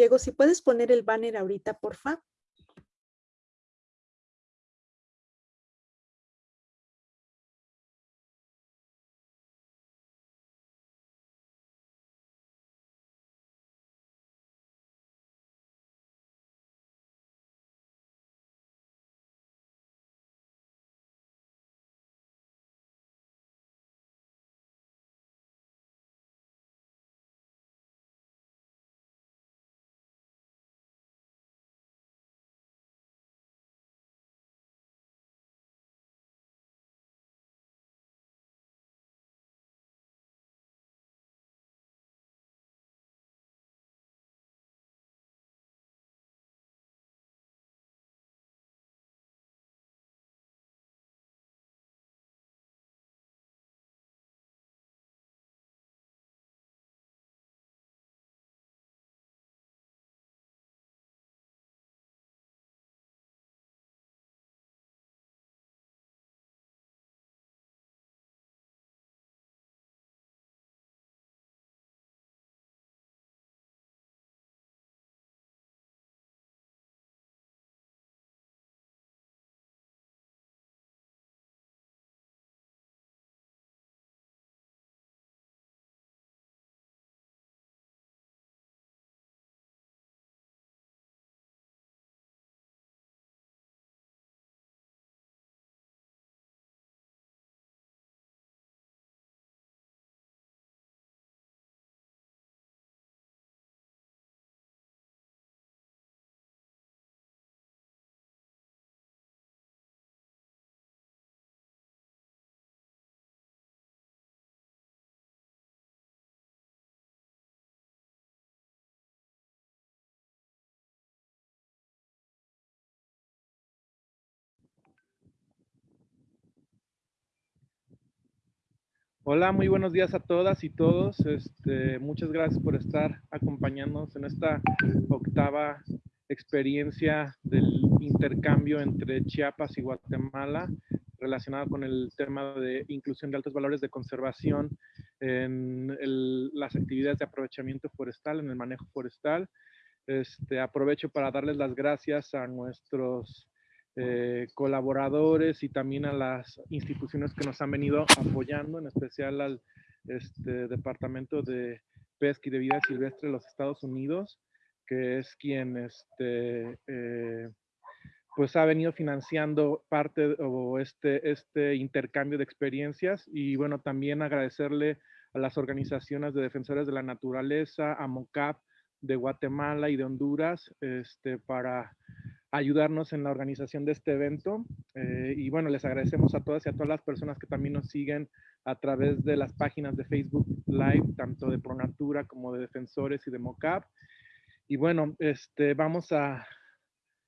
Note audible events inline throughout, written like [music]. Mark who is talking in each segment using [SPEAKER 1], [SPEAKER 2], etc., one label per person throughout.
[SPEAKER 1] Diego, si puedes poner el banner ahorita, porfa.
[SPEAKER 2] Hola, muy buenos días a todas y todos. Este, muchas gracias por estar acompañándonos en esta octava experiencia del intercambio entre Chiapas y Guatemala relacionada con el tema de inclusión de altos valores de conservación en las actividades de aprovechamiento forestal, en el manejo forestal. Este, aprovecho para darles las gracias a nuestros eh, colaboradores y también a las instituciones que nos han venido apoyando, en especial al este, Departamento de Pesca y de Vida Silvestre de los Estados Unidos, que es quien este, eh, pues ha venido financiando parte o este, este intercambio de experiencias. Y bueno, también agradecerle a las organizaciones de defensores de la naturaleza, a MOCAP de Guatemala y de Honduras, este, para ayudarnos en la organización de este evento. Eh, y bueno, les agradecemos a todas y a todas las personas que también nos siguen a través de las páginas de Facebook Live, tanto de Pronatura como de Defensores y de MOCAP. Y bueno, este, vamos a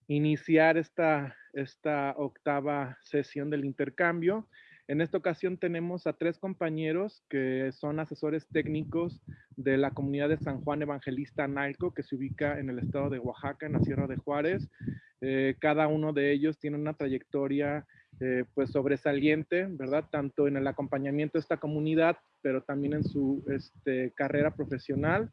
[SPEAKER 2] iniciar esta, esta octava sesión del intercambio. En esta ocasión tenemos a tres compañeros que son asesores técnicos de la comunidad de San Juan Evangelista Nalco, que se ubica en el estado de Oaxaca, en la Sierra de Juárez. Eh, cada uno de ellos tiene una trayectoria eh, pues sobresaliente, ¿verdad? Tanto en el acompañamiento de esta comunidad, pero también en su este, carrera profesional.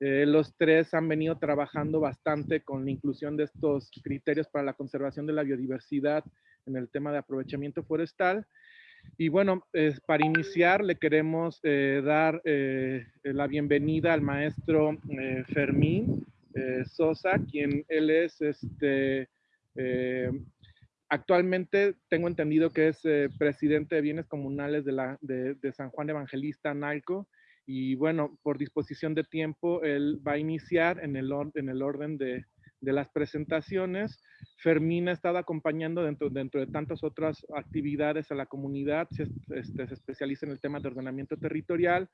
[SPEAKER 2] Eh, los tres han venido trabajando bastante con la inclusión de estos criterios para la conservación de la biodiversidad en el tema de aprovechamiento forestal. Y bueno, para iniciar le queremos dar la bienvenida al maestro Fermín. Eh, Sosa, quien él es este, eh, actualmente tengo entendido que es eh, presidente de bienes comunales de, la, de, San Juan Evangelista Nalco. Y bueno, por disposición de tiempo, él va a iniciar en el, en el orden de, de las presentaciones. Fermín ha estado acompañando dentro, dentro de tantas otras actividades a la comunidad, se, este, se, especializa en el tema de ordenamiento territorial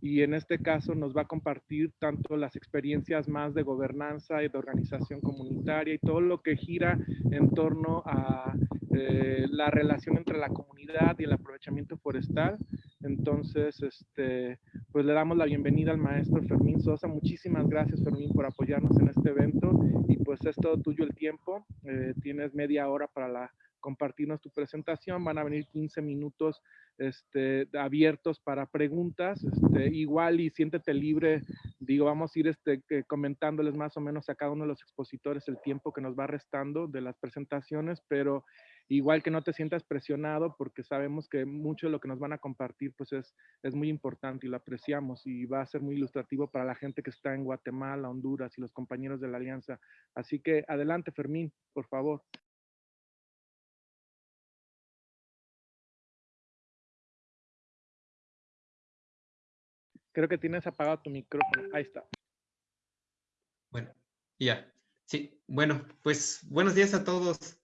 [SPEAKER 2] y en este caso nos va a compartir tanto las experiencias más de gobernanza y de organización comunitaria y todo lo que gira en torno a eh, la relación entre la comunidad y el aprovechamiento forestal. Entonces, este, pues le damos la bienvenida al maestro Fermín Sosa. Muchísimas gracias, Fermín, por apoyarnos en este evento. Y pues es todo tuyo el tiempo. Eh, tienes media hora para la compartirnos tu presentación. Van a venir 15 minutos este, abiertos para preguntas. Este, igual y siéntete libre, digo, vamos a ir este, comentándoles más o menos a cada uno de los expositores el tiempo que nos va restando de las presentaciones, pero igual que no te sientas presionado porque sabemos que mucho de lo que nos van a compartir pues es, es muy importante y lo apreciamos y va a ser muy ilustrativo para la gente que está en Guatemala, Honduras y los compañeros de la Alianza. Así que adelante, Fermín, por favor. Creo que tienes apagado tu micrófono. Ahí está.
[SPEAKER 3] Bueno, ya. Sí, bueno, pues buenos días a todos.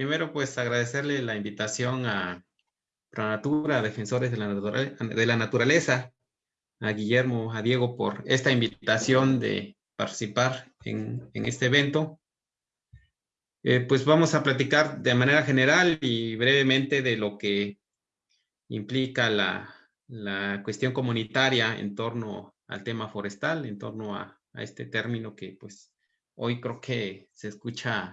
[SPEAKER 3] Primero, pues agradecerle la invitación a Pronatura, Defensores de la, de la Naturaleza, a Guillermo, a Diego por esta invitación de participar en, este evento. Eh, pues vamos a platicar de manera general y brevemente de lo que implica la, la cuestión comunitaria en torno al tema forestal, en torno a, este término que pues hoy creo que se escucha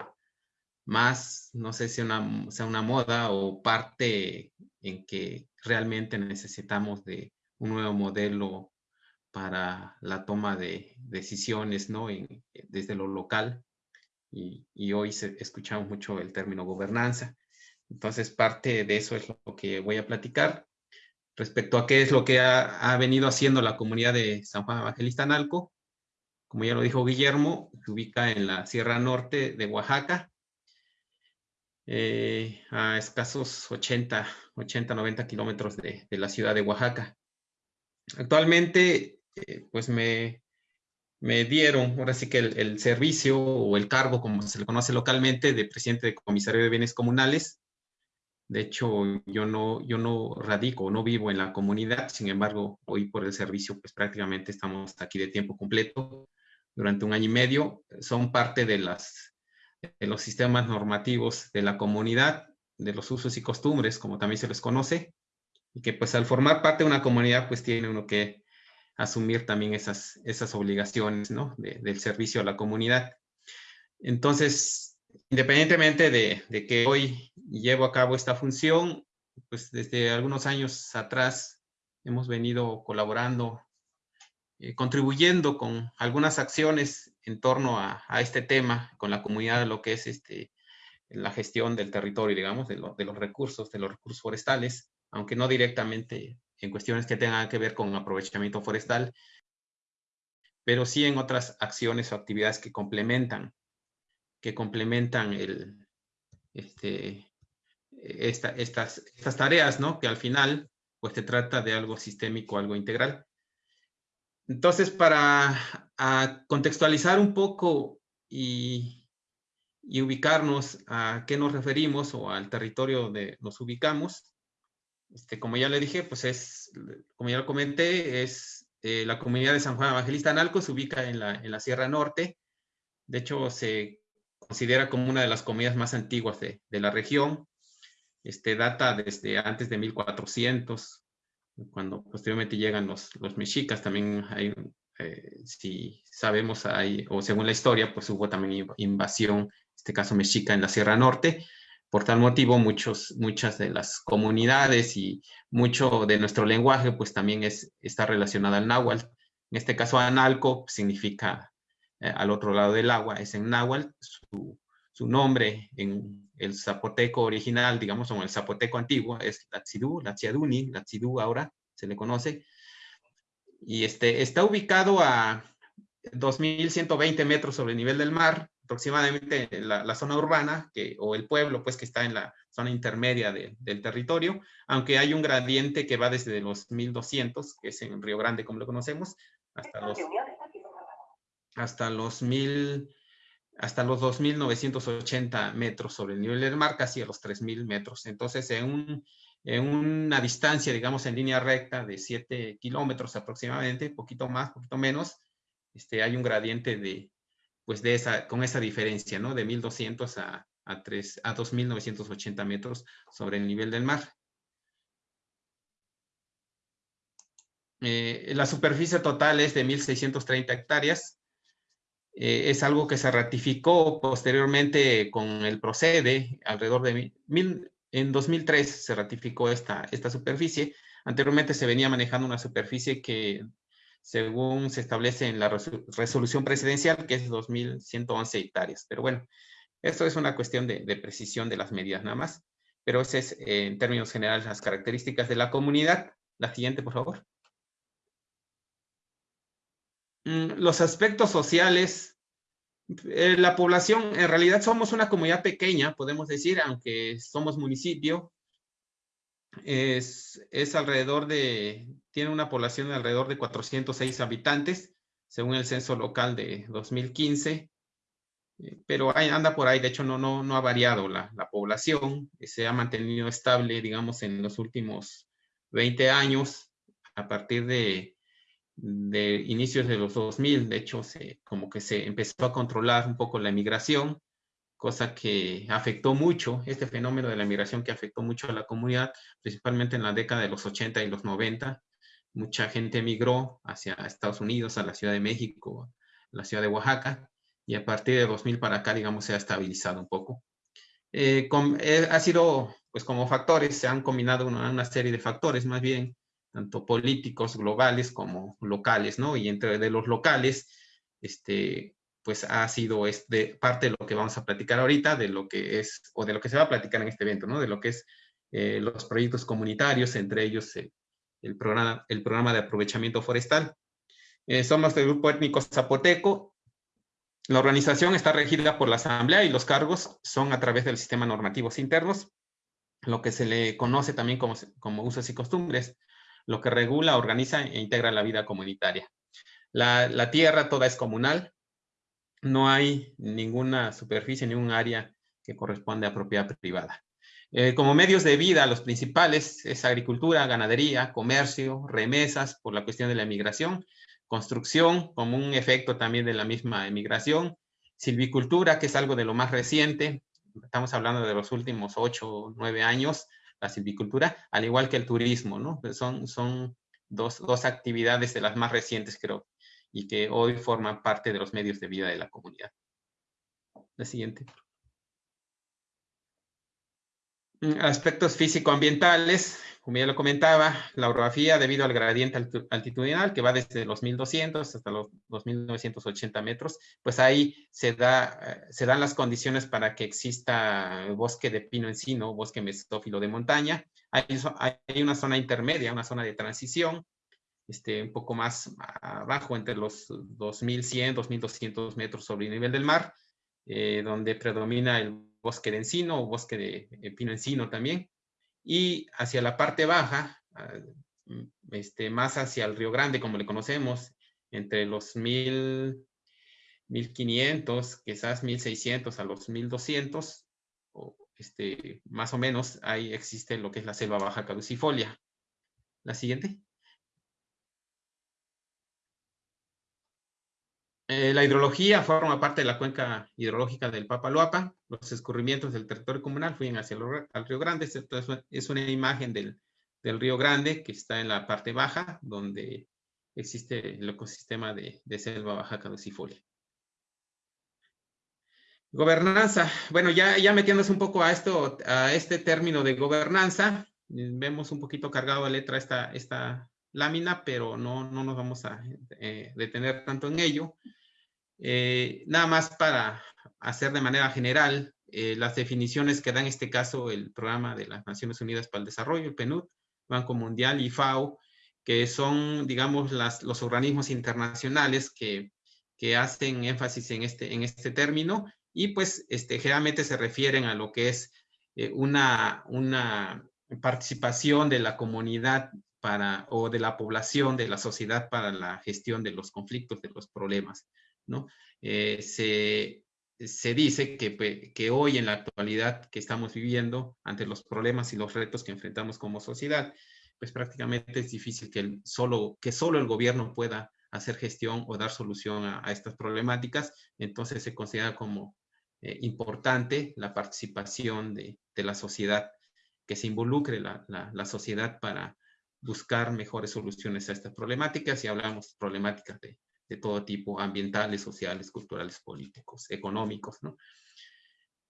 [SPEAKER 3] más, no sé si una, sea una moda o parte en que realmente necesitamos de un nuevo modelo para la toma de decisiones, ¿no? desde lo local. Y, hoy escuchamos mucho el término gobernanza. Entonces, parte de eso es lo que voy a platicar respecto a qué es lo que ha, venido haciendo la comunidad de San Juan Evangelista Analco. Como ya lo dijo Guillermo, se ubica en la Sierra Norte de Oaxaca, eh, a escasos 80, 80, 90 kilómetros de, la ciudad de Oaxaca. Actualmente, eh, pues me, me dieron, ahora sí que el, el, servicio o el cargo, como se le conoce localmente, de presidente de comisario de bienes comunales, de hecho, yo no, yo no radico, no vivo en la comunidad, sin embargo, hoy por el servicio, pues prácticamente estamos aquí de tiempo completo durante un año y medio. Son parte de, las, de los sistemas normativos de la comunidad, de los usos y costumbres, como también se les conoce, y que pues al formar parte de una comunidad, pues tiene uno que asumir también esas, esas obligaciones, ¿no? del servicio a la comunidad. Entonces, independientemente de, que hoy llevo a cabo esta función, pues desde algunos años atrás hemos venido colaborando, eh, contribuyendo con algunas acciones en torno a, este tema, con la comunidad, lo que es este, la gestión del territorio, digamos, de, de los recursos, de los recursos forestales, aunque no directamente en cuestiones que tengan que ver con aprovechamiento forestal, pero sí en otras acciones o actividades que complementan que complementan el, este, estas, estas tareas, ¿no? Que al final, pues se trata de algo sistémico, algo integral. Entonces, para contextualizar un poco y, ubicarnos a qué nos referimos o al territorio donde nos ubicamos, este, como ya le dije, pues es, como ya lo comenté, es eh, la comunidad de San Juan Evangelista Analco, se ubica en la, en la Sierra Norte. De hecho, se considera como una de las comunidades más antiguas de, de la región. Este, data desde antes de 1400, cuando posteriormente llegan los, los mexicas, también hay, eh, si sabemos, hay, o según la historia, pues hubo también invasión, en este caso mexica, en la Sierra Norte. Por tal motivo, muchos, muchas de las comunidades y mucho de nuestro lenguaje, pues también es, está relacionada al náhuatl. En este caso, analco significa eh, al otro lado del agua, es en náhuatl, su, su, nombre en el zapoteco original, digamos, o en el zapoteco antiguo, es Latzidú, Latziaduni, Latzidú ahora se le conoce, y este, está ubicado a 2.120 metros sobre el nivel del mar, aproximadamente la, la, zona urbana que, o el pueblo, pues que está en la zona intermedia de, del territorio, aunque hay un gradiente que va desde los 1.200, que es en Río Grande como lo conocemos, hasta los hasta los mil, hasta los 2.980 metros sobre el nivel del mar, casi a los 3.000 metros. Entonces, en, un, en una distancia, digamos, en línea recta de 7 kilómetros aproximadamente, poquito más, poquito menos, este, hay un gradiente de, pues de esa, con esa diferencia, ¿no? De 1.200 a, a, 3, a 2.980 metros sobre el nivel del mar. Eh, la superficie total es de 1.630 hectáreas, Eh, es algo que se ratificó posteriormente con el procede, alrededor de mil, en 2003 se ratificó esta, esta superficie. Anteriormente se venía manejando una superficie que, según se establece en la resolución presidencial, que es 2.111 hectáreas. Pero bueno, esto es una cuestión de, precisión de las medidas nada más. Pero ese es, en términos generales, las características de la comunidad. La siguiente, por favor. Mm, los aspectos sociales, eh, la población, en realidad somos una comunidad pequeña, podemos decir, aunque somos municipio, es, es alrededor de, tiene una población de alrededor de 406 habitantes, según el censo local de 2015, eh, pero anda por ahí, de hecho no, no, no ha variado la, la población, se ha mantenido estable, digamos, en los últimos 20 años, a partir de de inicios de los 2000, de hecho, como que se empezó a controlar un poco la migración, cosa que afectó mucho, este fenómeno de la migración que afectó mucho a la comunidad, principalmente en la década de los 80 y los 90. Mucha gente migró hacia Estados Unidos, a la Ciudad de México, la Ciudad de Oaxaca, y a partir de 2000 para acá, digamos, se ha estabilizado un poco. Eh, eh, ha sido, pues como factores, se han combinado una serie de factores más bien, tanto políticos globales como locales, ¿no? Y entre de los locales, este, pues ha sido este, parte de lo que vamos a platicar ahorita, de lo que es, o de lo que se va a platicar en este evento, ¿no? De lo que es eh, los proyectos comunitarios, entre ellos eh, el, programa, el programa de aprovechamiento forestal. Eh, somos del grupo étnico zapoteco. La organización está regida por la asamblea y los cargos son a través del sistema normativos internos, lo que se le conoce también como, como usos y costumbres lo que regula, organiza e integra la vida comunitaria. La, tierra toda es comunal, no hay ninguna superficie, ningún área que corresponde a propiedad privada. Eh, como medios de vida, los principales es agricultura, ganadería, comercio, remesas por la cuestión de la emigración, construcción como un efecto también de la misma emigración, silvicultura, que es algo de lo más reciente, estamos hablando de los últimos ocho o nueve años, la silvicultura, al igual que el turismo, ¿no? Pues son, son dos, dos actividades de las más recientes, creo, y que hoy forman parte de los medios de vida de la comunidad. La siguiente. Mm, aspectos físico-ambientales, como ya lo comentaba, la orografía debido al gradiente altitudinal que va desde los 1200 hasta los 2980 metros, pues ahí se, da, eh, se dan las condiciones para que exista bosque de pino encino, bosque mesófilo de montaña. Hay, una zona intermedia, una zona de transición, este, un poco más abajo, entre los 2100, 2200 metros sobre el nivel del mar, eh, donde predomina el bosque de encino o bosque de, pino encino también. Y hacia la parte baja, ah, este, más hacia el Río Grande, como le conocemos, entre los 1000, 1500, quizás 1600 a los 1200, o este, más o menos, ahí existe lo que es la selva baja caducifolia. La siguiente. Eh, la hidrología forma parte de la cuenca hidrológica del Papaloapa. Los escurrimientos del territorio comunal fluyen hacia el, Río Grande. Esto es una imagen del, Río Grande que está en la parte baja, donde existe el ecosistema de, selva baja caducifolia. Gobernanza. Bueno, ya, metiéndose un poco a, esto, a este término de gobernanza, vemos un poquito cargado de letra esta, esta lámina, pero no, no nos vamos a eh, detener tanto en ello. Eh, nada más para hacer de manera general eh, las definiciones que da en este caso el programa de las Naciones Unidas para el Desarrollo, el PNUD, Banco Mundial y FAO, que son, digamos, las, los organismos internacionales que, que, hacen énfasis en este, en este término y pues este, generalmente se refieren a lo que es eh, una, una participación de la comunidad para, o de la población, de la sociedad para la gestión de los conflictos, de los problemas. Eh, se, se, dice que, que, hoy en la actualidad que estamos viviendo, ante los problemas y los retos que enfrentamos como sociedad, pues prácticamente es difícil que, solo, que solo el gobierno pueda hacer gestión o dar solución a, estas problemáticas. Entonces se considera como eh, importante la participación de, de, la sociedad, que se involucre la, la, la, sociedad para buscar mejores soluciones a estas problemáticas y hablamos problemáticas de de todo tipo, ambientales, sociales, culturales, políticos, económicos, ¿no?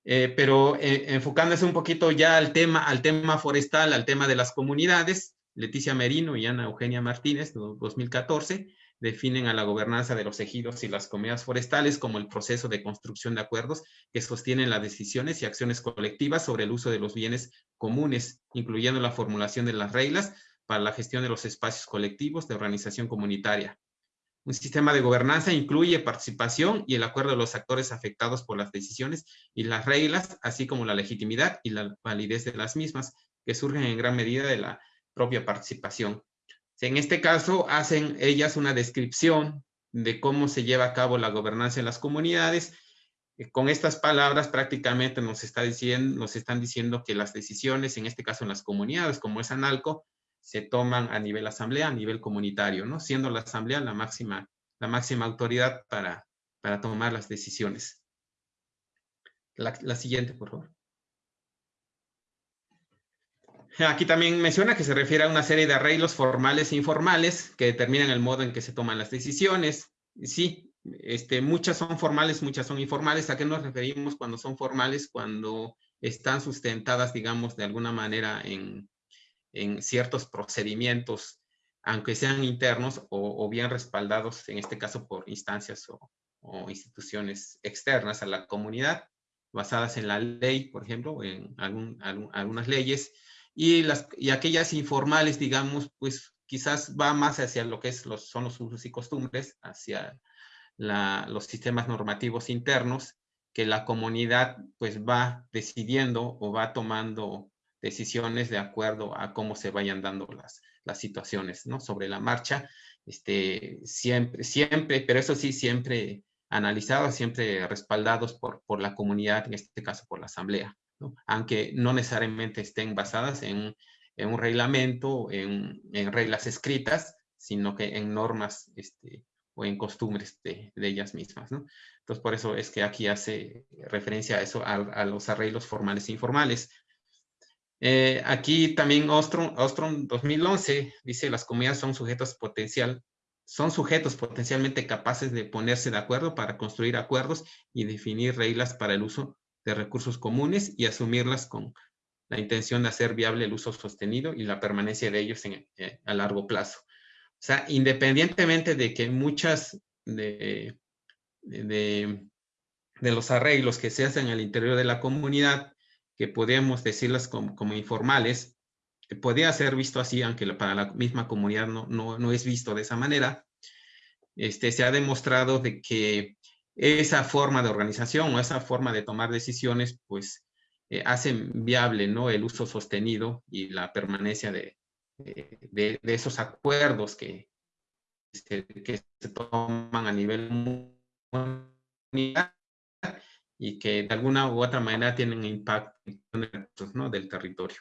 [SPEAKER 3] Eh, pero eh, enfocándose un poquito ya al tema, al tema forestal, al tema de las comunidades, Leticia Merino y Ana Eugenia Martínez, 2014, definen a la gobernanza de los ejidos y las comunidades forestales como el proceso de construcción de acuerdos que sostienen las decisiones y acciones colectivas sobre el uso de los bienes comunes, incluyendo la formulación de las reglas para la gestión de los espacios colectivos de organización comunitaria. Un sistema de gobernanza incluye participación y el acuerdo de los actores afectados por las decisiones y las reglas, así como la legitimidad y la validez de las mismas, que surgen en gran medida de la propia participación. En este caso, hacen ellas una descripción de cómo se lleva a cabo la gobernanza en las comunidades. Eh, con estas palabras prácticamente nos, están diciendo que las decisiones, en este caso en las comunidades, como es ANALCO, se toman a nivel asamblea, a nivel comunitario, ¿no? Siendo la asamblea la máxima, la máxima autoridad para, para tomar las decisiones. La, siguiente, por favor. Aquí también menciona que se refiere a una serie de arreglos formales e informales que determinan el modo en que se toman las decisiones. Sí, este, muchas son formales, muchas son informales. ¿A qué nos referimos cuando son formales? Cuando están sustentadas, digamos, de alguna manera en, en ciertos procedimientos, aunque sean internos o, bien respaldados, en este caso por instancias o, instituciones externas a la comunidad, basadas en la ley, por ejemplo, en algunas leyes, y, las, y aquellas informales, digamos, pues quizás va más hacia lo que es los, son los usos y costumbres, hacia los sistemas normativos internos, que la comunidad pues va decidiendo o va tomando decisiones de acuerdo a cómo se vayan dando las, las situaciones, ¿no? Sobre la marcha, este, siempre, siempre, pero eso sí, siempre analizados, siempre respaldados por, por la comunidad, en este caso por la asamblea, ¿no? aunque no necesariamente estén basadas en, en un reglamento, en, en, reglas escritas, sino que en normas este, o en costumbres de, de, ellas mismas. ¿no? Entonces, por eso es que aquí hace referencia a eso, a, a los arreglos formales e informales. Eh, aquí también Ostrom, Ostrom 2011 dice las comunidades son sujetos potencial, son sujetos potencialmente capaces de ponerse de acuerdo para construir acuerdos y definir reglas para el uso de recursos comunes y asumirlas con la intención de hacer viable el uso sostenido y la permanencia de ellos en, eh, a largo plazo. O sea, independientemente de que muchas de, de, de los arreglos que se hacen al interior de la comunidad que podemos decirlas como, como informales, podría ser visto así, aunque para la misma comunidad no, no, no, es visto de esa manera, este, se ha demostrado de que esa forma de organización o esa forma de tomar decisiones, pues, eh, hacen viable ¿no? el uso sostenido y la permanencia de, de, de esos acuerdos que, que, que, se toman a nivel mundial y que de alguna u otra manera tienen impacto ¿no? del territorio.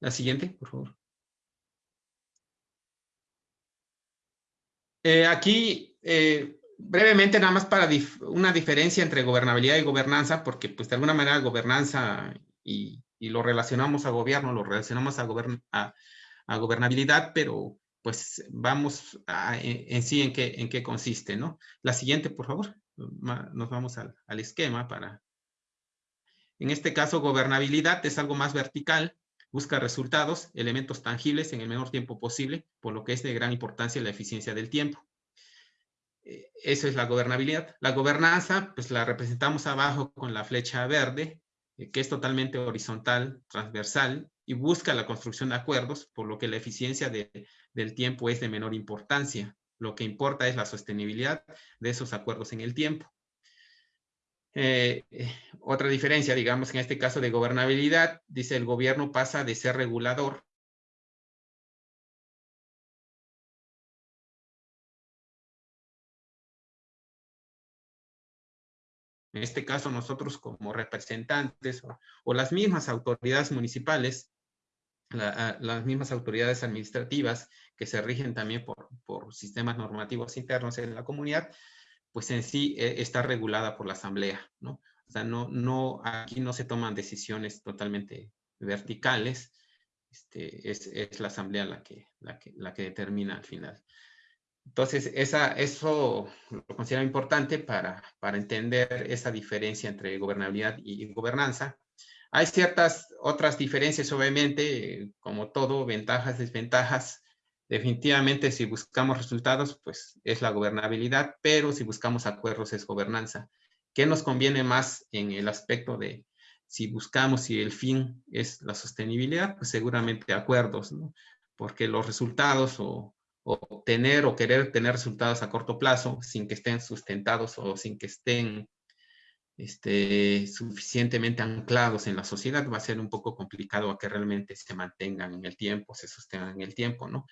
[SPEAKER 3] La siguiente, por favor. Eh, aquí, eh, brevemente, nada más para una diferencia entre gobernabilidad y gobernanza, porque pues de alguna manera gobernanza y, lo relacionamos a gobierno, lo relacionamos a, gobern gobernabilidad, pero pues vamos a, en, en, sí en qué, en qué consiste, ¿no? La siguiente, por favor nos vamos al, al, esquema para... En este caso, gobernabilidad es algo más vertical, busca resultados, elementos tangibles en el menor tiempo posible, por lo que es de gran importancia la eficiencia del tiempo. Eh, eso es la gobernabilidad. La gobernanza, pues la representamos abajo con la flecha verde, eh, que es totalmente horizontal, transversal, y busca la construcción de acuerdos, por lo que la eficiencia de, del tiempo es de menor importancia. Lo que importa es la sostenibilidad de esos acuerdos en el tiempo. Eh, otra diferencia, digamos, en este caso de gobernabilidad, dice el gobierno pasa de ser regulador en este caso nosotros como representantes o, o las mismas autoridades municipales la, las mismas autoridades administrativas que se rigen también por, por, sistemas normativos internos en la comunidad, pues en sí eh, está regulada por la asamblea, ¿no? O sea, no, no, aquí no se toman decisiones totalmente verticales, este, es, es, la asamblea la que, la, que, la que determina al final. Entonces, esa, eso lo considero importante para, para entender esa diferencia entre gobernabilidad y gobernanza. Hay ciertas otras diferencias, obviamente, como todo, ventajas, desventajas. Definitivamente, si buscamos resultados, pues es la gobernabilidad, pero si buscamos acuerdos es gobernanza. ¿Qué nos conviene más en el aspecto de si buscamos si el fin es la sostenibilidad? Pues seguramente acuerdos, ¿no? Porque los resultados o, o tener o querer tener resultados a corto plazo sin que estén sustentados o sin que estén este, suficientemente anclados en la sociedad, va a ser un poco complicado a que realmente se mantengan en el tiempo, se sostengan en el tiempo, ¿no?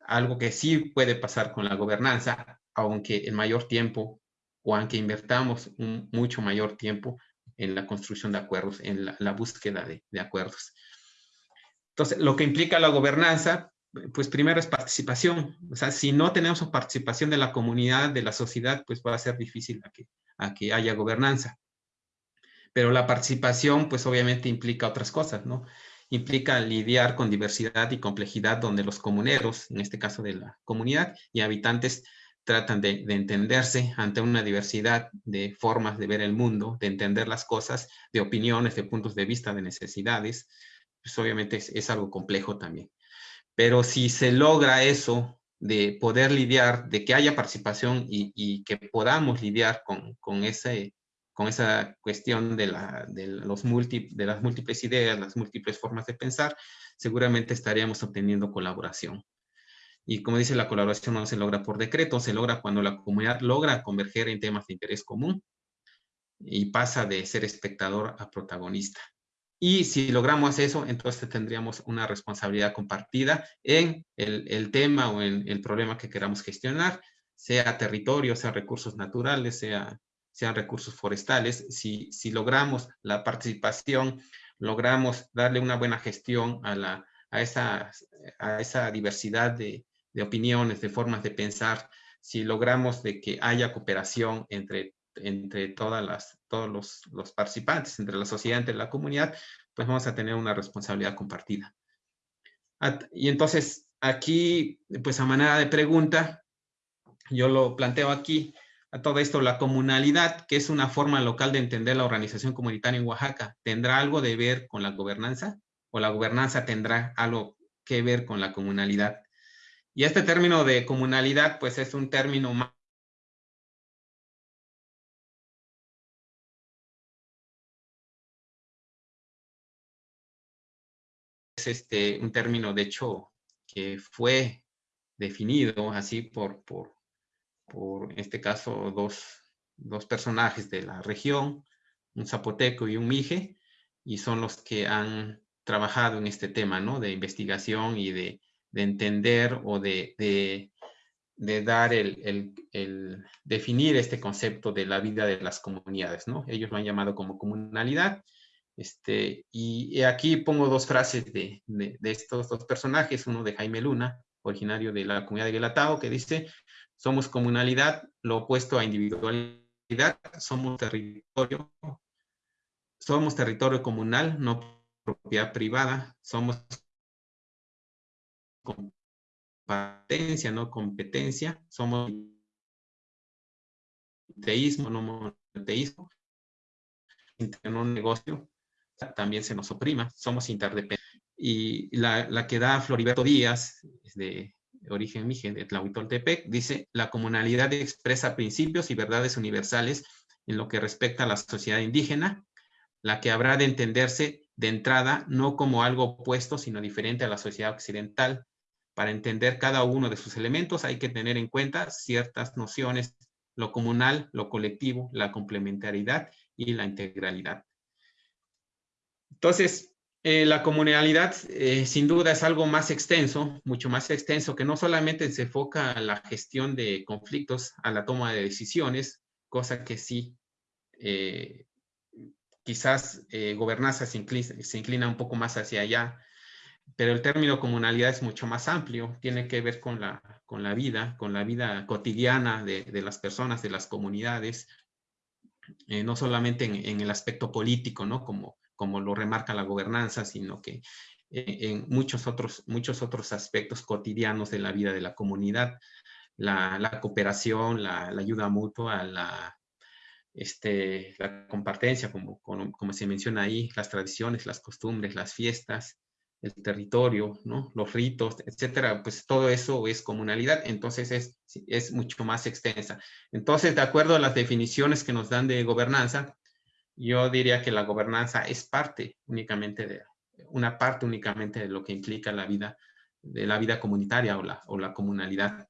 [SPEAKER 3] Algo que sí puede pasar con la gobernanza, aunque en mayor tiempo o aunque invertamos mucho mayor tiempo en la construcción de acuerdos, en la, búsqueda de, de acuerdos. Entonces, lo que implica la gobernanza, pues primero es participación. O sea, si no tenemos participación de la comunidad, de la sociedad, pues va a ser difícil a que, que haya gobernanza. Pero la participación, pues obviamente implica otras cosas, ¿no? Implica lidiar con diversidad y complejidad donde los comuneros, en este caso de la comunidad y habitantes, tratan de, entenderse ante una diversidad de formas de ver el mundo, de entender las cosas, de opiniones, de puntos de vista, de necesidades. Pues obviamente es algo complejo también. Pero si se logra eso de poder lidiar, de que haya participación y, que podamos lidiar con, esa cuestión de, los de las múltiples ideas, las múltiples formas de pensar, seguramente estaríamos obteniendo colaboración. Y como dice, la colaboración no se logra por decreto, se logra cuando la comunidad logra converger en temas de interés común y pasa de ser espectador a protagonista. Y si logramos eso, entonces tendríamos una responsabilidad compartida en el, tema o en el problema que queramos gestionar, sea territorio, sea recursos naturales, sea, sean recursos forestales. Si, si logramos la participación, logramos darle una buena gestión a, la, a, esa, a esa diversidad de, de opiniones, de formas de pensar, si logramos de que haya cooperación entre entre todas las, todos los, participantes, entre la sociedad, entre la comunidad, pues vamos a tener una responsabilidad compartida. Y entonces, aquí, pues a manera de pregunta, yo lo planteo aquí, a todo esto, la comunalidad, que es una forma local de entender la organización comunitaria en Oaxaca, ¿tendrá algo de ver con la gobernanza? ¿O la gobernanza tendrá algo que ver con la comunalidad? Y este término de comunalidad, pues es un término más este, un término, de hecho, que fue definido así por, por, por en este caso, dos, dos personajes de la región, un zapoteco y un mije, y son los que han trabajado en este tema, ¿no? De investigación y de, de entender o de, de, dar el, el, el, definir este concepto de la vida de las comunidades, ¿no? Ellos lo han llamado como comunalidad este, y aquí pongo dos frases de, de, estos dos personajes, uno de Jaime Luna, originario de la comunidad de Guelatao, que dice, somos comunalidad, lo opuesto a individualidad, somos territorio, somos territorio comunal, no propiedad privada, somos competencia, no competencia, somos teísmo, no monoteísmo, en un negocio, también se nos oprima, somos interdependientes. Y la, la que da Floriberto Díaz, de origen migen de Tlahuitoltepec, dice, la comunalidad expresa principios y verdades universales en lo que respecta a la sociedad indígena, la que habrá de entenderse de entrada no como algo opuesto, sino diferente a la sociedad occidental. Para entender cada uno de sus elementos hay que tener en cuenta ciertas nociones, lo comunal, lo colectivo, la complementariedad y la integralidad. Entonces, eh, la comunalidad eh, sin duda es algo más extenso, mucho más extenso, que no solamente se enfoca a la gestión de conflictos, a la toma de decisiones, cosa que sí, eh, quizás gobernanza se inclina, un poco más hacia allá, pero el término comunalidad es mucho más amplio, tiene que ver con la, con la vida, con la vida cotidiana de, de las personas, de las comunidades, no solamente en, en, el aspecto político, ¿no? Como como lo remarca la gobernanza, sino que eh, en muchos otros, muchos otros aspectos cotidianos de la vida de la comunidad. la, cooperación, la, ayuda mutua, la, este, la compartencia, como, como, se menciona ahí, las tradiciones, las costumbres, las fiestas, el territorio, ¿no? los ritos, etcétera, pues todo eso es comunalidad, entonces es, es mucho más extensa. Entonces, de acuerdo a las definiciones que nos dan de gobernanza, yo diría que la gobernanza es parte únicamente de, una parte únicamente de lo que implica la vida, de la vida comunitaria o la, o la comunalidad.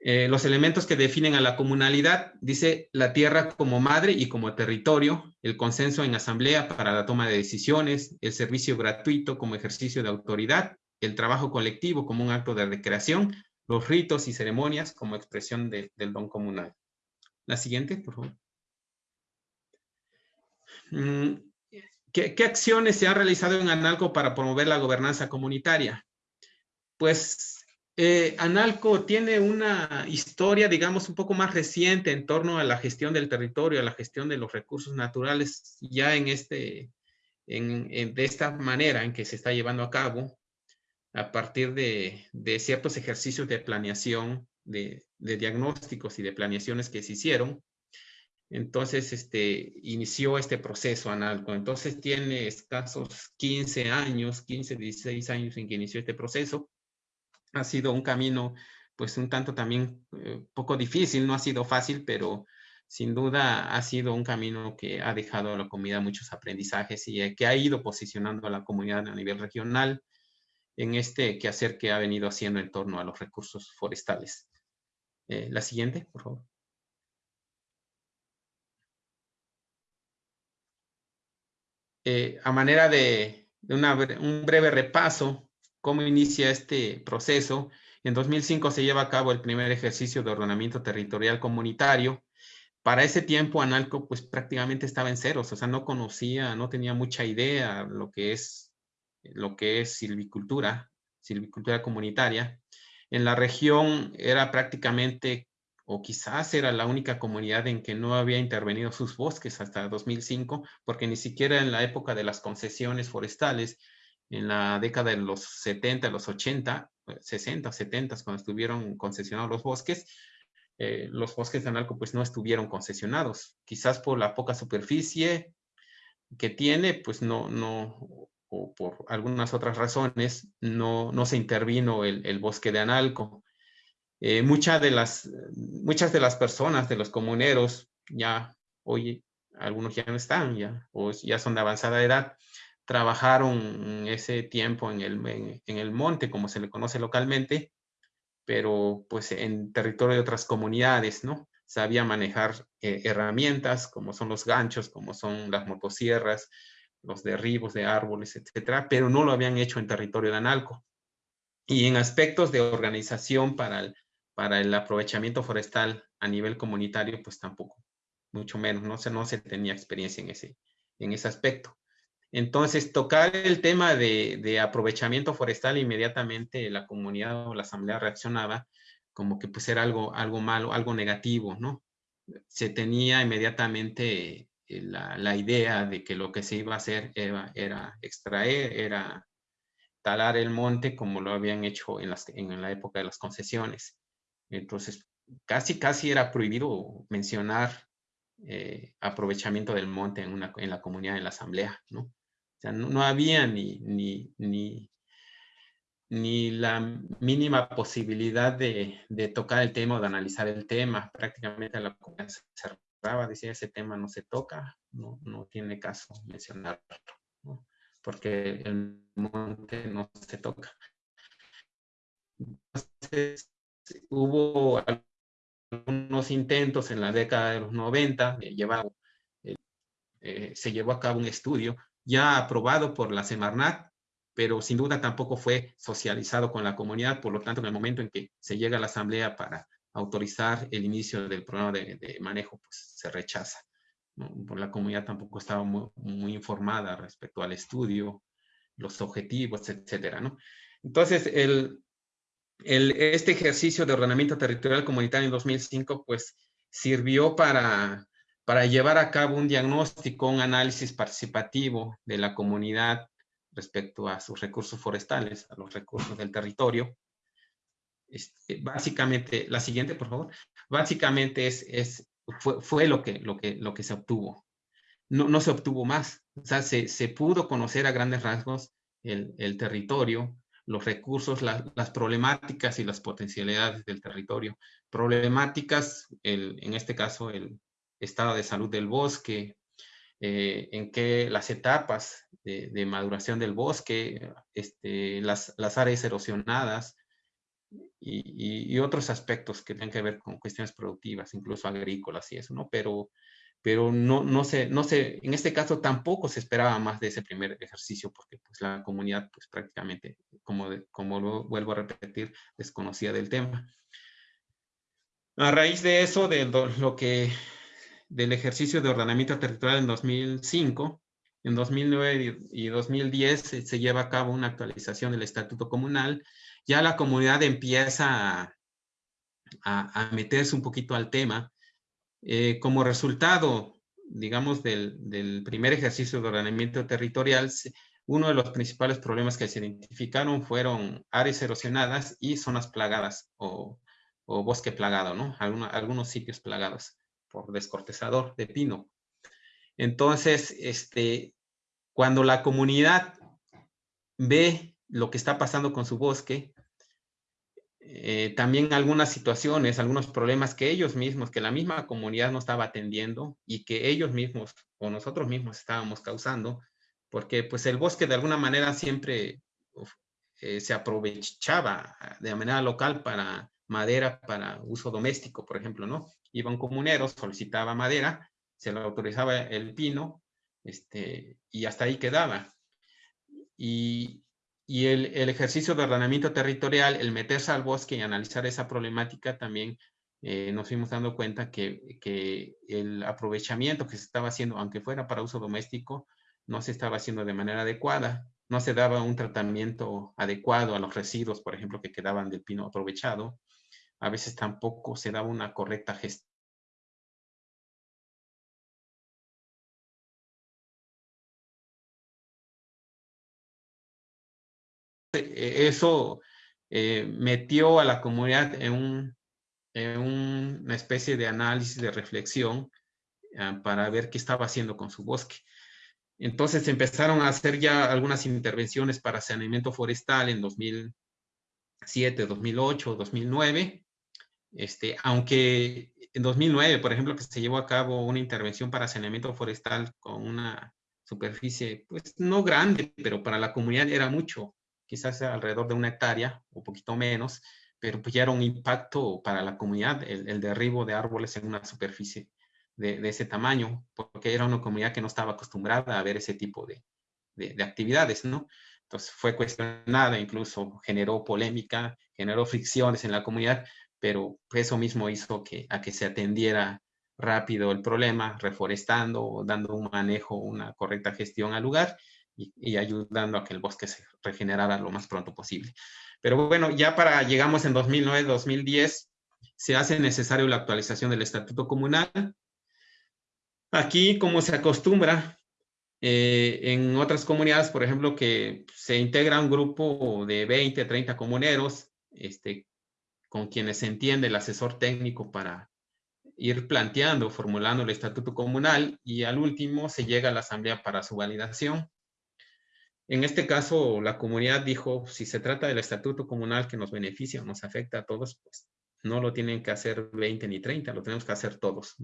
[SPEAKER 3] Eh, los elementos que definen a la comunalidad, dice la tierra como madre y como territorio, el consenso en asamblea para la toma de decisiones, el servicio gratuito como ejercicio de autoridad, el trabajo colectivo como un acto de recreación, los ritos y ceremonias como expresión del don comunal. La siguiente, por favor. Mm, ¿Qué, ¿Qué, acciones se han realizado en Analco para promover la gobernanza comunitaria? Pues eh, Analco tiene una historia, digamos, un poco más reciente en torno a la gestión del territorio, a la gestión de los recursos naturales, ya en este, en, de esta manera en que se está llevando a cabo, a partir de, de ciertos ejercicios de planeación, de, de, diagnósticos y de planeaciones que se hicieron. Entonces, este, inició este proceso Analco. Entonces, tiene escasos 15 años, 15, 16 años en que inició este proceso ha sido un camino pues un tanto también eh, poco difícil, no ha sido fácil, pero sin duda ha sido un camino que ha dejado a la comunidad muchos aprendizajes y eh, que ha ido posicionando a la comunidad a nivel regional en este quehacer que ha venido haciendo en torno a los recursos forestales. Eh, la siguiente, por favor. A manera de, un breve repaso, cómo inicia este proceso. En 2005 se lleva a cabo el primer ejercicio de ordenamiento territorial comunitario. Para ese tiempo Analco pues prácticamente estaba en ceros, o sea, no conocía, no tenía mucha idea lo que es, lo que es silvicultura, silvicultura comunitaria. En la región era prácticamente, o quizás era la única comunidad en que no había intervenido sus bosques hasta 2005, porque ni siquiera en la época de las concesiones forestales en la década de los 70, los 80, 60, 70, cuando estuvieron concesionados los bosques, eh, los bosques de Analco pues no estuvieron concesionados. Quizás por la poca superficie que tiene, pues no, no, o por algunas otras razones, no, no se intervino el, bosque de Analco. Eh, muchas, de las, muchas de las personas, de los comuneros, ya hoy algunos ya no están, ya, o ya son de avanzada edad, trabajaron ese tiempo en el, en, el monte, como se le conoce localmente, pero pues en territorio de otras comunidades, ¿no? Sabía manejar eh, herramientas como son los ganchos, como son las motosierras, los derribos de árboles, etcétera, pero no lo habían hecho en territorio de Analco. Y en aspectos de organización para el, para el aprovechamiento forestal a nivel comunitario, pues tampoco, mucho menos, no se, no se tenía experiencia en ese, en ese aspecto. Entonces, tocar el tema de, aprovechamiento forestal, inmediatamente la comunidad o la asamblea reaccionaba como que pues era algo, algo malo, algo negativo, ¿no? Se tenía inmediatamente eh, la, idea de que lo que se iba a hacer era, extraer, era talar el monte como lo habían hecho en, la época de las concesiones. Entonces, casi, casi era prohibido mencionar eh, aprovechamiento del monte en, una, en la comunidad, en la asamblea, ¿no? O sea, no, había ni, ni, ni, ni, la mínima posibilidad de, de, tocar el tema o de analizar el tema. Prácticamente la comunidad se cerraba, decía, ese tema no se toca, no, no tiene caso mencionarlo, porque el monte no se toca. Entonces, hubo algunos intentos en la década de los 90, eh, eh, se llevó a cabo un estudio ya aprobado por la Semarnat, pero sin duda tampoco fue socializado con la comunidad, por lo tanto, en el momento en que se llega a la asamblea para autorizar el inicio del programa de, manejo, pues se rechaza. Por la comunidad tampoco estaba muy, informada respecto al estudio, los objetivos, etcétera, ¿no? Entonces, el, el, este ejercicio de ordenamiento territorial comunitario en 2005, pues, sirvió para para llevar a cabo un diagnóstico, un análisis participativo de la comunidad respecto a sus recursos forestales, a los recursos del territorio. este, básicamente, la siguiente, por favor, básicamente es, es, fue, fue lo, que, lo, que, lo que se obtuvo. No, no se obtuvo más. O sea, se, se pudo conocer a grandes rasgos el, el territorio, los recursos, las problemáticas y las potencialidades del territorio. Problemáticas, el, en este caso, el estado de salud del bosque, eh, en que las etapas de, maduración del bosque, este, las, las áreas erosionadas, y, y, otros aspectos que tienen que ver con cuestiones productivas, incluso agrícolas y eso, ¿no? Pero, pero no, no, sé, no sé, en este caso tampoco se esperaba más de ese primer ejercicio porque pues la comunidad pues prácticamente, como, como lo vuelvo a repetir, desconocía del tema. A raíz de eso, de lo que, del ejercicio de ordenamiento territorial en 2005, en 2009 y 2010 se, se lleva a cabo una actualización del Estatuto Comunal ya la comunidad empieza a, a, meterse un poquito al tema. Eh, como resultado, digamos, del, primer ejercicio de ordenamiento territorial, uno de los principales problemas que se identificaron fueron áreas erosionadas y zonas plagadas o, bosque plagado, ¿no? Algunos sitios plagados por descortezador de pino. Entonces, este, cuando la comunidad ve lo que está pasando con su bosque, eh, también algunas situaciones, algunos problemas que ellos mismos, que la misma comunidad no estaba atendiendo y que ellos mismos o nosotros mismos estábamos causando, porque pues el bosque de alguna manera siempre eh, se aprovechaba de manera local para madera para uso doméstico, por ejemplo, ¿no? Iba un comunero, solicitaba madera, se le autorizaba el pino, este, y hasta ahí quedaba. Y, y el, el, ejercicio de ordenamiento territorial, el meterse al bosque y analizar esa problemática, también eh, nos fuimos dando cuenta que, que, el aprovechamiento que se estaba haciendo, aunque fuera para uso doméstico, no se estaba haciendo de manera adecuada. No se daba un tratamiento adecuado a los residuos, por ejemplo, que quedaban del pino aprovechado. A veces tampoco se daba una correcta gestión eso eh, metió a la comunidad en, un, en, una especie de análisis, de reflexión, uh, para ver qué estaba haciendo con su bosque. Entonces empezaron a hacer ya algunas intervenciones para saneamiento forestal en 2007, 2008, 2009. Este, aunque en 2009, por ejemplo, que se llevó a cabo una intervención para saneamiento forestal con una superficie, pues no grande, pero para la comunidad era mucho quizás alrededor de una hectárea, o poquito menos, pero pues ya era un impacto para la comunidad el, el derribo de árboles en una superficie de, ese tamaño, porque era una comunidad que no estaba acostumbrada a ver ese tipo de actividades, ¿no? Entonces fue cuestionada, incluso generó polémica, generó fricciones en la comunidad, pero eso mismo hizo que, a que se atendiera rápido el problema, reforestando, dando un manejo, una correcta gestión al lugar y, ayudando a que el bosque se regenerara lo más pronto posible. Pero bueno, ya para llegamos en 2009-2010, se hace necesario la actualización del Estatuto Comunal. Aquí, como se acostumbra, eh, en otras comunidades, por ejemplo, que se integra un grupo de 20, 30 comuneros, este, con quienes se entiende el asesor técnico para ir planteando, formulando el estatuto comunal y al último se llega a la asamblea para su validación. En este caso, la comunidad dijo, si se trata del estatuto comunal que nos beneficia o nos afecta a todos, pues no lo tienen que hacer 20 ni 30, lo tenemos que hacer todos.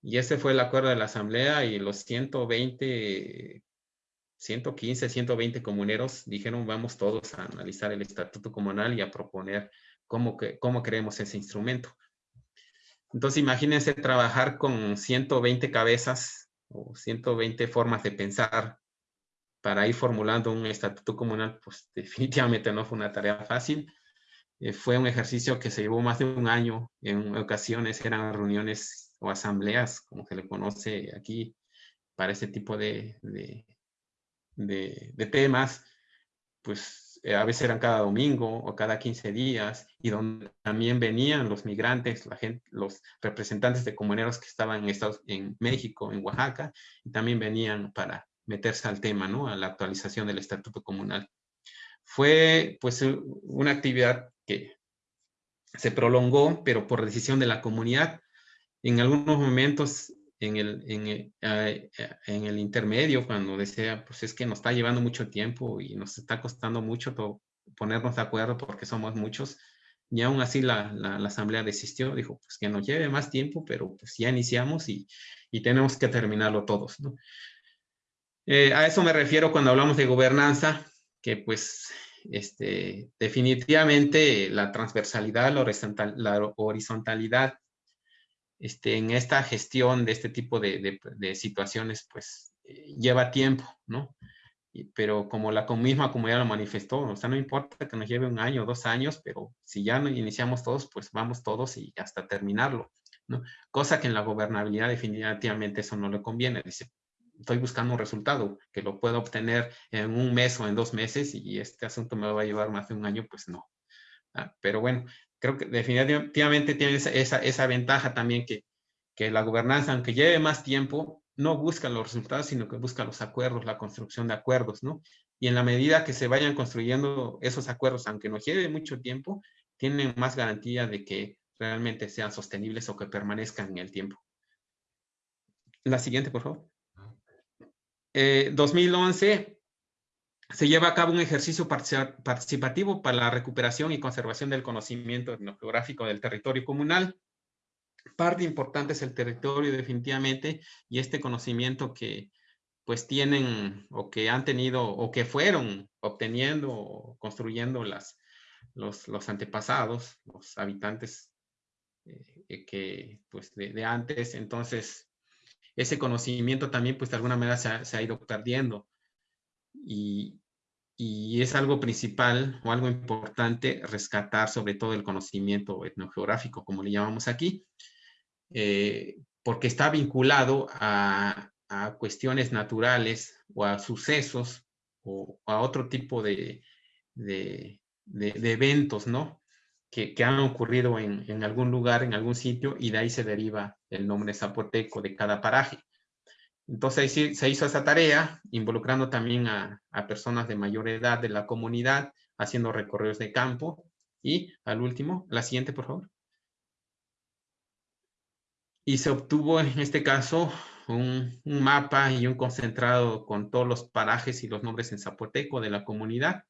[SPEAKER 3] Y ese fue el acuerdo de la asamblea y los 120, 115, 120 comuneros dijeron, vamos todos a analizar el estatuto comunal y a proponer cómo, que, cómo creemos ese instrumento. Entonces, imagínense trabajar con 120 cabezas o 120 formas de pensar para ir formulando un estatuto comunal, pues [laughs] definitivamente no fue una tarea fácil. Eh, fue un ejercicio que se llevó más de un año. En ocasiones eran reuniones o asambleas, como se le conoce aquí, para ese tipo de, de, de, de temas. Pues eh, a veces eran cada domingo o cada 15 días, y donde también venían los migrantes, la gente, los representantes de comuneros que estaban en, Estados, en México, en Oaxaca, y también venían para meterse al tema, ¿no? A la actualización del estatuto comunal. Fue, pues, una actividad que se prolongó, pero por decisión de la comunidad. En algunos momentos, en el, en el, en el intermedio, cuando decía, pues es que nos está llevando mucho tiempo y nos está costando mucho ponernos de acuerdo porque somos muchos, y aún así la, la, asamblea desistió, dijo, pues que nos lleve más tiempo, pero pues ya iniciamos y, y tenemos que terminarlo todos, ¿no? Eh, a eso me refiero cuando hablamos de gobernanza, que pues este, definitivamente la transversalidad, la, horizontal, la horizontalidad este, en esta gestión de este tipo de, de, situaciones, pues eh, lleva tiempo, ¿no? pero como la misma comunidad lo manifestó, o sea, no importa que nos lleve un año o dos años, pero si ya iniciamos todos, pues vamos todos y hasta terminarlo, ¿no? Cosa que en la gobernabilidad definitivamente eso no le conviene. Dice, estoy buscando un resultado que lo puedo obtener en un mes o en dos meses y este asunto me va a llevar más de un año, pues no. Ah, pero bueno, creo que definitivamente tiene esa, esa, ventaja también que, que la gobernanza, aunque lleve más tiempo, no busca los resultados, sino que busca los acuerdos, la construcción de acuerdos, ¿no? Y en la medida que se vayan construyendo esos acuerdos, aunque nos lleve mucho tiempo, tienen más garantía de que realmente sean sostenibles o que permanezcan en el tiempo. La siguiente, por favor. 2011 eh, se lleva a cabo un ejercicio participativo para la recuperación y conservación del conocimiento etnográfico del territorio comunal. Parte importante es el territorio definitivamente y este conocimiento que pues tienen o que han tenido o que fueron obteniendo o construyendo las, los, los antepasados, los habitantes eh, que pues de, de antes. Entonces, ese conocimiento también, pues de alguna manera se ha, ido perdiendo. Y, es algo principal o algo importante rescatar sobre todo el conocimiento etnogeográfico, como le llamamos aquí, eh, porque está vinculado a, cuestiones naturales o a sucesos o a otro tipo de, de, eventos, ¿no? Que, han ocurrido en, en, algún lugar, en algún sitio, y de ahí se deriva el nombre zapoteco de cada paraje. Entonces se hizo esa tarea, involucrando también a, personas de mayor edad de la comunidad, haciendo recorridos de campo. Y al último, la siguiente, por favor. Y se obtuvo en este caso un, un, mapa y un concentrado con todos los parajes y los nombres en zapoteco de la comunidad.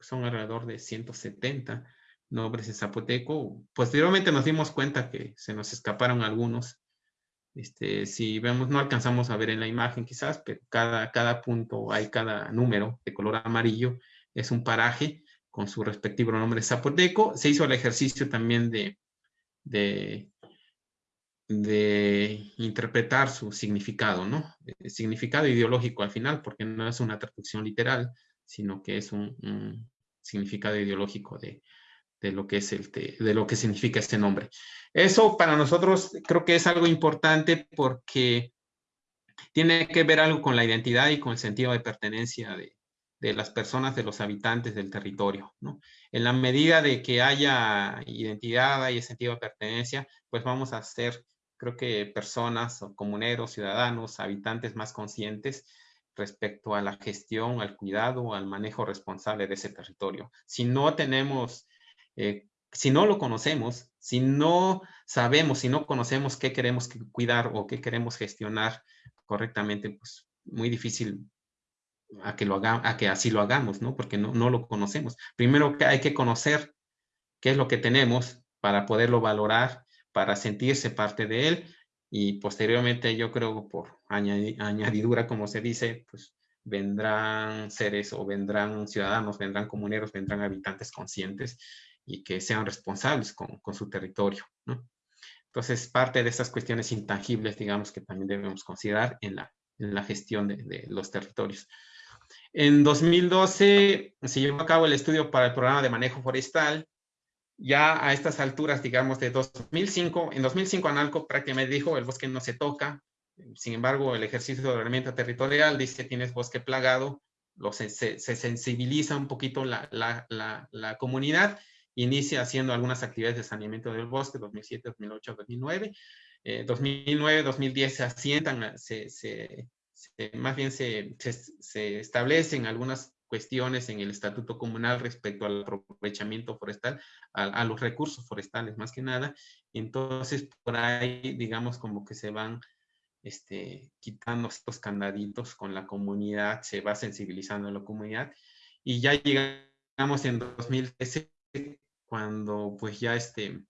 [SPEAKER 3] Son alrededor de 170 nombres en zapoteco. Posteriormente nos dimos cuenta que se nos escaparon algunos. Este, si vemos, no alcanzamos a ver en la imagen quizás, pero cada, cada punto, hay cada número de color amarillo, es un paraje con su respectivo nombre zapoteco. Se hizo el ejercicio también de, de, interpretar su significado, ¿no? Significado ideológico al final, porque no es una traducción literal, sino que es un significado ideológico de, de lo que es el de lo que significa este nombre. Eso para nosotros creo que es algo importante porque tiene que ver algo con la identidad y con el sentido de pertenencia de, de las personas, de los habitantes del territorio. ¿no? En la medida de que haya identidad y sentido de pertenencia, pues vamos a ser, creo que personas o comuneros, ciudadanos, habitantes más conscientes respecto a la gestión, al cuidado, al manejo responsable de ese territorio. Si no tenemos eh, si no lo conocemos, si no sabemos, si no conocemos qué queremos cuidar o qué queremos gestionar correctamente, pues muy difícil a que, lo haga, a que así lo hagamos, ¿no? Porque no, no lo conocemos. Primero hay que conocer qué es lo que tenemos para poderlo valorar, para sentirse parte de él y posteriormente yo creo por añadidura, como se dice, pues vendrán seres o vendrán ciudadanos, vendrán comuneros, vendrán habitantes conscientes y que sean responsables con, con su territorio. ¿no? Entonces, parte de esas cuestiones intangibles, digamos, que también debemos considerar en la, en la gestión de, de, los territorios. En 2012 se llevó a cabo el estudio para el programa de manejo forestal. Ya a estas alturas, digamos, de 2005, en 2005 Analco prácticamente dijo, el bosque no se toca. Sin embargo, el ejercicio de ordenamiento territorial dice, tienes bosque plagado, lo, se, se, sensibiliza un poquito la, la, la, la comunidad inicia haciendo algunas actividades de saneamiento del bosque, 2007, 2008, 2009. 2009, 2010 se asientan, se, se, más bien se, se, establecen algunas cuestiones en el estatuto comunal respecto al aprovechamiento forestal, a, los recursos forestales más que nada. Entonces, por ahí, digamos, como que se van este, quitando estos candaditos con la comunidad, se va sensibilizando a la comunidad y ya llegamos en 2013 cuando pues ya este,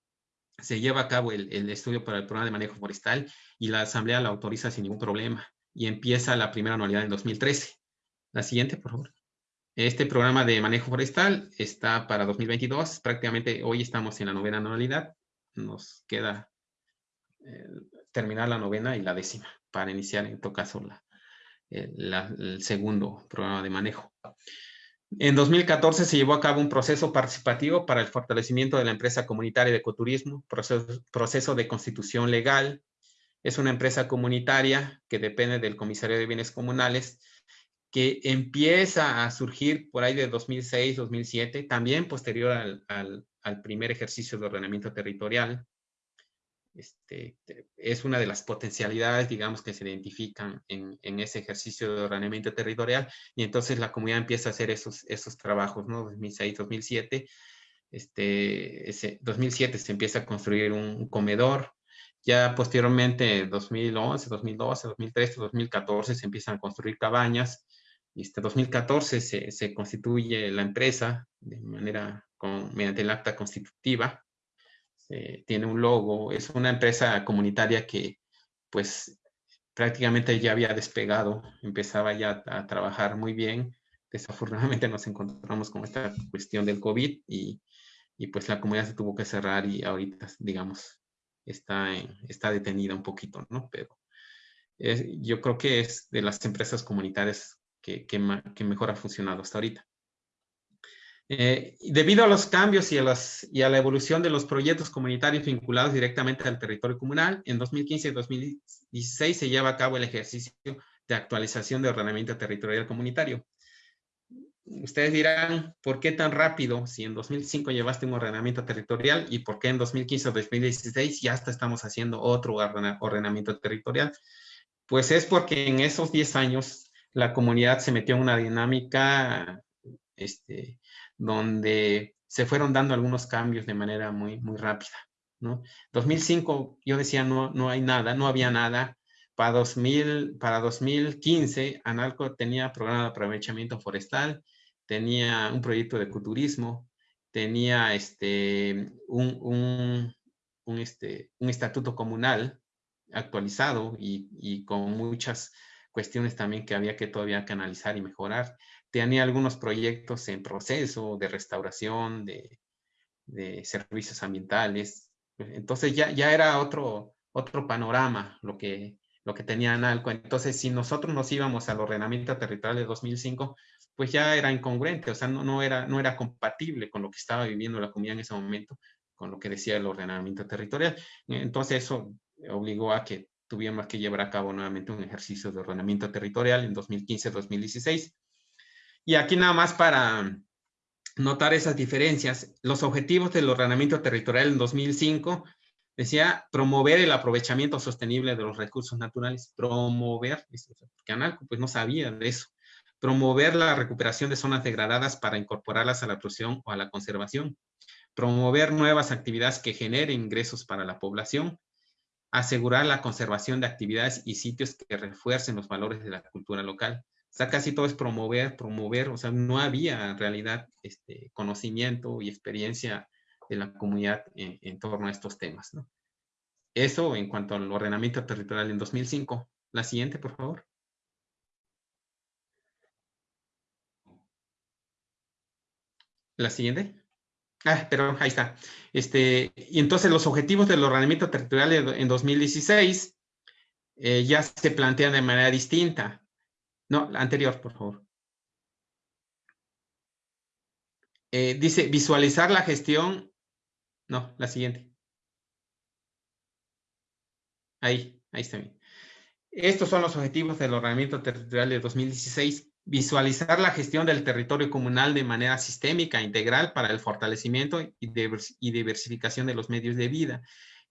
[SPEAKER 3] se lleva a cabo el, el, estudio para el programa de manejo forestal y la asamblea la autoriza sin ningún problema y empieza la primera anualidad en 2013. La siguiente, por favor. Este programa de manejo forestal está para 2022. Prácticamente hoy estamos en la novena anualidad. Nos queda eh, terminar la novena y la décima para iniciar en todo caso el segundo programa de manejo. En 2014 se llevó a cabo un proceso participativo para el fortalecimiento de la empresa comunitaria de ecoturismo, proceso, de constitución legal. Es una empresa comunitaria que depende del Comisario de Bienes Comunales, que empieza a surgir por ahí de 2006, 2007, también posterior al primer ejercicio de ordenamiento territorial. Este, es una de las potencialidades, digamos, que se identifican en, en, ese ejercicio de ordenamiento territorial y entonces la comunidad empieza a hacer esos, esos trabajos, ¿no? 2006, 2007. Este, ese, 2007 se empieza a construir un comedor, ya posteriormente, 2011, 2012, 2013, 2014 se empiezan a construir cabañas. Este 2014 se, se constituye la empresa de manera con, mediante el acta constitutiva eh, tiene un logo, es una empresa comunitaria que pues prácticamente ya había despegado, empezaba ya a trabajar muy bien. Desafortunadamente nos encontramos con esta cuestión del COVID y, y pues la comunidad se tuvo que cerrar y ahorita, digamos, está, está detenida un poquito, ¿no? Pero yo creo que es de las empresas comunitarias que, que, que mejor ha funcionado hasta ahorita. Eh, debido a los cambios y a, las, y a la evolución de los proyectos comunitarios vinculados directamente al territorio comunal, en 2015 y 2016 se lleva a cabo el ejercicio de actualización de ordenamiento territorial comunitario. Ustedes dirán, ¿por qué tan rápido si en 2005 llevaste un ordenamiento territorial y por qué en 2015 o 2016 ya hasta estamos haciendo otro ordenamiento territorial? Pues es porque en esos 10 años la comunidad se metió en una dinámica este, donde se fueron dando algunos cambios de manera muy, muy rápida. ¿no? 2005 yo decía no, no hay nada, no había nada. Para, 2000, para 2015 Analco tenía programa de aprovechamiento forestal, tenía un proyecto de ecoturismo, tenía este, un, un, un, este, un estatuto comunal actualizado y, y, con muchas cuestiones también que había que todavía que analizar y mejorar tenía algunos proyectos en proceso de restauración, de, servicios ambientales. Entonces ya, ya era otro, otro panorama lo que, lo que tenía Analco. Entonces, si nosotros nos íbamos al ordenamiento territorial de 2005, pues ya era incongruente, o sea, no, no, era, no era compatible con lo que estaba viviendo la comunidad en ese momento, con lo que decía el ordenamiento territorial. Entonces, eso obligó a que tuviéramos que llevar a cabo nuevamente un ejercicio de ordenamiento territorial en 2015-2016. Y aquí nada más para notar esas diferencias, los objetivos del ordenamiento territorial en 2005 decía promover el aprovechamiento sostenible de los recursos naturales, promover, porque Analco pues no sabía de eso, promover la recuperación de zonas degradadas para incorporarlas a la producción o a la conservación, promover nuevas actividades que generen ingresos para la población, asegurar la conservación de actividades y sitios que refuercen los valores de la cultura local, o sea, casi todo es promover, promover, o sea, no había en realidad este, conocimiento y experiencia de la comunidad en, torno a estos temas, ¿no? Eso en cuanto al ordenamiento territorial en 2005. La siguiente, por favor. La siguiente. Ah, pero ahí está. Este, y entonces los objetivos del ordenamiento territorial en 2016 eh, ya se plantean de manera distinta. No, la anterior, por favor. Eh, dice visualizar la gestión. No, la siguiente. Ahí, ahí está bien. Estos son los objetivos del ordenamiento territorial de 2016. Visualizar la gestión del territorio comunal de manera sistémica, integral, para el fortalecimiento y diversificación de los medios de vida.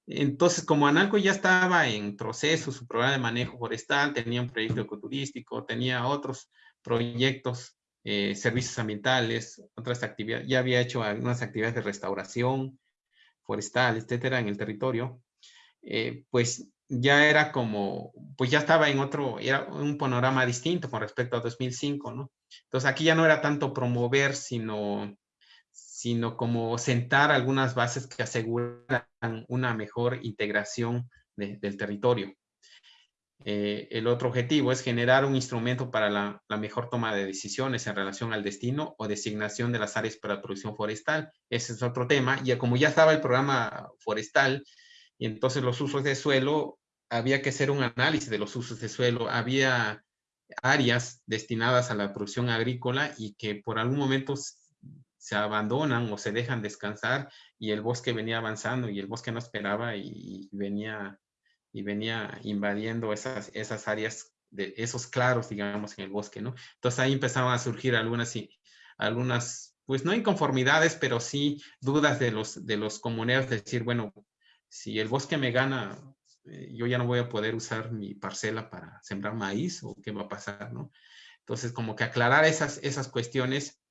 [SPEAKER 3] Entonces, como Analco ya estaba en proceso, su programa de manejo forestal, tenía un proyecto ecoturístico, tenía otros proyectos eh, servicios ambientales, otras actividades, ya había hecho algunas actividades de restauración forestal, etcétera, en el territorio, eh, pues ya era como, pues ya estaba en otro, era un panorama distinto con respecto a 2005, ¿no? Entonces aquí ya no era tanto promover, sino, sino como sentar algunas bases que aseguran una mejor integración del territorio. Eh, el otro objetivo es generar un instrumento para la, mejor toma de decisiones en relación al destino o designación de las áreas para producción forestal. Ese es otro tema. Y como ya estaba el programa forestal, y entonces los usos de suelo, había que hacer un análisis de los usos de suelo. Había áreas destinadas a la producción agrícola y que por algún momento se abandonan o se dejan descansar y el bosque venía avanzando y el bosque no esperaba y venía y venía invadiendo esas, esas áreas, de esos claros, digamos, en el bosque, ¿no? Entonces ahí empezaban a surgir algunas, algunas pues no inconformidades, pero sí dudas de los, de los comuneros, de decir, bueno, si el bosque me gana, eh, yo ya no voy a poder usar mi parcela para sembrar maíz o qué va a pasar, ¿no? Entonces, como que aclarar esas, esas cuestiones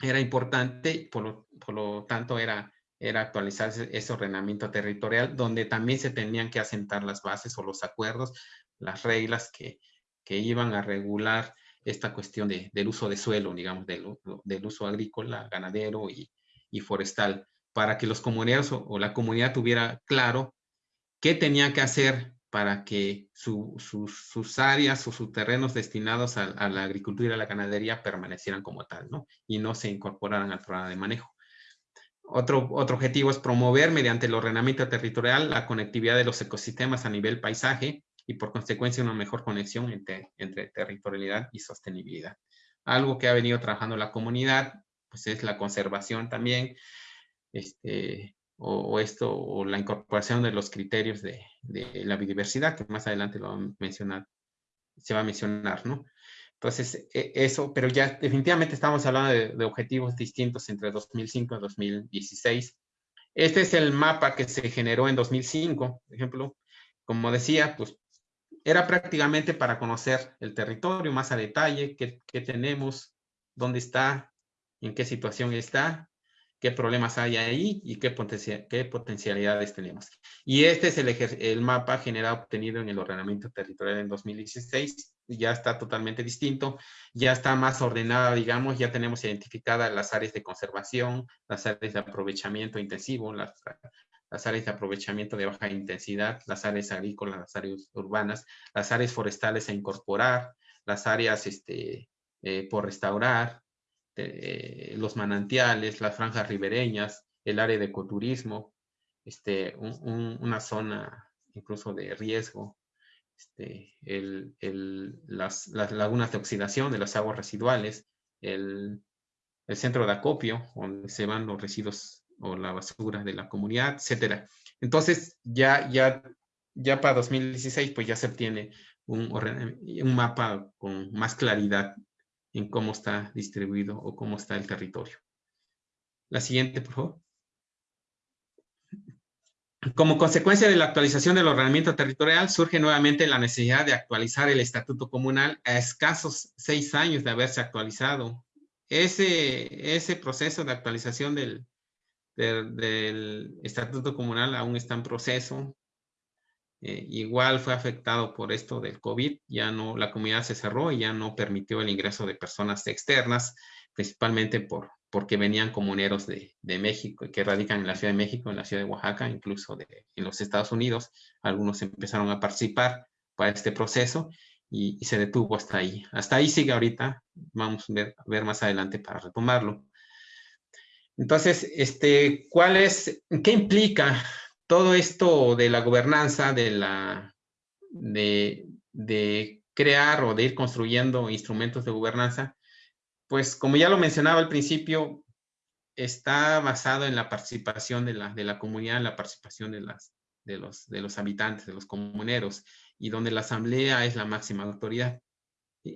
[SPEAKER 3] era importante, por lo, por lo tanto era era actualizar ese, ordenamiento territorial, donde también se tenían que asentar las bases o los acuerdos, las reglas que, que iban a regular esta cuestión de, del uso de suelo, digamos, del, del uso agrícola, ganadero y, y, forestal, para que los comuneros o, la comunidad tuviera claro qué tenía que hacer para que sus áreas o sus terrenos destinados a, la agricultura y a la ganadería permanecieran como tal, ¿no? Y no se incorporaran al programa de manejo. Otro, otro objetivo es promover mediante el ordenamiento territorial la conectividad de los ecosistemas a nivel paisaje y por consecuencia una mejor conexión entre, entre territorialidad y sostenibilidad. Algo que ha venido trabajando la comunidad, pues es la conservación también, este, o, esto, o la incorporación de los criterios de, de, la biodiversidad, que más adelante lo va a mencionar, se va a mencionar, ¿no? Entonces, e, eso, pero ya definitivamente estamos hablando de, objetivos distintos entre 2005 y 2016. Este es el mapa que se generó en 2005, por ejemplo. Como decía, pues era prácticamente para conocer el territorio más a detalle, qué, qué tenemos, dónde está, en qué situación está, qué problemas hay ahí y qué, qué potencialidades tenemos. Y este es el, el, mapa generado obtenido en el ordenamiento territorial en 2016. Ya está totalmente distinto, ya está más ordenada, digamos, ya tenemos identificadas las áreas de conservación, las áreas de aprovechamiento intensivo, las, las áreas de aprovechamiento de baja intensidad, las áreas agrícolas, las áreas urbanas, las áreas forestales a incorporar, las áreas este, eh, por restaurar, este, los manantiales, las franjas ribereñas, el área de ecoturismo, este, una zona incluso de riesgo, este, las, lagunas de oxidación de las aguas residuales, el, centro de acopio, donde se van los residuos o la basura de la comunidad, etcétera. Entonces, ya, ya, ya para 2016, pues ya se obtiene un, un mapa con más claridad en cómo está distribuido o cómo está el territorio. La siguiente, por favor. Como consecuencia de la actualización del ordenamiento territorial, surge nuevamente la necesidad de actualizar el estatuto comunal a escasos seis años de haberse actualizado. Ese, ese proceso de actualización del, del, del estatuto comunal aún está en proceso. Eh, igual fue afectado por esto del COVID, ya no, la comunidad se cerró y ya no permitió el ingreso de personas externas, principalmente por, porque venían comuneros de, de México, que radican en la Ciudad de México, en la Ciudad de Oaxaca, incluso de, en los Estados Unidos. Algunos empezaron a participar para este proceso y, se detuvo hasta ahí. Hasta ahí sigue ahorita, vamos a ver, ver más adelante para retomarlo. Entonces, este, ¿cuál es, qué implica todo esto de la gobernanza, de, la, de, crear o de ir construyendo instrumentos de gobernanza, pues como ya lo mencionaba al principio, está basado en la participación de la, de la comunidad, en la participación de, las, de, los, de los habitantes, de los comuneros, y donde la asamblea es la máxima autoridad.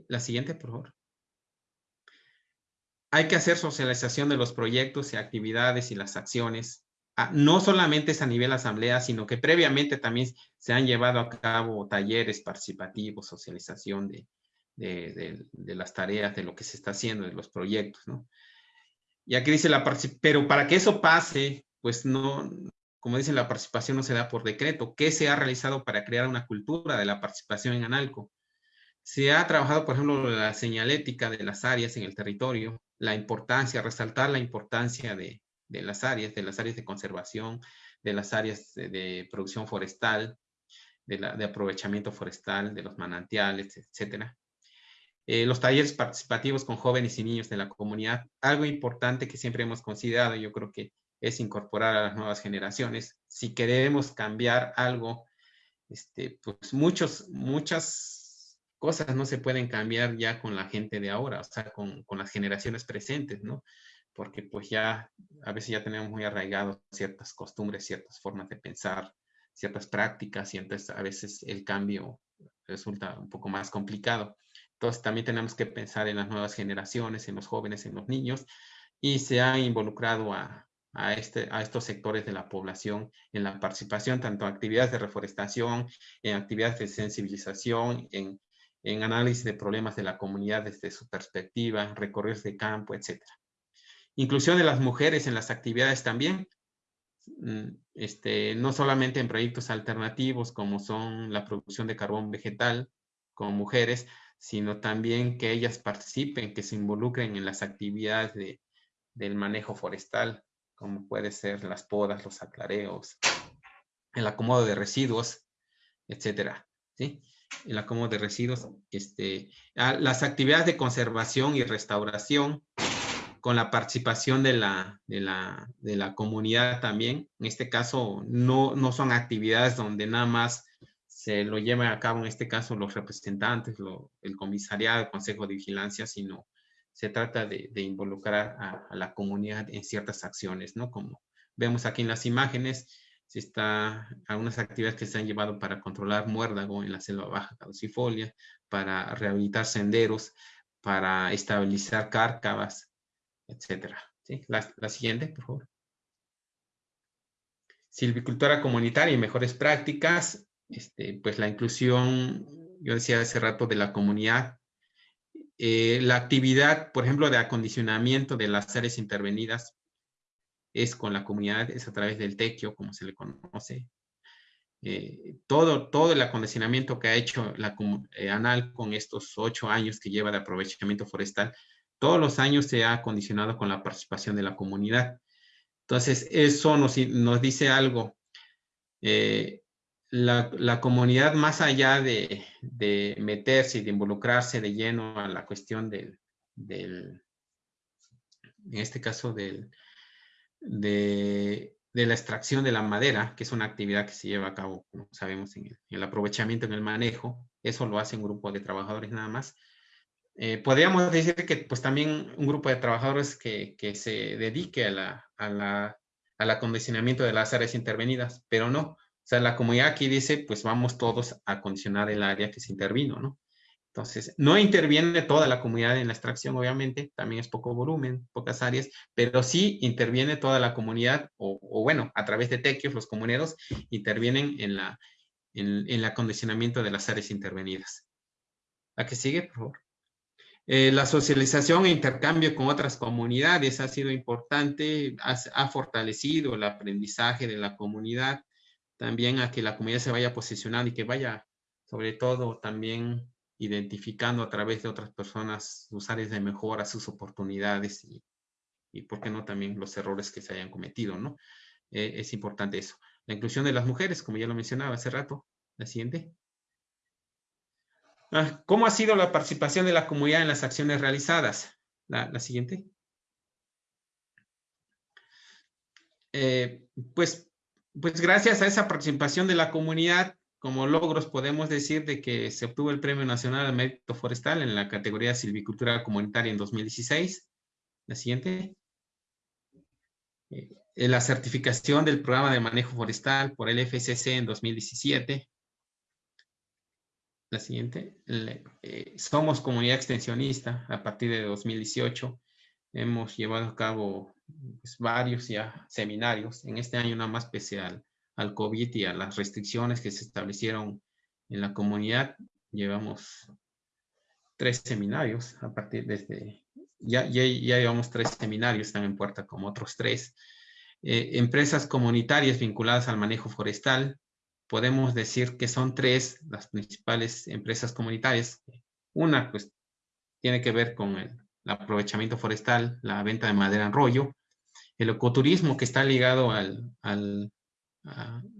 [SPEAKER 3] La siguiente, por favor. Hay que hacer socialización de los proyectos y actividades y las acciones no solamente es a nivel asamblea, sino que previamente también se han llevado a cabo talleres participativos, socialización de, de, las tareas, de lo que se está haciendo, de los proyectos, ¿no? Y aquí dice la pero para que eso pase, pues no, como dice, la participación no se da por decreto. ¿Qué se ha realizado para crear una cultura de la participación en Analco? Se ha trabajado, por ejemplo, la señalética de las áreas en el territorio, la importancia, resaltar la importancia de, las áreas, de las áreas de conservación, de las áreas de, producción forestal, de, de, aprovechamiento forestal, de los manantiales, etcétera. Eh, los talleres participativos con jóvenes y niños de la comunidad, algo importante que siempre hemos considerado, yo creo que es incorporar a las nuevas generaciones. Si queremos cambiar algo, este, pues muchos, muchas cosas no se pueden cambiar ya con la gente de ahora, o sea, con, con las generaciones presentes, ¿no? Porque pues ya, a veces ya tenemos muy arraigados ciertas costumbres, ciertas formas de pensar, ciertas prácticas, y entonces a veces el cambio resulta un poco más complicado. Entonces también tenemos que pensar en las nuevas generaciones, en los jóvenes, en los niños, y se ha involucrado a, este, a estos sectores de la población en la participación, tanto en actividades de reforestación, en actividades de sensibilización, en, en análisis de problemas de la comunidad desde su perspectiva, recorridos de campo, etc. Inclusión de las mujeres en las actividades también, mm, este, no solamente en proyectos alternativos como son la producción de carbón vegetal con mujeres, sino también que ellas participen, que se involucren en las actividades de, del manejo forestal, como puede ser las podas, los aclareos, el acomodo de residuos, etcétera, ¿sí? El acomodo de residuos, este, las actividades de conservación y restauración, con la participación de la, de la, de la comunidad también. En este caso, no, no son actividades donde nada más se lo llevan a cabo en este caso los representantes, el comisariado, el consejo de vigilancia, sino se trata de, involucrar a, la comunidad en ciertas acciones, ¿no? Como vemos aquí en las imágenes, se está algunas actividades que se han llevado para controlar muérdago en la selva baja caducifolia, para rehabilitar senderos, para estabilizar cárcavas, etcétera. ¿Sí? La, la siguiente, por favor. Silvicultura comunitaria y mejores prácticas este, pues la inclusión, yo decía hace rato, de la comunidad, eh, la actividad, por ejemplo, de acondicionamiento de las áreas intervenidas es con la comunidad, es a través del tequio, como se le conoce. Eh, todo, todo el acondicionamiento que ha hecho la eh, ANAL con estos ocho años que lleva de aprovechamiento forestal, todos los años se ha acondicionado con la participación de la comunidad. Entonces, eso nos, dice algo la, comunidad, más allá de, meterse y de involucrarse de lleno a la cuestión del, en este caso, de, la extracción de la madera, que es una actividad que se lleva a cabo, como sabemos, en el, aprovechamiento, en el manejo, eso lo hace un grupo de trabajadores nada más. Eh, podríamos decir que pues también un grupo de trabajadores que, se dedique a la, a al acondicionamiento de las áreas intervenidas, pero no, sea, la comunidad aquí dice, pues vamos todos a condicionar el área que se intervino, ¿no? Entonces, no interviene toda la comunidad en la extracción, obviamente, también es poco volumen, pocas áreas, pero sí interviene toda la comunidad, o, bueno, a través de tequios, los comuneros intervienen en, la, en, el acondicionamiento de las áreas intervenidas. ¿La que sigue, por favor? Eh, la socialización e intercambio con otras comunidades ha sido importante, ha fortalecido el aprendizaje de la comunidad, también a que la comunidad se vaya posicionando y que vaya, sobre todo, también identificando a través de otras personas sus áreas de mejora, sus oportunidades y, y por qué no, también los errores que se hayan cometido, ¿no? Eh, es importante eso. La inclusión de las mujeres, como ya lo mencionaba hace rato. La siguiente. Ah, ¿Cómo ha sido la participación de la comunidad en las acciones realizadas? La, siguiente. Eh, pues pues gracias a esa participación de la comunidad, como logros podemos decir de que se obtuvo el Premio Nacional al Mérito Forestal en la categoría Silvicultura Comunitaria en 2016. La siguiente. Eh, la certificación del programa de manejo forestal por el FCC en 2017. La siguiente. Eh, somos comunidad extensionista a partir de 2018. Hemos llevado a cabo pues, varios ya seminarios. En este año nada más pese al, COVID y a las restricciones que se establecieron en la comunidad, llevamos tres seminarios a partir desde, ya, ya, ya llevamos tres seminarios, están en puerta como otros tres. Eh, empresas comunitarias vinculadas al manejo forestal, podemos decir que son tres las principales empresas comunitarias. Una, pues, tiene que ver con el, aprovechamiento forestal, la venta de madera en rollo, el ecoturismo que está ligado al, al,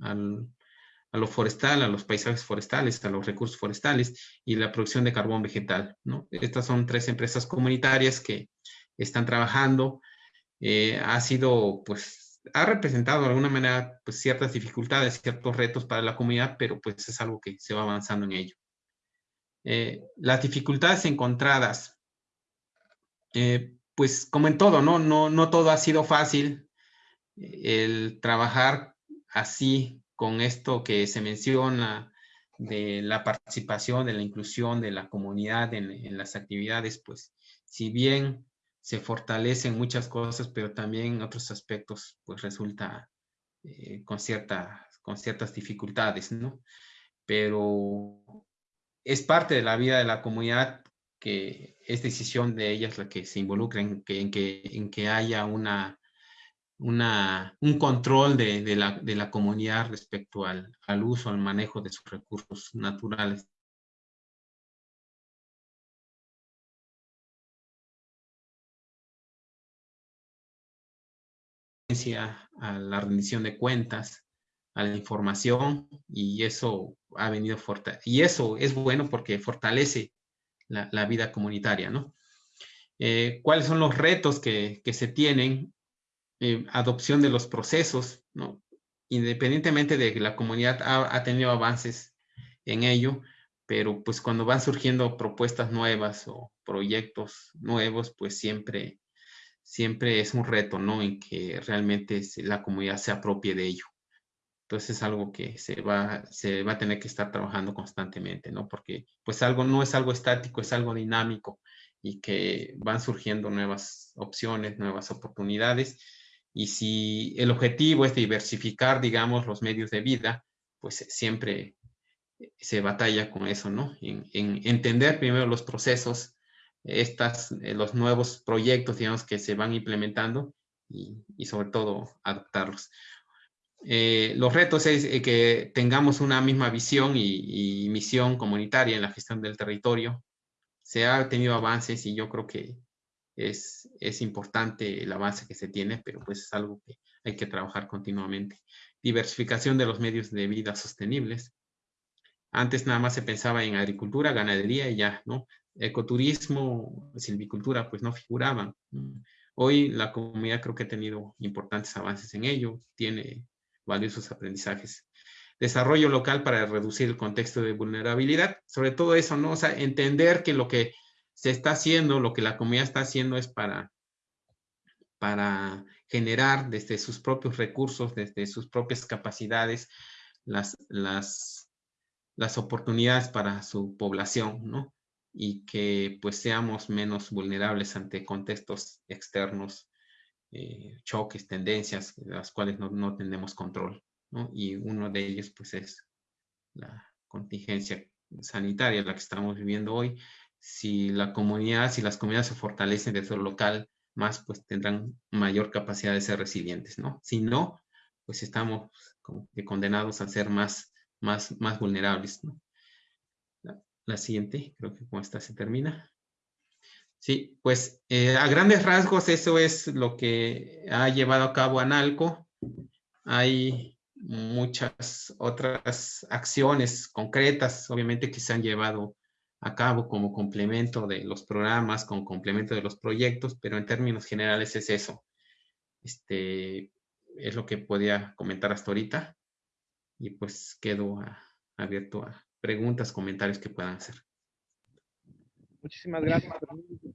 [SPEAKER 3] al a lo forestal, a los paisajes forestales, a los recursos forestales y la producción de carbón vegetal. ¿no? Estas son tres empresas comunitarias que están trabajando. Eh, ha sido, pues, ha representado de alguna manera pues, ciertas dificultades, ciertos retos para la comunidad, pero pues es algo que se va avanzando en ello. Eh, las dificultades encontradas, eh, pues como en todo, ¿no? ¿no? No todo ha sido fácil. El trabajar así con esto que se menciona de la participación, de la inclusión de la comunidad en, las actividades, pues si bien se fortalecen muchas cosas, pero también otros aspectos, pues resulta eh, con, con ciertas dificultades, ¿no? Pero es parte de la vida de la comunidad que es decisión de ellas la que se involucren, que, en, que, en que haya una un control de, la, comunidad respecto al, uso, al manejo de sus recursos naturales. A la rendición de cuentas, a la información y eso ha venido fuerte. Y eso es bueno porque fortalece la, vida comunitaria, ¿no? Eh, ¿Cuáles son los retos que, que se tienen? Eh, adopción de los procesos, ¿no? Independientemente de que la comunidad ha, tenido avances en ello, pero pues cuando van surgiendo propuestas nuevas o proyectos nuevos, pues siempre, siempre es un reto, ¿no? En que realmente la comunidad se apropie de ello. Entonces es algo que se va, se va a tener que estar trabajando constantemente, ¿no? Porque pues algo no es algo estático, es algo dinámico y que van surgiendo nuevas opciones, nuevas oportunidades y si el objetivo es diversificar, digamos, los medios de vida, pues siempre se batalla con eso, ¿no? En, entender primero los procesos, estas, eh, los nuevos proyectos, digamos, que se van implementando y, sobre todo adoptarlos. Eh, los retos es eh, que tengamos una misma visión y, misión comunitaria en la gestión del territorio. Se ha tenido avances y yo creo que es, es importante el avance que se tiene, pero pues es algo que hay que trabajar continuamente. Diversificación de los medios de vida sostenibles. Antes nada más se pensaba en agricultura, ganadería y ya, ¿no? Ecoturismo, silvicultura, pues no figuraban. Hoy la comunidad creo que ha tenido importantes avances en ello, tiene valiosos aprendizajes. Desarrollo local para reducir el contexto de vulnerabilidad, sobre todo eso, ¿no? O sea, entender que lo que se está haciendo, lo que la comunidad está haciendo es para, para generar desde sus propios recursos, desde sus propias capacidades, las, las, las oportunidades para su población, ¿no? Y que pues seamos menos vulnerables ante contextos externos, eh, choques, tendencias, de las cuales no, no tenemos control, ¿no? Y uno de ellos pues es la contingencia sanitaria, la que estamos viviendo hoy, si la comunidad, si las comunidades se fortalecen desde lo local más, pues tendrán mayor capacidad de ser resilientes, ¿no? Si no, pues estamos como que condenados a ser más, más, más vulnerables, ¿no? La, siguiente, creo que con esta se termina. Sí, pues eh, a grandes rasgos eso es lo que ha llevado a cabo Analco. Hay muchas otras acciones concretas, obviamente, que se han llevado a cabo como complemento de los programas, como complemento de los proyectos, pero en términos generales es eso. Este, es lo que podía comentar hasta ahorita. Y pues quedo abierto a preguntas, comentarios que puedan hacer.
[SPEAKER 2] Muchísimas gracias.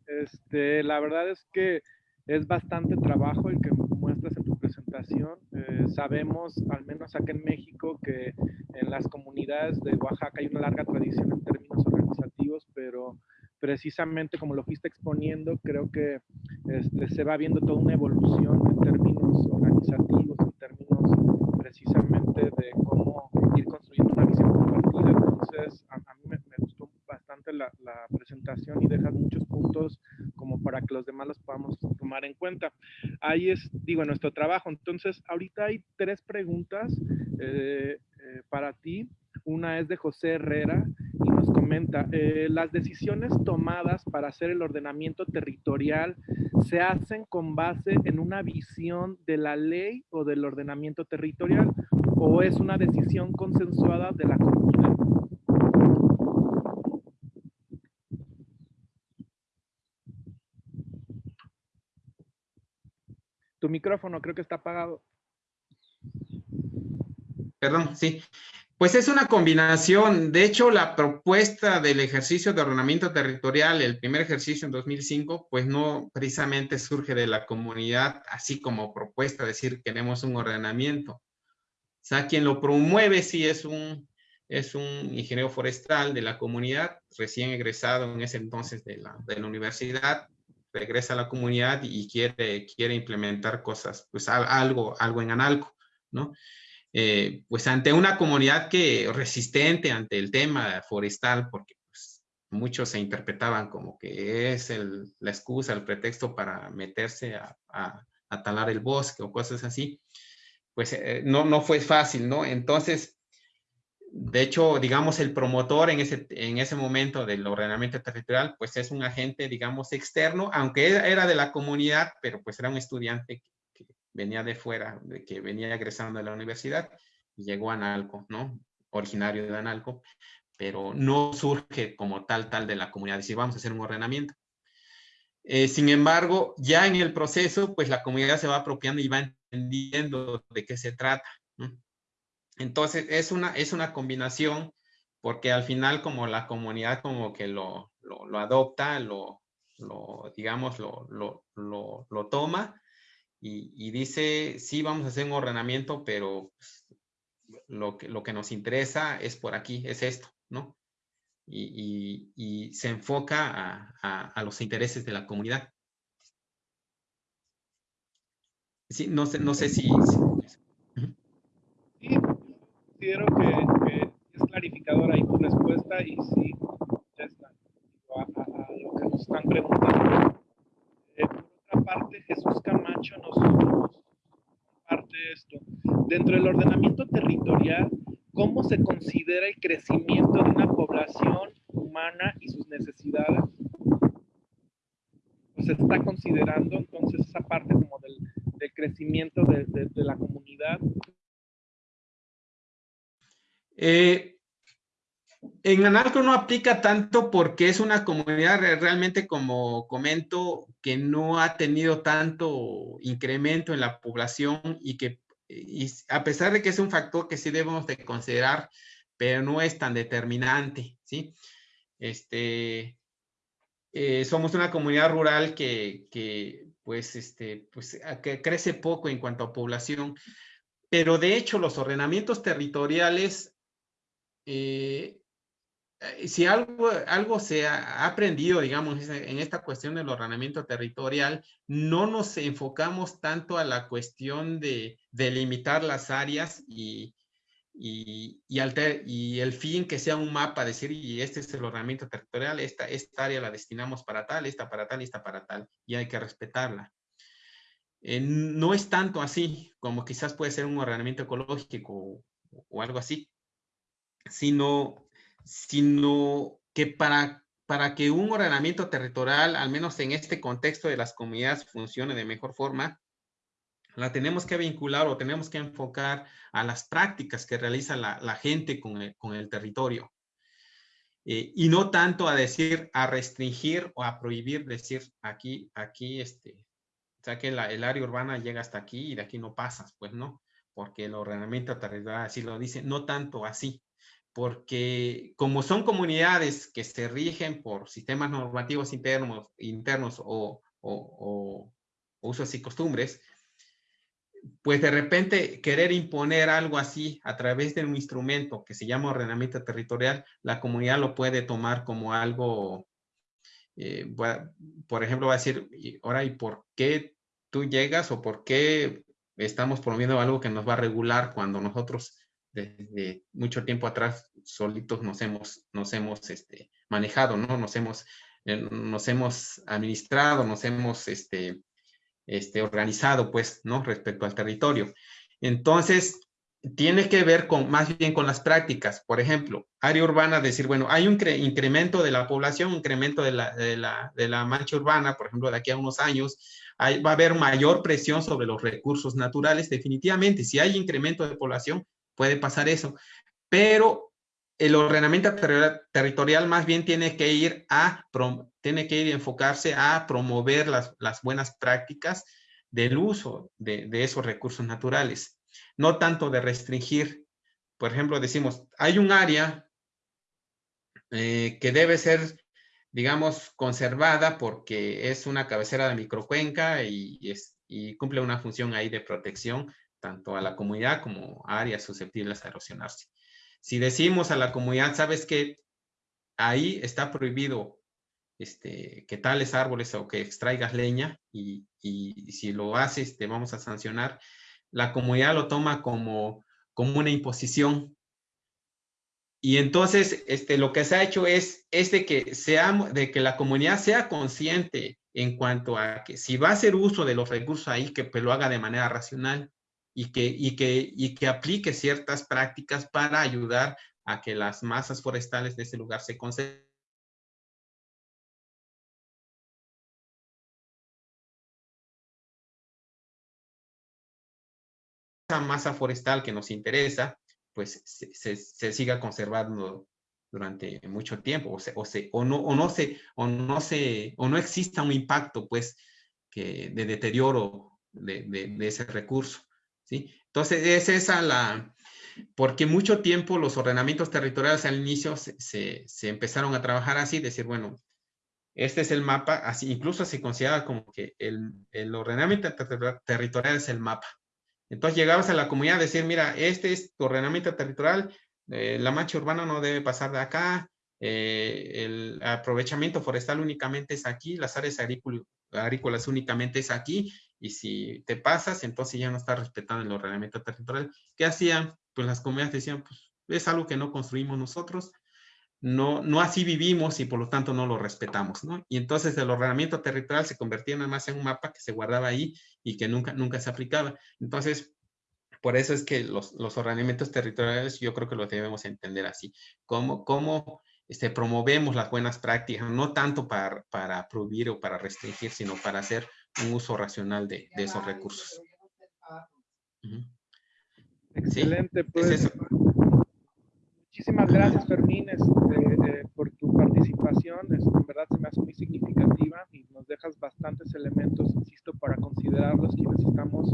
[SPEAKER 2] Este, la verdad es que es bastante trabajo el que muestras en tu presentación. Eh, sabemos, al menos acá en México, que en las comunidades de Oaxaca hay una larga tradición en términos organizativos, pero precisamente como lo fuiste exponiendo, creo que este, se va viendo toda una evolución en términos organizativos, en términos precisamente de cómo ir construyendo una visión compartida. Entonces, a, mí me, gustó bastante la, presentación y dejas muchos puntos como para que los demás los podamos tomar en cuenta. Ahí es, digo, nuestro trabajo. Entonces, ahorita hay tres preguntas eh, eh, para ti. Una es de José Herrera y nos comenta, eh, las decisiones tomadas para hacer el ordenamiento territorial se hacen con base en una visión de la ley o del ordenamiento territorial o es una decisión consensuada de la comunidad. Tu micrófono creo que está apagado.
[SPEAKER 3] Perdón, sí. Pues es una combinación. De hecho, la propuesta del ejercicio de ordenamiento territorial, el primer ejercicio en 2005, pues no precisamente surge de la comunidad, así como propuesta, decir queremos un ordenamiento. O sea, quien lo promueve sí es un, es un ingeniero forestal de la comunidad, recién egresado en ese entonces de la, de la universidad, regresa a la comunidad y quiere, quiere implementar cosas, pues algo, algo en Analco, ¿no? Eh, pues ante una comunidad que resistente ante el tema forestal, porque pues, muchos se interpretaban como que es la excusa, el pretexto para meterse a, talar el bosque o cosas así, pues eh, no, no fue fácil, ¿no? Entonces, de hecho, digamos, el promotor en ese, en ese momento del ordenamiento territorial, pues es un agente, digamos, externo, aunque era de la comunidad, pero pues era un estudiante venía de fuera, de que venía egresando de la universidad y llegó a Analco, ¿no? Originario de Analco, pero no surge como tal, tal de la comunidad, decir, vamos a hacer un ordenamiento. Eh, sin embargo, ya en el proceso, pues la comunidad se va apropiando y va entendiendo de qué se trata. Entonces, es una, es una combinación, porque al final como la comunidad como que lo, lo, adopta, lo, lo digamos, lo, lo, lo toma, y, dice, sí, vamos a hacer un ordenamiento, pero pues, lo, que, lo que nos interesa es por aquí, es esto, ¿no? Y, se enfoca a, los intereses de la comunidad. Sí, no sé, no sé si...
[SPEAKER 2] Sí, considero que, es clarificadora ahí tu respuesta y sí, está. A, a lo que nos están preguntando parte, Jesús Camacho nos, comparte esto. Dentro del ordenamiento territorial, ¿cómo se considera el crecimiento de una población humana y sus necesidades? Pues se está considerando entonces esa parte como del, crecimiento de, de, la comunidad.
[SPEAKER 3] Eh, en Analco no aplica tanto porque es una comunidad realmente, como comento, que no ha tenido tanto incremento en la población y que a pesar de que es un factor que sí debemos de considerar, pero no es tan determinante, ¿sí? Este, eh, somos una comunidad rural que, pues, este, pues, que crece poco en cuanto a población, pero de hecho los ordenamientos territoriales eh, si algo, algo se ha aprendido, digamos, en esta cuestión del ordenamiento territorial, no nos enfocamos tanto a la cuestión de delimitar las áreas y, y, y, el fin que sea un mapa, decir, y este es el ordenamiento territorial, esta, esta área la destinamos para tal, esta para tal, esta para tal, y hay que respetarla. Eh, no es tanto así como quizás puede ser un ordenamiento ecológico o algo así, sino sino que para, para que un ordenamiento territorial, al menos en este contexto de las comunidades, funcione de mejor forma, la tenemos que vincular o tenemos que enfocar a las prácticas que realiza la, gente con el, territorio. Eh, y no tanto a decir, a restringir o a prohibir, decir, aquí, aquí, este, o sea que el área urbana llega hasta aquí y de aquí no pasas, pues no, porque el ordenamiento territorial así lo dice, no tanto así, porque como son comunidades que se rigen por sistemas normativos internos, internos o, usos y costumbres, pues de repente querer imponer algo así a través de un instrumento que se llama ordenamiento territorial, la comunidad lo puede tomar como algo, eh, por ejemplo, va a decir, ahora, ¿y por qué tú llegas o por qué estamos promoviendo algo que nos va a regular cuando nosotros desde mucho tiempo atrás solitos nos hemos, nos hemos este, manejado, ¿no? Nos hemos nos hemos administrado, nos hemos este, este, organizado, pues, ¿no? Respecto al territorio. Entonces, tiene que ver con más bien con las prácticas. Por ejemplo, área urbana, decir, bueno, hay un incremento de la población, un incremento de la, de, la, de la, mancha urbana, por ejemplo, de aquí a unos años, va a haber mayor presión sobre los recursos naturales, definitivamente. Si hay incremento de población, puede pasar eso. Pero el ordenamiento territorial más bien tiene que ir a, tiene que ir a enfocarse a promover las, las buenas prácticas del uso de, de, esos recursos naturales, no tanto de restringir. Por ejemplo, decimos, hay un área eh, que debe ser, digamos, conservada porque es una cabecera de microcuenca y, es, y cumple una función ahí de protección tanto a la comunidad como a áreas susceptibles a erosionarse. Si decimos a la comunidad, sabes que ahí está prohibido este, que tales árboles o que extraigas leña y, si lo haces te vamos a sancionar, la comunidad lo toma como, como una imposición. Y entonces este, lo que se ha hecho es, es de, que sea, de que la comunidad sea consciente en cuanto a que si va a hacer uso de los recursos ahí, que pues, lo haga de manera racional y que, y que, y que aplique ciertas prácticas para ayudar a que las masas forestales de ese lugar se conserven. Esa masa forestal que nos interesa, pues se, se, siga conservando durante mucho tiempo o, se, o, se, o, no, o, no se, o, no se, o no exista un impacto pues que, de deterioro de, de, de ese recurso. ¿Sí? Entonces, es esa la... Porque mucho tiempo los ordenamientos territoriales al inicio se, se, empezaron a trabajar así, decir, bueno, este es el mapa, así incluso se considera como que el, el ordenamiento territorial es el mapa. Entonces llegabas a la comunidad a decir, mira, este es tu ordenamiento territorial, eh, la mancha urbana no debe pasar de acá, eh, el aprovechamiento forestal únicamente es aquí, las áreas agrícolas únicamente es aquí, y si te pasas, entonces ya no estás respetando el ordenamiento territorial. ¿Qué hacían? Pues las comunidades decían, pues es algo que no construimos nosotros, no, no así vivimos y por lo tanto no lo respetamos, ¿no? Y entonces el ordenamiento territorial se convertía nada más en un mapa que se guardaba ahí y que nunca, nunca se aplicaba. Entonces, por eso es que los, los ordenamientos territoriales yo creo que los debemos entender así, como, como este, promovemos las buenas prácticas, no tanto para, para prohibir o para restringir, sino para hacer un uso racional de, de esos recursos.
[SPEAKER 2] Excelente, pues. Muchísimas gracias, Fermín, este, por tu participación. en verdad se me hace muy significativa y nos dejas bastantes elementos, insisto, para considerarlos quienes estamos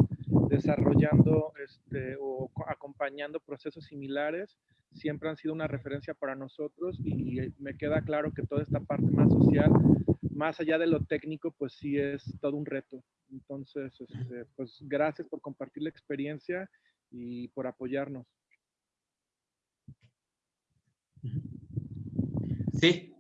[SPEAKER 2] desarrollando este, o acompañando procesos similares. Siempre han sido una referencia para nosotros y me queda claro que toda esta parte más social más allá de lo técnico, pues sí es todo un reto. Entonces, este, pues gracias por compartir la experiencia y por apoyarnos.
[SPEAKER 3] Sí,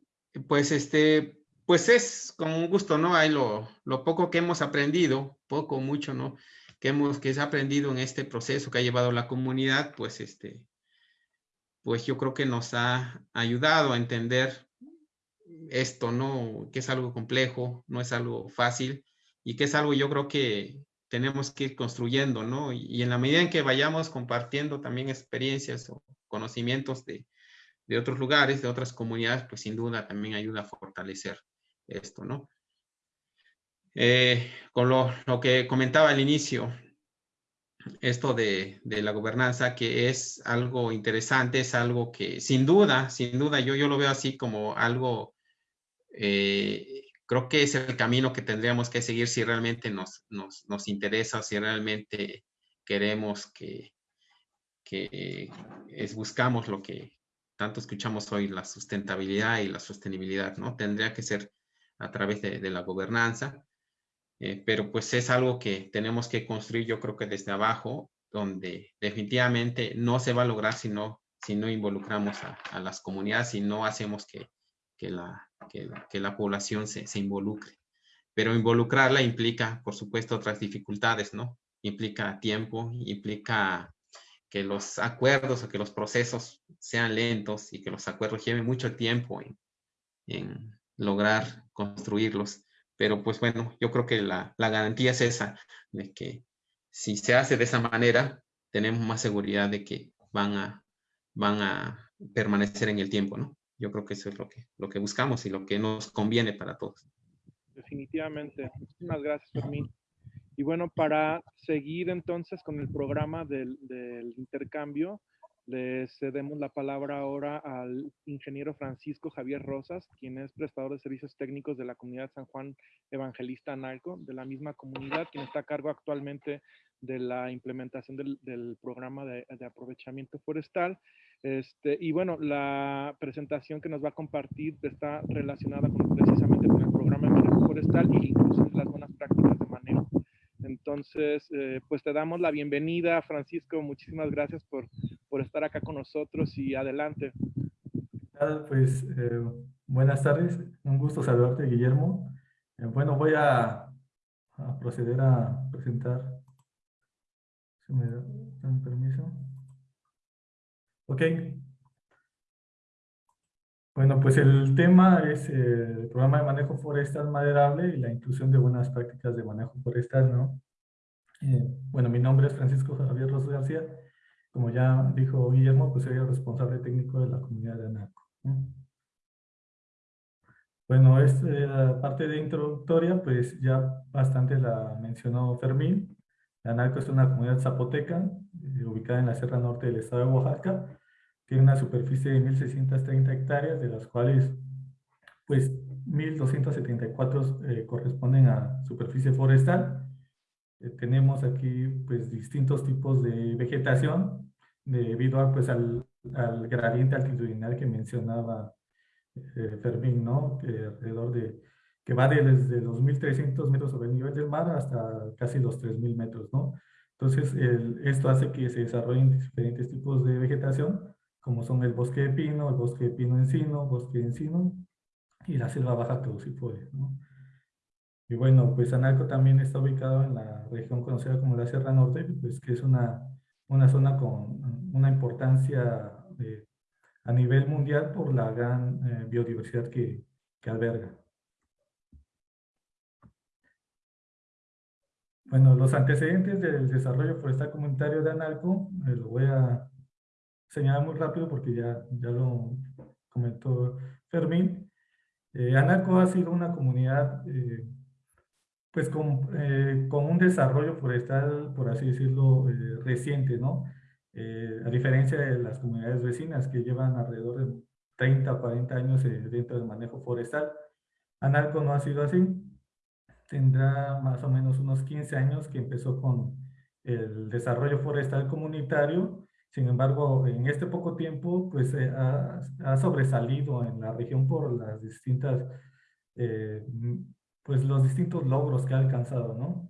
[SPEAKER 3] pues este, pues es con un gusto, ¿no? Hay lo, poco que hemos aprendido, poco, mucho, ¿no? Que hemos, que ha aprendido en este proceso que ha llevado la comunidad, pues este, pues yo creo que nos ha ayudado a entender esto, ¿no? Que es algo complejo, no es algo fácil y que es algo yo creo que tenemos que ir construyendo, ¿no? Y, en la medida en que vayamos compartiendo también experiencias o conocimientos de, de otros lugares, de otras comunidades, pues sin duda también ayuda a fortalecer esto, ¿no? Eh, con lo, lo, que comentaba al inicio, esto de, de, la gobernanza, que es algo interesante, es algo que sin duda, sin duda, yo, yo lo veo así como algo eh, creo que es el camino que tendríamos que seguir si realmente nos, nos, nos interesa, si realmente queremos que, que es, buscamos lo que tanto escuchamos hoy, la sustentabilidad y la sostenibilidad, ¿no? Tendría que ser a través de, de la gobernanza, eh, pero pues es algo que tenemos que construir yo creo que desde abajo, donde definitivamente no se va a lograr si no, si no involucramos a, a las comunidades, si no hacemos que, que la, que, la población se, se, involucre. Pero involucrarla implica, por supuesto, otras dificultades, ¿no? Implica tiempo, implica que los acuerdos o que los procesos sean lentos y que los acuerdos lleven mucho tiempo en, en lograr construirlos. Pero pues bueno, yo creo que la, la garantía es esa, de que si se hace de esa manera, tenemos más seguridad de que van a, van a permanecer en el tiempo, ¿no? Yo creo que eso es lo que, lo que buscamos y lo que nos conviene para todos.
[SPEAKER 2] Definitivamente. Muchísimas gracias, Fermín. Y bueno, para seguir entonces con el programa del, intercambio, le cedemos la palabra ahora al ingeniero Francisco Javier Rosas, quien es prestador de servicios técnicos de la comunidad San Juan Evangelista Narco, de la misma comunidad, quien está a cargo actualmente de la implementación del, programa de, aprovechamiento forestal. Este, y bueno, la presentación que nos va a compartir está relacionada precisamente con el programa de forestal y incluso las buenas prácticas. Entonces, eh, pues te damos la bienvenida, Francisco. Muchísimas gracias por, por estar acá con nosotros y adelante.
[SPEAKER 4] Pues eh, buenas tardes, un gusto saludarte, Guillermo. Eh, bueno, voy a, proceder a presentar si me dan permiso. Ok. Bueno, pues el tema es el programa de manejo forestal maderable y la inclusión de buenas prácticas de manejo forestal, ¿no? Eh, bueno, mi nombre es Francisco Javier Rosas García. Como ya dijo Guillermo, pues soy el responsable técnico de la comunidad de ANACO. Bueno, esta parte de introductoria, pues ya bastante la mencionó Fermín. Analco es una comunidad zapoteca eh, ubicada en la Sierra Norte del estado de Oaxaca. Tiene una superficie de 1.630 hectáreas, de las cuales pues 1.274 eh, corresponden a superficie forestal. Eh, tenemos aquí pues distintos tipos de vegetación debido a, pues, al, al gradiente altitudinal que mencionaba Fermín, ¿no? Que alrededor de que va desde los 1.300 metros sobre el nivel del mar hasta casi los 3.000 metros, ¿no? Entonces, esto hace que se desarrollen diferentes tipos de vegetación, como son el bosque de pino, el bosque de pino encino, bosque de encino y la selva baja caducifolia, ¿no? Y bueno, pues Analco también está ubicado en la región conocida como la Sierra Norte, pues que es una, una zona con una importancia a nivel mundial por la gran eh, biodiversidad que, que alberga. Bueno, los antecedentes del desarrollo forestal comunitario de Analco, eh, lo voy a señalar muy rápido porque ya, ya lo comentó Fermín. Eh, Analco ha sido una comunidad eh, pues con, con, un desarrollo forestal, por así decirlo, reciente, ¿no? a diferencia de las comunidades vecinas que llevan alrededor de 30 o 40 años dentro del manejo forestal. Analco no ha sido así tendrá más o menos unos 15 años que empezó con el desarrollo forestal comunitario. Sin embargo, en este poco tiempo, pues eh, ha, sobresalido en la región por las distintas, eh, pues los distintos logros que ha alcanzado, ¿no?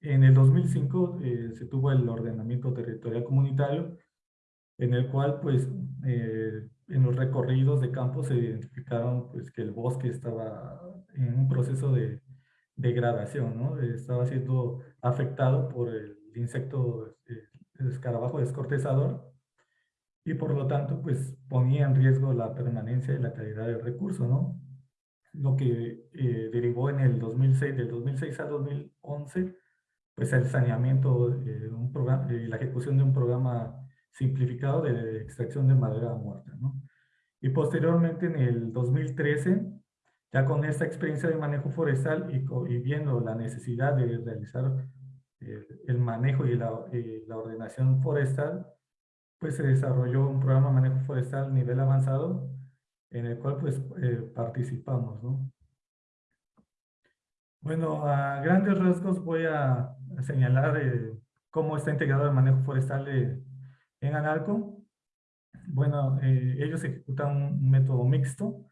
[SPEAKER 4] En el 2005 eh, se tuvo el ordenamiento territorial comunitario, en el cual, pues, en los recorridos de campo se identificaron, pues, que el bosque estaba en un proceso de degradación, ¿no? Estaba siendo afectado por el insecto eh, el escarabajo descortezador y por lo tanto pues ponía en riesgo la permanencia y la calidad del recurso, ¿no? Lo que eh, derivó en el 2006, del 2006 al 2011, pues el saneamiento eh, un programa, y la ejecución de un programa simplificado de extracción de madera muerta, ¿no? Y posteriormente en el 2013 ya con esta experiencia de manejo forestal y, viendo la necesidad de realizar eh, el manejo y la, ordenación forestal, pues se desarrolló un programa de manejo forestal nivel avanzado en el cual pues eh, participamos, ¿no? Bueno, a grandes rasgos voy a, señalar eh, cómo está integrado el manejo forestal en Analco. Bueno, ellos ejecutan un método mixto,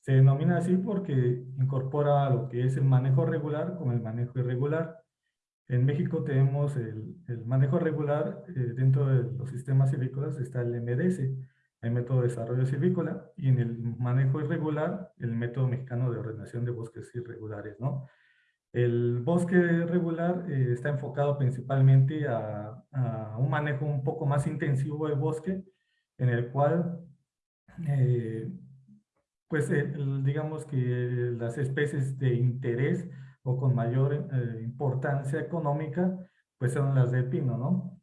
[SPEAKER 4] se denomina así porque incorpora lo que es el manejo regular con el manejo irregular. En México tenemos el, el manejo regular, eh, dentro de los sistemas silvícolas está el MDS, el método de desarrollo silvícola, y en el manejo irregular, el método mexicano de ordenación de bosques irregulares, ¿no? El bosque regular eh, está enfocado principalmente a, a, un manejo un poco más intensivo del bosque, en el cual eh, pues digamos que las especies de interés o con mayor eh, importancia económica, pues son las de pino, ¿no?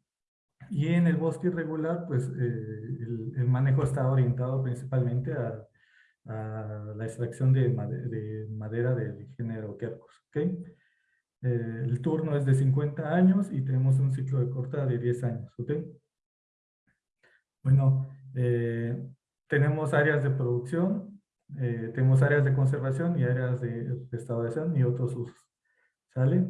[SPEAKER 4] Y en el bosque irregular, pues eh, el, manejo está orientado principalmente a, la extracción de, de, madera del género Quercus, ¿ok? Eh, el turno es de 50 años y tenemos un ciclo de corta de 10 años, ¿ok? Bueno, tenemos áreas de producción, eh, tenemos áreas de conservación y áreas de restauración y otros usos. ¿Sale?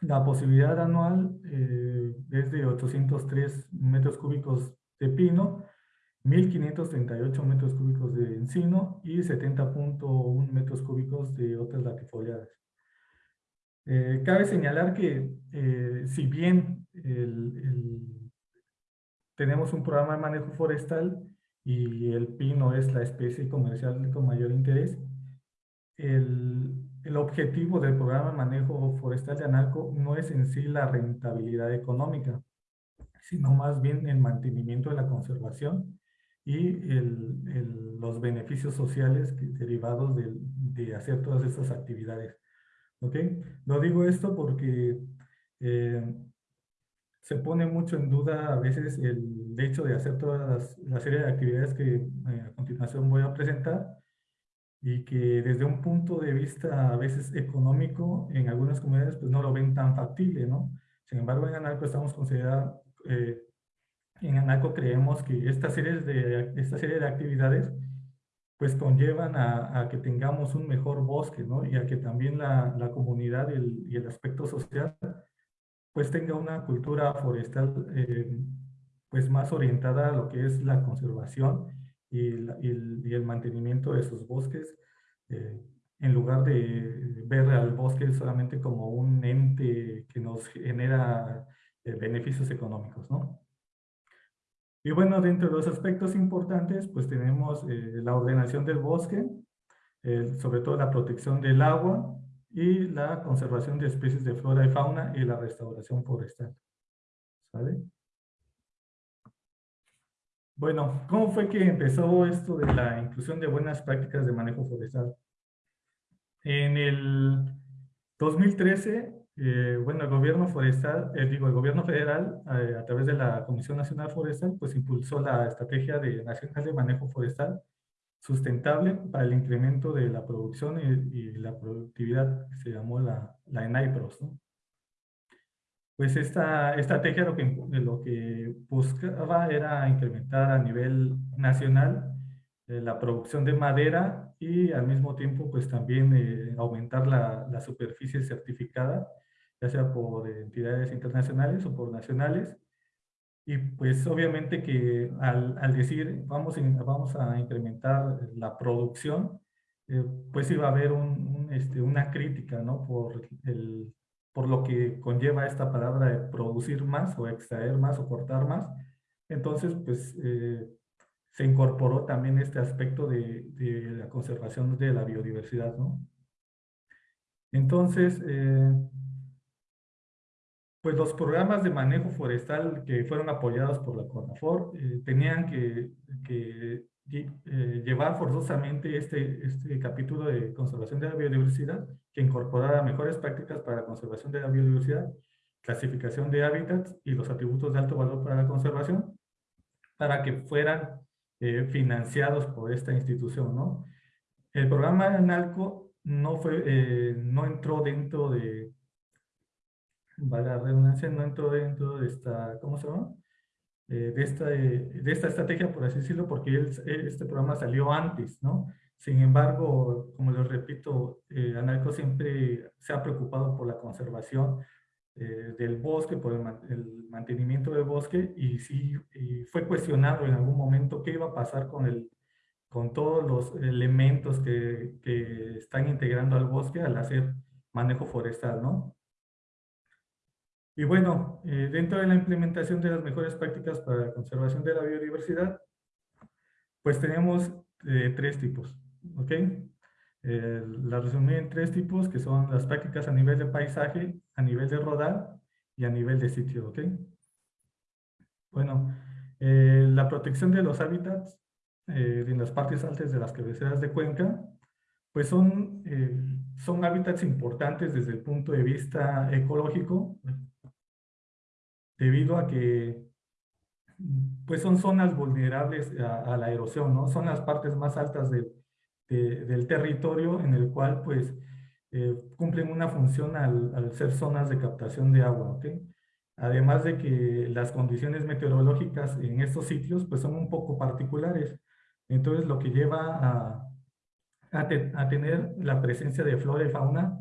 [SPEAKER 4] La posibilidad anual eh, es de 803 metros cúbicos de pino, 1.538 metros cúbicos de encino y 70.1 metros cúbicos de otras latifoliadas. Eh, cabe señalar que si bien tenemos un programa de manejo forestal, y el pino es la especie comercial con mayor interés, el, el, objetivo del programa de manejo forestal de ANALCO no es en sí la rentabilidad económica, sino más bien el mantenimiento de la conservación y el, el, los beneficios sociales derivados de, de, hacer todas estas actividades. ¿Ok? Lo digo esto porque eh, se pone mucho en duda a veces el hecho de hacer toda la serie de actividades que eh, a continuación voy a presentar y que desde un punto de vista a veces económico en algunas comunidades pues no lo ven tan factible, ¿no? Sin embargo en Analco estamos considerando, eh, en Analco creemos que esta serie de, esta serie de actividades pues conllevan a, que tengamos un mejor bosque, ¿no? Y a que también la, la comunidad y el, y el aspecto social pues tenga una cultura forestal eh, pues más orientada a lo que es la conservación y, el, mantenimiento de sus bosques, eh, en lugar de ver al bosque solamente como un ente que nos genera eh, beneficios económicos, ¿no? Y bueno, dentro de los aspectos importantes, pues tenemos la ordenación del bosque, sobre todo la protección del agua, y la conservación de especies de flora y fauna y la restauración forestal. ¿Sale? Bueno, ¿cómo fue que empezó esto de la inclusión de buenas prácticas de manejo forestal? En el 2013, eh, bueno, el gobierno forestal, eh, digo, el gobierno federal, eh, a través de la Comisión Nacional Forestal, pues impulsó la estrategia de nacional de manejo forestal sustentable para el incremento de la producción y, la productividad, que se llamó la, la ENAIPROS. ¿no? Pues esta estrategia lo que, lo que buscaba era incrementar a nivel nacional eh, la producción de madera y al mismo tiempo pues también eh, aumentar la, la superficie certificada, ya sea por entidades internacionales o por nacionales, y pues obviamente que al, al decir vamos, vamos a incrementar la producción, eh, pues iba a haber un, este, una crítica, ¿no? Por, el, por lo que conlleva esta palabra de producir más o extraer más o cortar más. Entonces, pues eh, se incorporó también este aspecto de, de, la conservación de la biodiversidad, ¿no? Entonces, eh, pues los programas de manejo forestal que fueron apoyados por la CONAFOR eh, tenían que, eh, llevar forzosamente este, este capítulo de conservación de la biodiversidad que incorporara mejores prácticas para la conservación de la biodiversidad, clasificación de hábitats y los atributos de alto valor para la conservación, para que fueran eh, financiados por esta institución, ¿no? El programa ANALCO no, fue, no entró dentro de, la redundancia, no entró dentro de esta, ¿cómo se llama? Eh, de, esta, de esta estrategia, por así decirlo, porque este programa salió antes, ¿no? Sin embargo, como les repito, eh, Analco siempre se ha preocupado por la conservación eh, del bosque, por el, mantenimiento del bosque, y sí fue cuestionado en algún momento qué iba a pasar con, el, con todos los elementos que, que están integrando al bosque al hacer manejo forestal, ¿no? Y bueno, eh, dentro de la implementación de las mejores prácticas para la conservación de la biodiversidad, pues tenemos eh, tres tipos, ¿ok? Eh, la resumí en tres tipos, que son las prácticas a nivel de paisaje, a nivel de rodar y a nivel de sitio, ¿ok? Bueno, la protección de los hábitats en las partes altas de las cabeceras de cuenca, pues son, son hábitats importantes desde el punto de vista ecológico, debido a que pues son zonas vulnerables a, la erosión, ¿no? Son las partes más altas del territorio en el cual pues eh, cumplen una función al, al, ser zonas de captación de agua, ¿ok? Además de que las condiciones meteorológicas en estos sitios pues son un poco particulares. Entonces lo que lleva a, a, tener la presencia de flora y fauna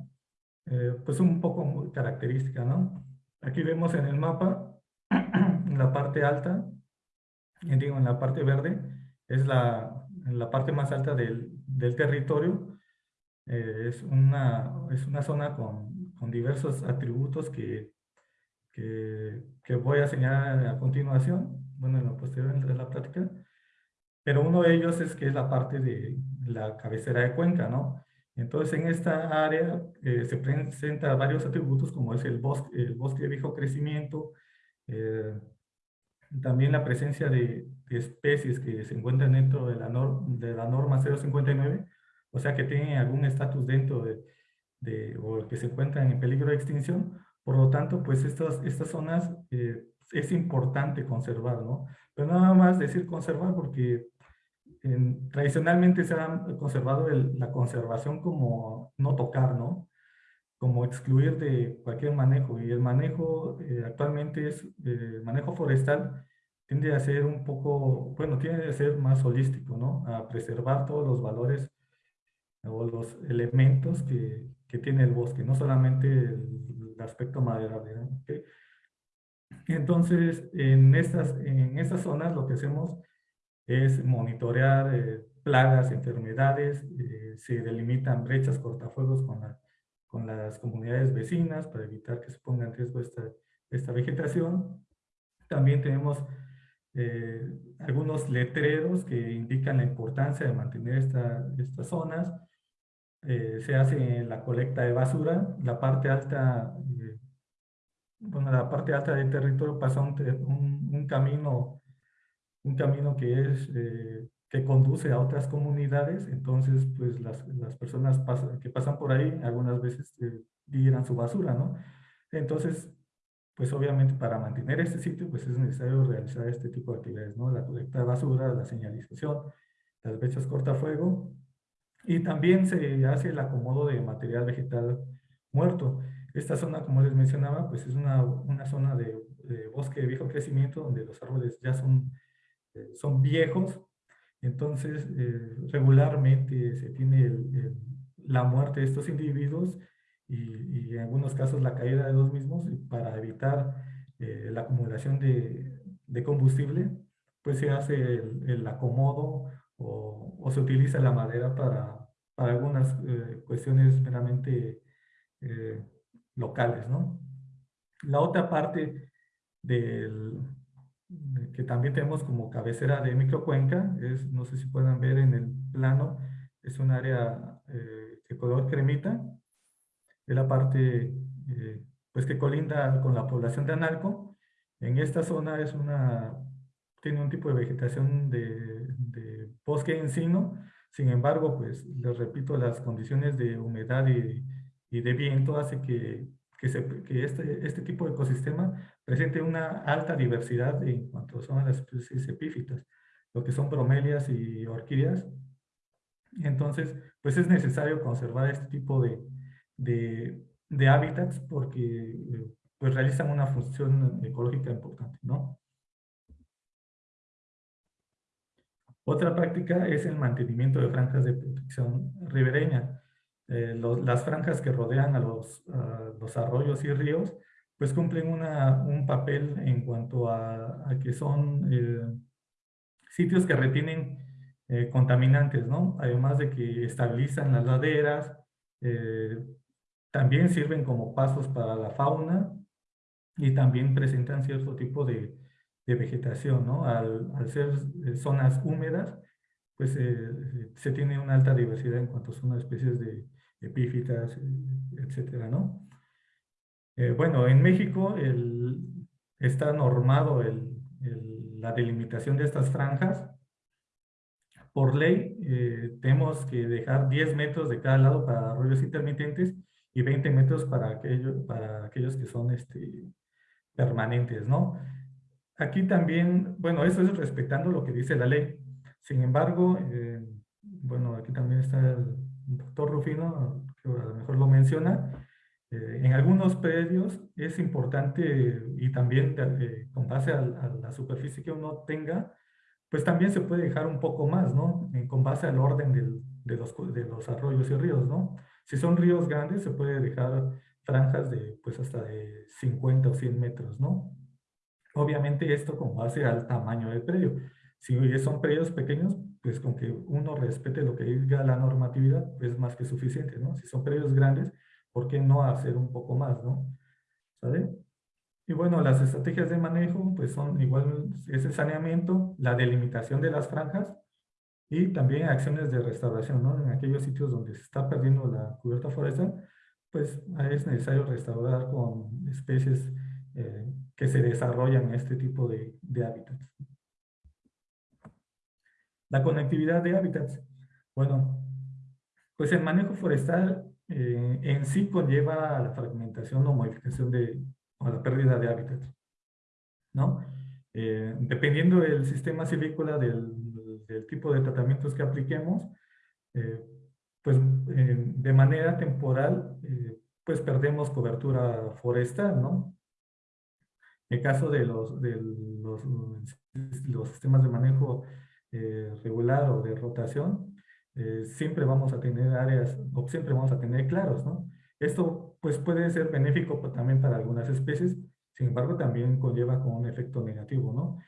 [SPEAKER 4] eh, pues un poco característica, ¿no? Aquí vemos en el mapa, [clears throat] en la parte alta, digo en la parte verde, es la, la parte más alta del, del territorio. Eh, es, una, es una zona con, con diversos atributos que que, voy a señalar a continuación, bueno, en lo posterior de la práctica, pero uno de ellos es que es la parte de la cabecera de cuenca, ¿no? Entonces, en esta área eh, se presentan varios atributos como es el bosque, el bosque de viejo crecimiento, eh, también la presencia de, especies que se encuentran dentro de la, de la norma 059, o sea que tienen algún estatus dentro de, de, o que se encuentran en peligro de extinción, por lo tanto, pues estas, estas zonas eh, es importante conservar, ¿no? Pero nada más decir conservar porque tradicionalmente se ha conservado la conservación como no tocar, ¿no? Como excluir de cualquier manejo. Y el manejo eh, actualmente es, eh, manejo forestal tiende a ser un poco, bueno, tiene que ser más holístico, ¿no? A preservar todos los valores o los elementos que, que tiene el bosque, no solamente el, aspecto maderable. Entonces, en estas, en estas zonas lo que hacemos es monitorear eh, plagas, enfermedades, eh, se delimitan brechas cortafuegos con, la, con las comunidades vecinas para evitar que se ponga en riesgo esta, esta vegetación. También tenemos eh, algunos letreros que indican la importancia de mantener esta, estas zonas. se hace la colecta de basura. La parte alta bueno, la parte alta del territorio pasa un, un, camino, un camino que es, eh, que conduce a otras comunidades, entonces pues las, las personas que pasan por ahí algunas veces eh, tiran su basura, ¿no? Entonces, pues obviamente para mantener este sitio pues es necesario realizar este tipo de actividades, ¿no? La colecta de basura, la señalización, las brechas cortafuego y también se hace el acomodo de material vegetal muerto. Esta zona, como les mencionaba, pues es una, una zona de, bosque de viejo crecimiento donde los árboles ya son, son viejos. Entonces, eh, regularmente se tiene la muerte de estos individuos y, en algunos casos la caída de los mismos para evitar eh, la acumulación de, combustible, pues se hace el, acomodo o, o, se utiliza la madera para, para algunas cuestiones meramente locales, ¿no? La otra parte del, que también tenemos como cabecera de microcuenca, es, no sé si pueden ver en el plano, es un área eh, de color cremita, es la parte eh, pues que colinda con la población de Analco. En esta zona es una, tiene un tipo de vegetación de, de bosque encino, sin embargo, pues les repito, las condiciones de humedad y y de viento hace que, que, se, que este, este tipo de ecosistema presente una alta diversidad en cuanto son las especies epífitas, lo que son bromelias y orquídeas. Entonces, pues es necesario conservar este tipo de, de, hábitats porque pues realizan una función ecológica importante, ¿no? Otra práctica es el mantenimiento de franjas de protección ribereña. Eh, las franjas que rodean a los, los, arroyos y ríos, pues cumplen una, un papel en cuanto a, que son eh, sitios que retienen eh, contaminantes, ¿no? Además de que estabilizan las laderas, también sirven como pasos para la fauna y también presentan cierto tipo de, de vegetación, ¿no? Al, al ser zonas húmedas, pues se tiene una alta diversidad en cuanto son especies de, epífitas, etcétera, ¿no? Eh, bueno, en México está normado la delimitación de estas franjas por ley eh, tenemos que dejar 10 metros de cada lado para arroyos intermitentes y 20 metros para aquellos que son este, permanentes, ¿no? Aquí también, bueno, eso es respetando lo que dice la ley. Sin embargo, eh, bueno, aquí también está el doctor Rufino, que a lo mejor lo menciona, eh, en algunos predios es importante y también con base a, a, la superficie que uno tenga, pues también se puede dejar un poco más, ¿no? con base al orden del, de, los, de los arroyos y ríos, ¿no? Si son ríos grandes, se puede dejar franjas de, pues, hasta de 50 o 100 metros, ¿no? Obviamente esto con base al tamaño del predio. Si son predios pequeños, pues con que uno respete lo que diga la normatividad, es más que suficiente, ¿no? Si son predios grandes, ¿por qué no hacer un poco más, no? ¿Sabe? Y bueno, las estrategias de manejo pues son igual ese saneamiento, la delimitación de las franjas y también acciones de restauración, ¿no? En aquellos sitios donde se está perdiendo la cubierta forestal, pues es necesario restaurar con especies eh, que se desarrollan en este tipo de, de hábitats. La conectividad de hábitats. Bueno, pues el manejo forestal eh, en sí conlleva la fragmentación o modificación de, o la pérdida de hábitat. ¿no? Eh, dependiendo del sistema silvícola, del, del, tipo de tratamientos que apliquemos, eh, pues eh, de manera temporal, pues perdemos cobertura forestal, ¿no? En el caso de los, de los, los sistemas de manejo regular o de rotación, siempre vamos a tener áreas, o siempre vamos a tener claros, ¿no? Esto pues puede ser benéfico también para algunas especies, sin embargo también conlleva con un efecto negativo, ¿no?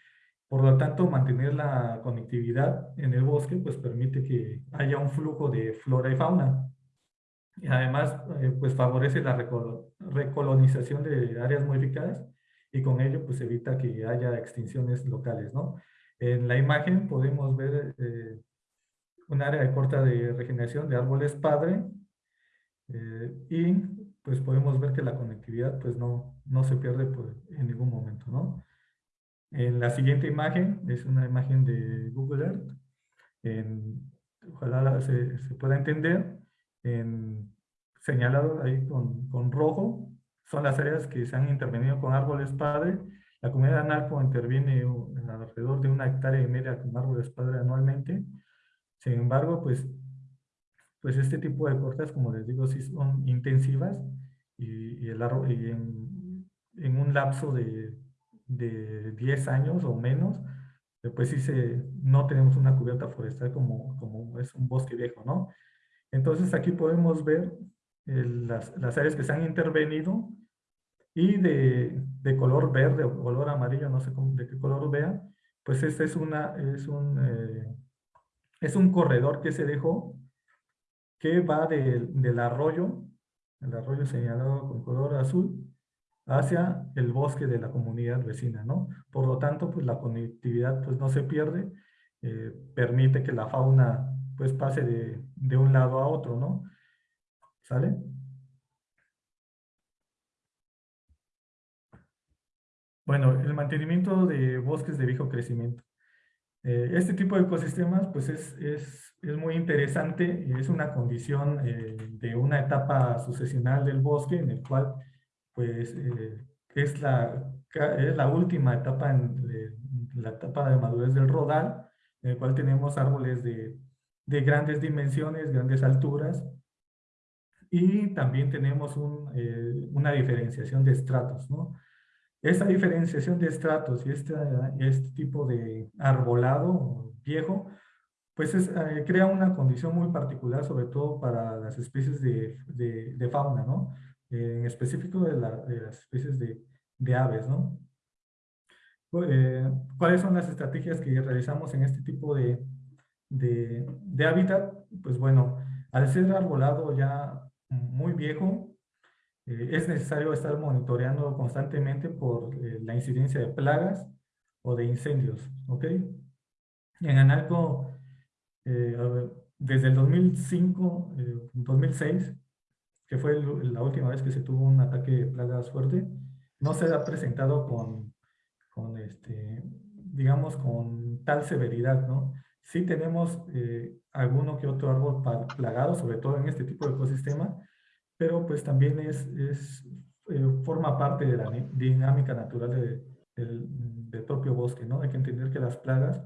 [SPEAKER 4] Por lo tanto, mantener la conectividad en el bosque pues permite que haya un flujo de flora y fauna. Y además, eh, pues favorece la recolonización de áreas modificadas y con ello pues evita que haya extinciones locales, ¿no? En la imagen podemos ver eh, un área de corta de regeneración de árboles padre eh, y pues podemos ver que la conectividad pues no, no se pierde en ningún momento, ¿no? En la siguiente imagen es una imagen de Google Earth. En, ojalá se, se, pueda entender. En, señalado ahí con, con, rojo son las áreas que se han intervenido con árboles padre. La comunidad de Analco interviene alrededor de una hectárea y media con árboles padre anualmente. Sin embargo, pues pues este tipo de cortes, como les digo, sí son intensivas y, el, y en, en, un lapso de, de 10 años o menos, pues sí se, no tenemos una cubierta forestal como, como es un bosque viejo, ¿no? Entonces aquí podemos ver las, las, áreas que se han intervenido y de, de, color verde o color amarillo, no sé cómo, de qué color vean, pues este es, una, es, un, eh, es un corredor que se dejó que va del arroyo, el arroyo señalado con color azul, hacia el bosque de la comunidad vecina, ¿no? Por lo tanto, pues la conectividad pues no se pierde, eh, permite que la fauna pues pase de, de un lado a otro, ¿no? ¿Sale? Bueno, el mantenimiento de bosques de viejo crecimiento. Eh, este tipo de ecosistemas pues es, es, es muy interesante es una condición eh, de una etapa sucesional del bosque en el cual pues eh, es, la, es la última etapa, en, la etapa de madurez del rodal, en el cual tenemos árboles de, de grandes dimensiones, grandes alturas, y también tenemos un, una diferenciación de estratos, ¿no? Esta diferenciación de estratos y este, este tipo de arbolado viejo, pues eh, crea una condición muy particular, sobre todo para las especies de, de, fauna, ¿no? en específico de, las especies de, de aves, ¿no? Eh, ¿Cuáles son las estrategias que realizamos en este tipo de, de hábitat? Pues bueno, al ser arbolado ya muy viejo, eh, es necesario estar monitoreando constantemente por eh, la incidencia de plagas o de incendios, ¿ok? En Analco, eh, desde el 2005, 2006, que fue la última vez que se tuvo un ataque de plagas fuerte, no se ha presentado con, con este, digamos, con tal severidad, ¿no? Sí tenemos eh, alguno que otro árbol plagado, sobre todo en este tipo de ecosistema, pero pues también es, es eh, forma parte de la dinámica natural del, del, propio bosque, ¿no? Hay que entender que las plagas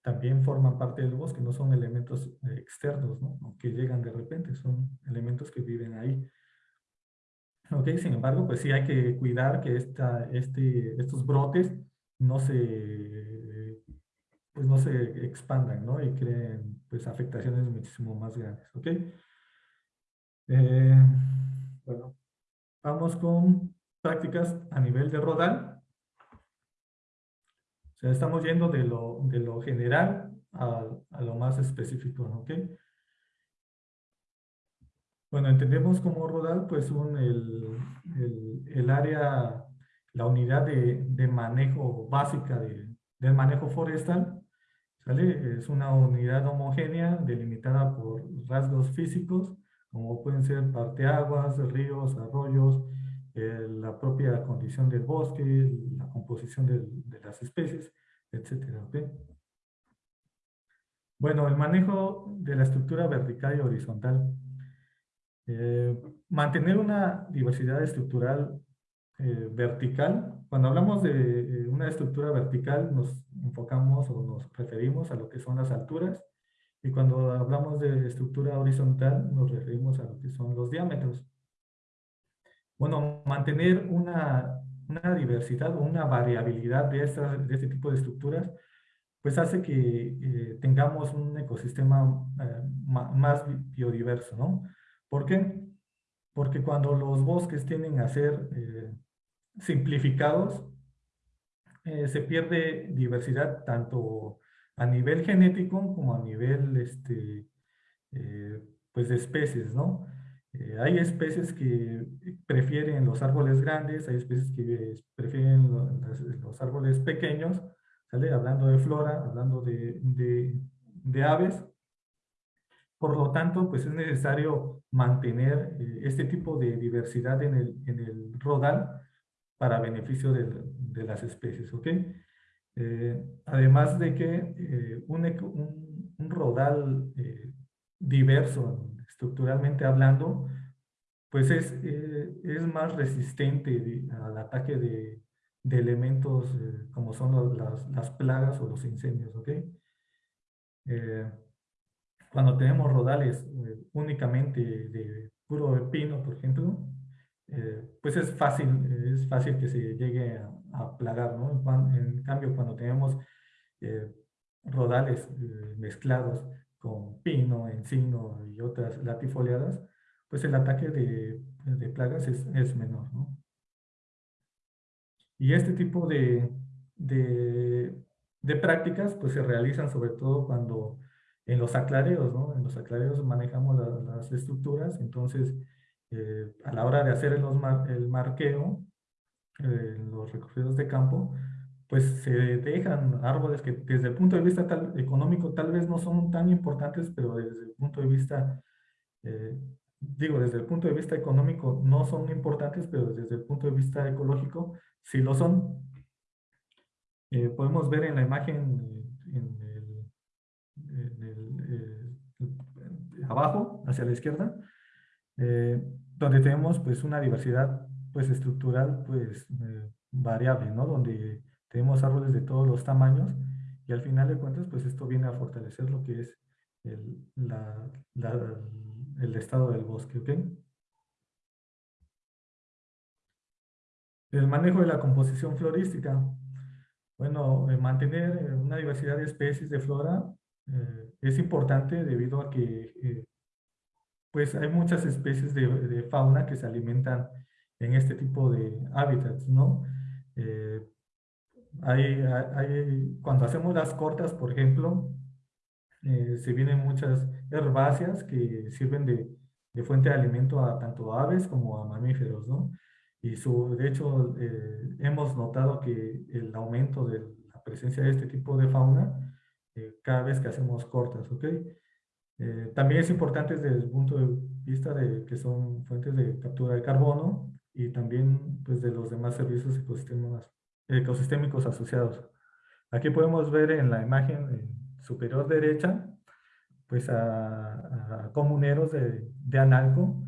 [SPEAKER 4] también forman parte del bosque, no son elementos eh, externos, ¿no? Que llegan de repente, son elementos que viven ahí. Ok, sin embargo, pues sí hay que cuidar que esta, este, estos brotes no se, pues no se expandan, ¿no? Y creen, pues, afectaciones muchísimo más grandes, ¿ok? Eh, bueno, vamos con prácticas a nivel de rodal. O sea, estamos yendo de lo, de lo general a, a lo más específico, ¿ok? Bueno, entendemos como rodal, pues un, el, el, el área la unidad de, de manejo básica de, del manejo forestal, ¿sale? Es una unidad homogénea delimitada por rasgos físicos, como pueden ser parteaguas, ríos, arroyos, eh, la propia condición del bosque, la composición de, de las especies, etcétera, Bueno, el manejo de la estructura vertical y horizontal. Eh, mantener una diversidad estructural eh, vertical. Cuando hablamos de eh, una estructura vertical nos enfocamos o nos referimos a lo que son las alturas y cuando hablamos de estructura horizontal nos referimos a lo que son los diámetros. Bueno, mantener una, una diversidad o una variabilidad de, de este tipo de estructuras pues hace que eh, tengamos un ecosistema más biodiverso, ¿no? ¿Por qué? Porque cuando los bosques tienden a ser simplificados, eh, se pierde diversidad tanto a nivel genético como a nivel este, eh, pues de especies, ¿no? Eh, hay especies que prefieren los árboles grandes, hay especies que prefieren los, árboles pequeños, ¿sale? Hablando de flora, hablando de, de, aves. Por lo tanto, pues es necesario mantener este tipo de diversidad en el, en el rodal para beneficio de, de las especies, ¿ok? Eh, además de que eh, un, un, un, rodal eh, diverso, estructuralmente hablando, pues es, es más resistente al ataque de, de elementos como son las, las, plagas o los incendios, ¿ok? cuando tenemos rodales únicamente de puro pino, por ejemplo, eh, pues es fácil, es fácil que se llegue a, plagar, ¿no? En, cambio, cuando tenemos eh, rodales eh, mezclados con pino, encino y otras latifoliadas, pues el ataque de, de plagas es, es, menor, ¿no? Y este tipo de, de, de, prácticas pues se realizan sobre todo cuando en los aclareos, ¿no? En los aclareos manejamos las estructuras, entonces eh, a la hora de hacer el, el marqueo, eh, los recorridos de campo, pues se dejan árboles que desde el punto de vista tal, económico tal vez no son tan importantes, pero desde el punto de vista, eh, digo, desde el punto de vista económico no son importantes, pero desde el punto de vista ecológico sí lo son. podemos ver en la imagen en abajo, hacia la izquierda, eh, donde tenemos pues una diversidad pues estructural pues eh, variable, ¿no? Donde tenemos árboles de todos los tamaños y al final de cuentas pues esto viene a fortalecer lo que es el, la, el estado del bosque, ¿ok? El manejo de la composición florística. Bueno, eh, mantener una diversidad de especies de flora es importante debido a que pues hay muchas especies de, fauna que se alimentan en este tipo de hábitats, ¿no? Eh, hay, cuando hacemos las cortas, por ejemplo, eh, se vienen muchas herbáceas que sirven de, fuente de alimento a tanto aves como a mamíferos, ¿no? Y su, de hecho, eh, hemos notado que el aumento de la presencia de este tipo de fauna cada vez que hacemos cortas, ¿ok? Eh, también es importante desde el punto de vista de que son fuentes de captura de carbono y también pues, de los demás servicios ecosistémicos asociados. Aquí podemos ver en la imagen, superior derecha, pues a, comuneros de, de, Analco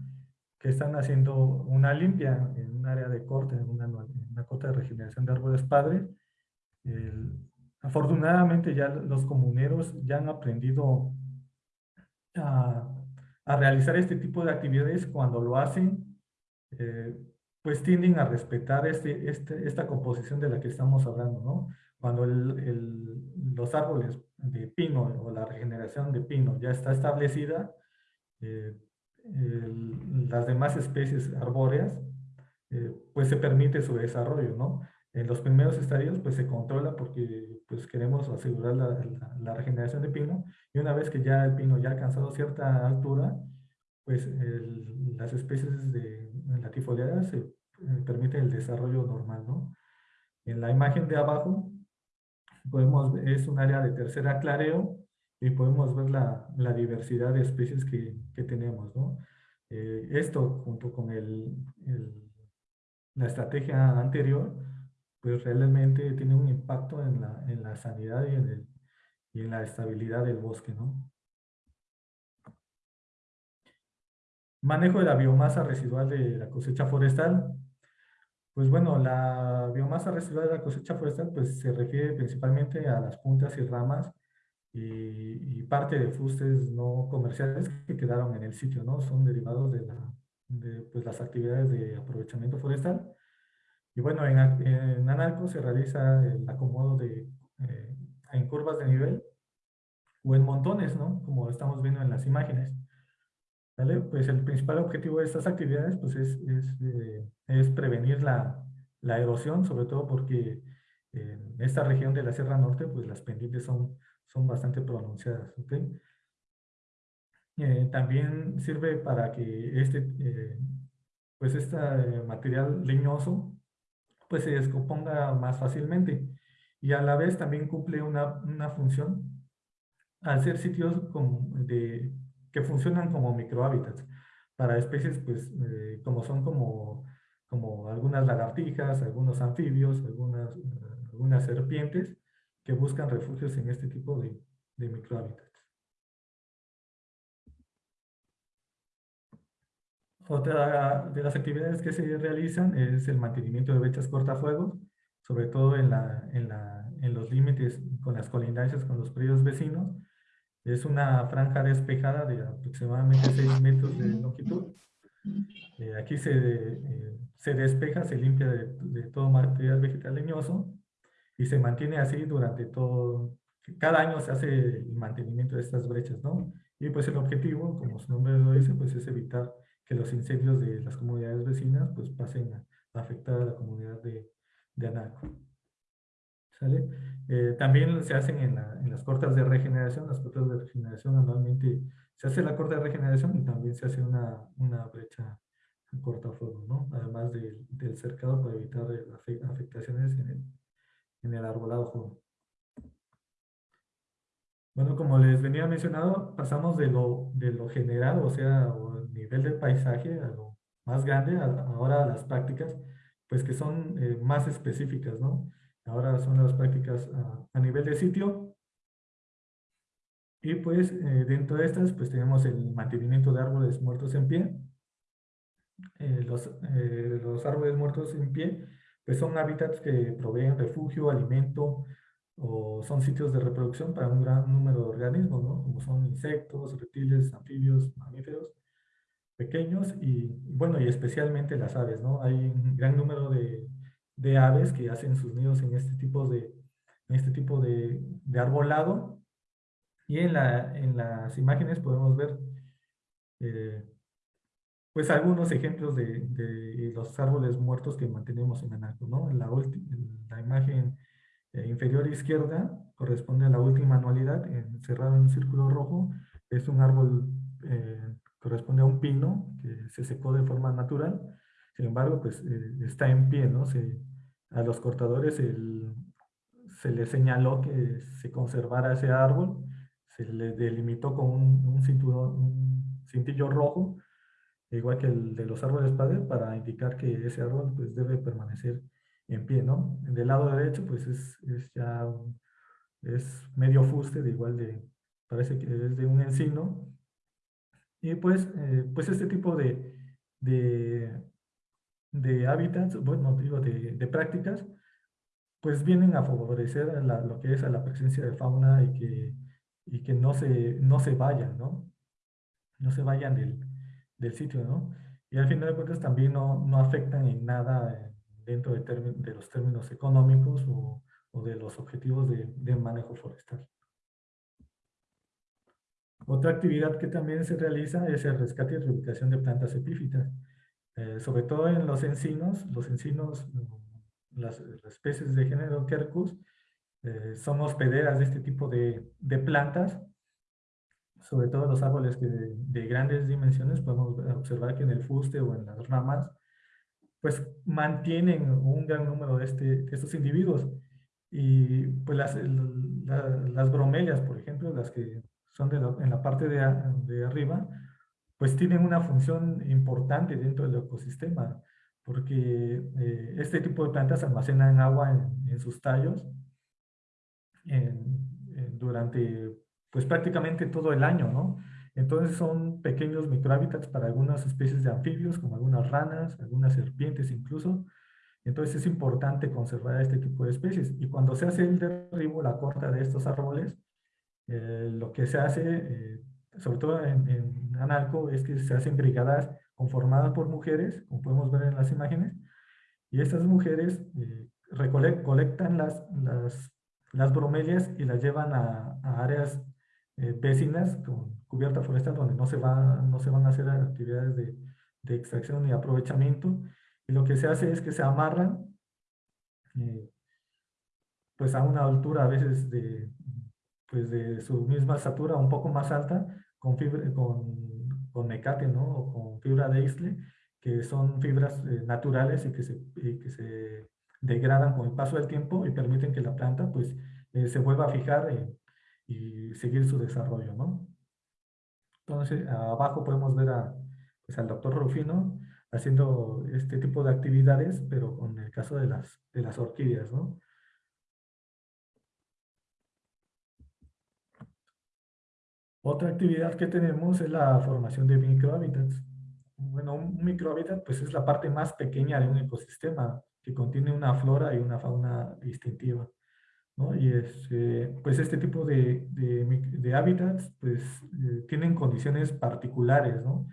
[SPEAKER 4] que están haciendo una limpia en un área de corte, en una, una corte de regeneración de árboles padres. afortunadamente ya los comuneros ya han aprendido a, a, realizar este tipo de actividades cuando lo hacen, eh, pues tienden a respetar este, este, esta composición de la que estamos hablando, ¿no? Cuando el, los árboles de pino o la regeneración de pino ya está establecida, eh, las demás especies arbóreas, eh, pues se permite su desarrollo, ¿no? En los primeros estadios, pues se controla porque pues queremos asegurar la, la, regeneración de pino y una vez que ya el pino ya ha alcanzado cierta altura, pues las especies de latifoliadas se eh, permiten el desarrollo normal, ¿no? En la imagen de abajo podemos es un área de tercera clareo y podemos ver la, la diversidad de especies que, que tenemos, ¿no? Eh, esto junto con el, la estrategia anterior, pues realmente tiene un impacto en la, en la sanidad y en, el, y en la estabilidad del bosque, ¿no? Manejo de la biomasa residual de la cosecha forestal. Pues bueno, la biomasa residual de la cosecha forestal pues se refiere principalmente a las puntas y ramas y, parte de fustes no comerciales que quedaron en el sitio, ¿no? Son derivados de, la, de pues, las actividades de aprovechamiento forestal. Y bueno, en, en Analco se realiza el acomodo de, eh, en curvas de nivel o en montones, ¿no? Como estamos viendo en las imágenes. ¿Vale? Pues el principal objetivo de estas actividades pues es, es, eh, es prevenir la, la, erosión, sobre todo porque en esta región de la Sierra Norte pues las pendientes son, son bastante pronunciadas. ¿okay? Eh, también sirve para que este, eh, pues este material leñoso pues se descomponga más fácilmente y a la vez también cumple una, una función al ser sitios de que funcionan como microhábitats para especies pues eh, como son como, como algunas lagartijas, algunos anfibios, algunas, algunas serpientes que buscan refugios en este tipo de, de microhábitats. Otra de las actividades que se realizan es el mantenimiento de brechas cortafuegos, sobre todo en, la, en, la, en los límites con las colindancias con los predios vecinos, es una franja despejada de aproximadamente 6 metros de longitud. Eh, aquí se, eh, se, despeja, se limpia de, todo material vegetal leñoso y se mantiene así durante todo, cada año se hace el mantenimiento de estas brechas, ¿no? Y pues el objetivo, como su nombre lo dice, pues es evitar que los incendios de las comunidades vecinas pues pasen a, afectar a la comunidad de, de Anaco. Eh, también se hacen en, las cortas de regeneración, las cortas de regeneración anualmente se hace la corta de regeneración y también se hace una, una brecha cortafuego, ¿no? Además del cercado para evitar afectaciones en el, en el arbolado joven. Bueno, como les venía mencionado, pasamos de lo, de lo general, o sea, el nivel del paisaje, a lo más grande, ahora a las prácticas, pues que son eh, más específicas, ¿no? Ahora son las prácticas a, nivel de sitio. Y pues eh, dentro de estas pues tenemos el mantenimiento de árboles muertos en pie. Eh, los, eh, los, árboles muertos en pie pues son hábitats que proveen refugio, alimento o son sitios de reproducción para un gran número de organismos, ¿no? como son insectos, reptiles, anfibios, mamíferos pequeños y bueno y especialmente las aves. ¿no? Hay un gran número de de aves que hacen sus nidos en este tipo de, en este tipo de, de arbolado. Y en, la, en las imágenes podemos ver eh, pues algunos ejemplos de, de, los árboles muertos que mantenemos en Anaco. ¿no? En la, la imagen eh, inferior izquierda corresponde a la última anualidad, encerrado en un círculo rojo. Es un árbol, eh, corresponde a un pino que se secó de forma natural. Sin embargo, pues está en pie, ¿no? A los cortadores se les señaló que se conservara ese árbol, se le delimitó con un, cinturón, cintillo rojo, igual que el de los árboles padres, para indicar que ese árbol pues, debe permanecer en pie, ¿no? Del lado derecho, pues es, ya es medio fuste, de igual de, parece que es de un encino. Y pues, eh, pues este tipo de, de, de hábitats, bueno, digo, de, de prácticas, pues vienen a favorecer lo que es a la presencia de fauna y que, y que no, se, no se vayan, ¿no? No se vayan del, del sitio, ¿no? Y al final de cuentas también no, no afectan en nada dentro de, de los términos económicos o, o de los objetivos de, de, manejo forestal. Otra actividad que también se realiza es el rescate y reubicación de plantas epífitas. Eh, sobre todo en los encinos, los encinos las, especies de género Quercus eh, son hospederas de este tipo de, de, plantas, sobre todo los árboles que de, grandes dimensiones, podemos observar que en el fuste o en las ramas, pues mantienen un gran número de, este, de estos individuos. Y pues las, las bromelias, por ejemplo, las que son de en la parte de, de arriba, pues tienen una función importante dentro del ecosistema porque eh, este tipo de plantas almacenan agua en, sus tallos durante pues prácticamente todo el año, ¿no? Entonces son pequeños microhábitats para algunas especies de anfibios, como algunas ranas, algunas serpientes incluso. Entonces es importante conservar este tipo de especies. Y cuando se hace el derribo, la corta de estos árboles, eh, lo que se hace, eh, sobre todo en, en es que se hacen brigadas conformada por mujeres, como podemos ver en las imágenes, y estas mujeres eh, recolectan las, bromelias y las llevan a, áreas eh, vecinas con cubierta forestal donde no se, va, no se van a hacer actividades de, de extracción y aprovechamiento, y lo que se hace es que se amarran eh, pues a una altura a veces de, pues de su misma estatura, un poco más alta, con, fibra, con con mecate. O con fibra de isle, que son fibras eh, naturales y que, se, que se degradan con el paso del tiempo y permiten que la planta pues eh, se vuelva a fijar y seguir su desarrollo, ¿no? Entonces, abajo podemos ver a, pues, al doctor Rufino haciendo este tipo de actividades, pero con el caso de las, de las orquídeas, ¿no? Otra actividad que tenemos es la formación de microhábitats. Bueno, un microhábitat pues es la parte más pequeña de un ecosistema que contiene una flora y una fauna distintiva. ¿no? Y es, eh, pues este tipo de, de, hábitats pues eh, tienen condiciones particulares ¿no?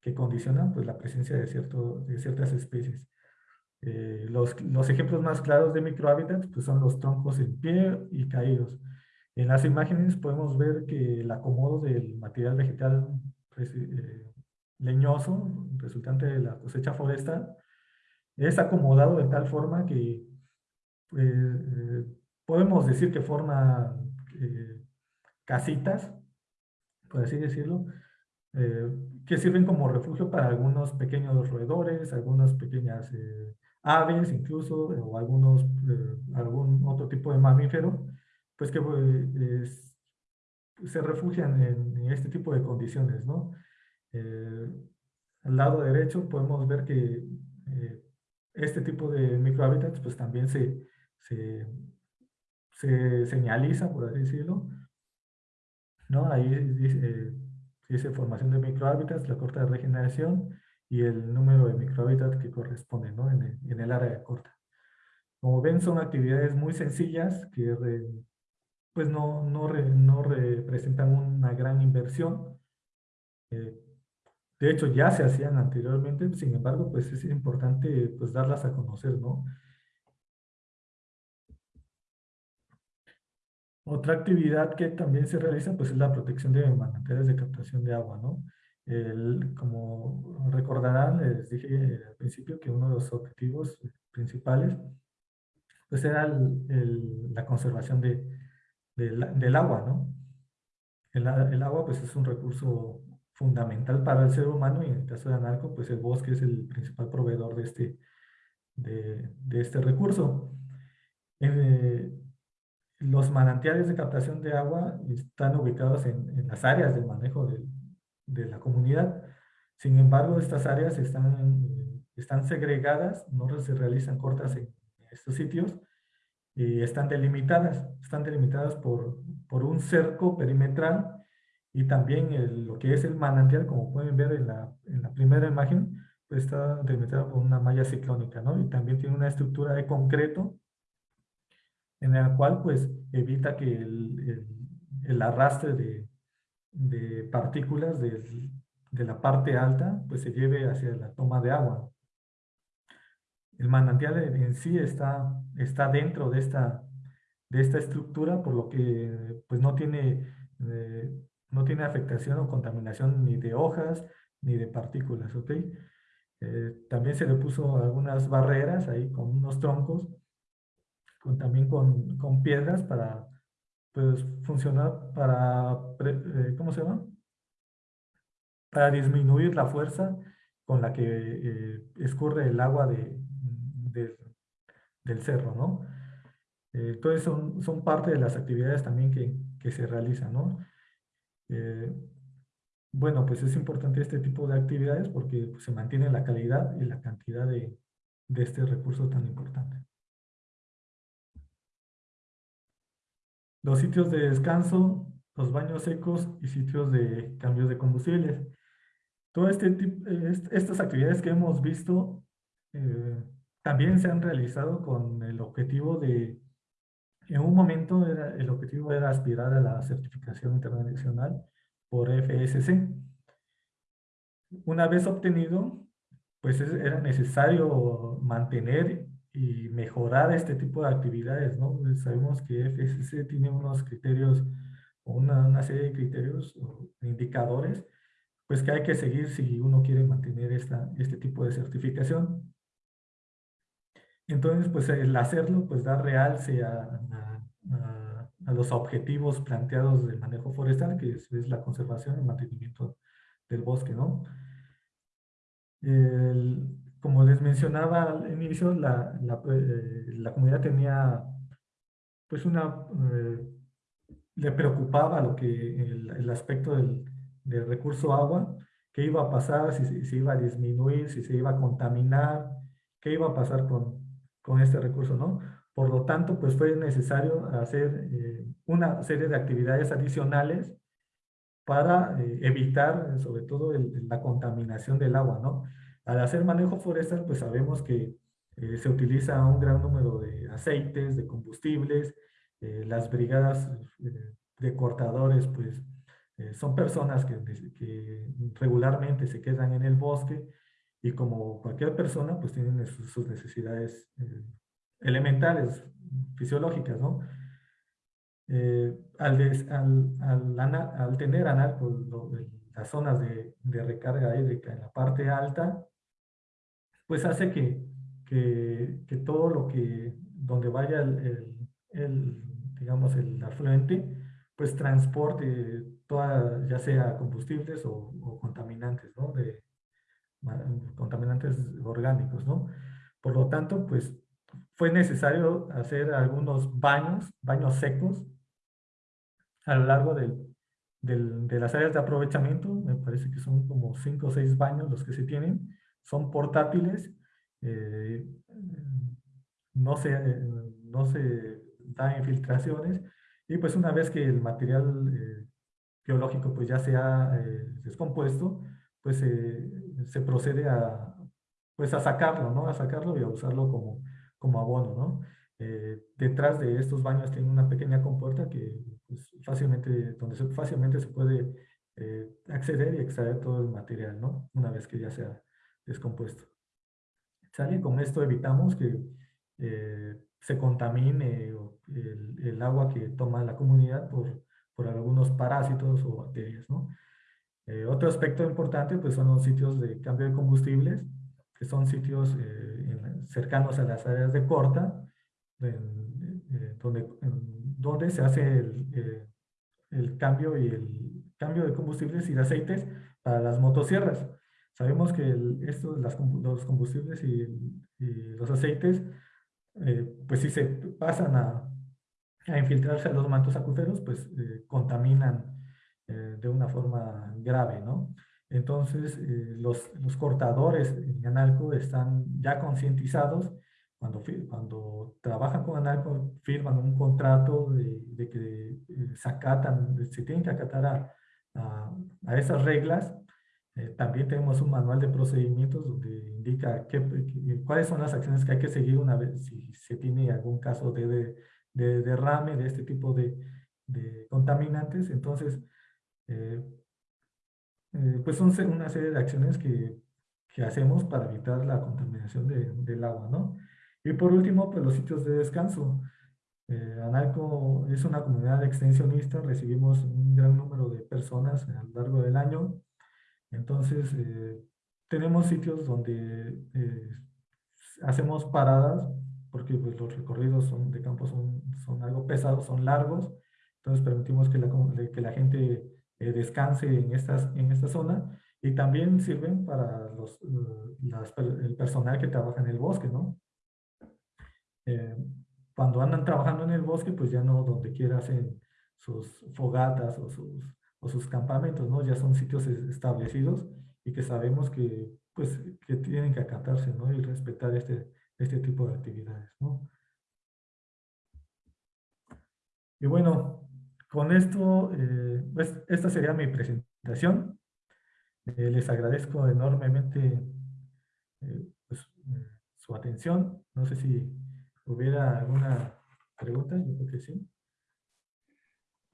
[SPEAKER 4] que condicionan pues la presencia de, cierto, de ciertas especies. Eh, los, los, ejemplos más claros de microhábitats pues son los troncos en pie y caídos. En las imágenes podemos ver que el acomodo del material vegetal pues, eh, leñoso, resultante de la cosecha forestal, es acomodado de tal forma que pues, eh, podemos decir que forma eh, casitas, por así decirlo, que sirven como refugio para algunos pequeños roedores, algunas pequeñas aves incluso, o algunos, algún otro tipo de mamífero, pues que pues, se refugian en, este tipo de condiciones, ¿no? Eh, al lado derecho podemos ver que eh, este tipo de microhábitats pues también se, se, señaliza, por así decirlo, ¿no? Ahí dice, dice formación de microhábitats, la corta de regeneración y el número de microhábitats que corresponde, ¿no? En el, en el área corta. Como ven, son actividades muy sencillas que pues no, no, no representan una gran inversión. Eh, de hecho, ya se hacían anteriormente, sin embargo, pues es importante pues darlas a conocer, ¿no? Otra actividad que también se realiza pues es la protección de manantiales de captación de agua, ¿no? El, como recordarán, les dije al principio que uno de los objetivos principales pues era la conservación de, del, agua, ¿no? El, el, agua pues es un recurso fundamental para el ser humano y en el caso de Analco pues el bosque es el principal proveedor de este, de, de este recurso. Eh, los manantiales de captación de agua están ubicados en, en las áreas del manejo de, de, la comunidad. Sin embargo, estas áreas están, están segregadas, no se realizan cortas en estos sitios y están delimitadas, están delimitadas por, por un cerco perimetral y también lo que es el manantial, como pueden ver en la, en la primera imagen, pues está delimitado por una malla ciclónica, ¿no? Y también tiene una estructura de concreto en la cual pues evita que el, el, arrastre de, de partículas de, de la parte alta pues se lleve hacia la toma de agua. El manantial en sí está, está dentro de esta, de esta estructura, por lo que pues no tiene, eh, no tiene afectación o contaminación ni de hojas ni de partículas, ¿ok? Eh, también se le puso algunas barreras ahí con unos troncos, con, también con, con piedras para pues, funcionar, para, eh, ¿cómo se llama? Para disminuir la fuerza con la que escurre el agua de, del cerro, ¿no? Eh, entonces son, son parte de las actividades también que, que se realizan, ¿no? Eh, bueno, pues es importante este tipo de actividades porque pues, se mantiene la calidad y la cantidad de, de este recurso tan importante. Los sitios de descanso, los baños secos y sitios de cambios de combustibles. Todas este estas actividades que hemos visto eh, también se han realizado con el objetivo de, en un momento era, el objetivo era aspirar a la certificación internacional por FSC. Una vez obtenido, pues era necesario mantener y mejorar este tipo de actividades, ¿no? Sabemos que FSC tiene unos criterios, una, una serie de criterios o indicadores, pues que hay que seguir si uno quiere mantener esta, este tipo de certificación. Entonces, pues el hacerlo, pues da realce a, los objetivos planteados del manejo forestal, que es, la conservación y mantenimiento del bosque, ¿no? como les mencionaba al inicio, la, la, eh, comunidad tenía, pues una, eh, le preocupaba lo que, el, aspecto del, del, recurso agua, qué iba a pasar, si, si, se iba a disminuir, si se iba a contaminar, qué iba a pasar con, con este recurso, ¿no? Por lo tanto, pues fue necesario hacer eh, una serie de actividades adicionales para eh, evitar, sobre todo, la contaminación del agua, ¿no? Al hacer manejo forestal, pues sabemos que eh, se utiliza un gran número de aceites, de combustibles, las brigadas de cortadores, pues son personas que, que, regularmente se quedan en el bosque y como cualquier persona, pues tienen sus, necesidades eh, elementales, fisiológicas, ¿no? Eh, al, al, al, al, tener las zonas de, de, recarga hídrica en la parte alta, pues hace que, que, que todo lo que, donde vaya el, el, digamos, el afluente, pues transporte toda, ya sea combustibles o, o contaminantes, ¿no? De, contaminantes orgánicos, ¿no? Por lo tanto, pues fue necesario hacer algunos baños, baños secos, a lo largo del, de las áreas de aprovechamiento, me parece que son como cinco o seis baños los que se tienen, son portátiles, eh, no, se, no se da infiltraciones, y pues una vez que el material eh, biológico pues ya se ha eh, descompuesto, pues se procede a, pues a sacarlo, ¿no? A sacarlo y a usarlo como, como abono, ¿no? Eh, detrás de estos baños tiene una pequeña compuerta que pues, fácilmente, donde se, fácilmente se puede eh, acceder y extraer todo el material, ¿no? Una vez que ya se ha descompuesto. ¿Sale? Con esto evitamos que eh, se contamine el, el, agua que toma la comunidad por, por algunos parásitos o bacterias, ¿no? Eh, otro aspecto importante pues, son los sitios de cambio de combustibles, que son sitios eh, cercanos a las áreas de corta, eh, donde, donde se hace el, el, cambio y el cambio de combustibles y de aceites para las motosierras. Sabemos que esto, las, los combustibles y, los aceites, pues si se pasan a, a, infiltrarse a los mantos acuíferos, pues contaminan eh, de una forma grave, ¿no? Entonces, eh, los, los, cortadores en Analco están ya concientizados cuando, cuando trabajan con ANALCO, firman un contrato de, de que eh, se acatan, se tienen que acatar a, a, esas reglas. Eh, también tenemos un manual de procedimientos donde indica qué, cuáles son las acciones que hay que seguir una vez si se tiene algún caso de, de, de derrame de este tipo de contaminantes. Entonces, eh, pues son una serie de acciones que, que hacemos para evitar la contaminación del agua, ¿no? Y por último, pues los sitios de descanso. Eh, Analco es una comunidad extensionista, recibimos un gran número de personas a lo largo del año. Entonces, eh, tenemos sitios donde eh, hacemos paradas, porque pues, los recorridos son, de campo son, son algo pesados, son largos. Entonces, permitimos que la, que la gente descanse en, estas, en esta zona y también sirven para los, el personal que trabaja en el bosque, ¿no? Eh, cuando andan trabajando en el bosque, pues ya no donde quiera hacen sus fogatas o sus, o sus campamentos, ¿no? Ya son sitios establecidos y que sabemos que, pues, que tienen que acatarse, ¿no? Y respetar este, este tipo de actividades, ¿no? Y bueno, con esto, eh, pues, esta sería mi presentación. Eh, les agradezco enormemente pues, su atención. No sé si ¿Hubiera alguna pregunta? Yo creo que sí.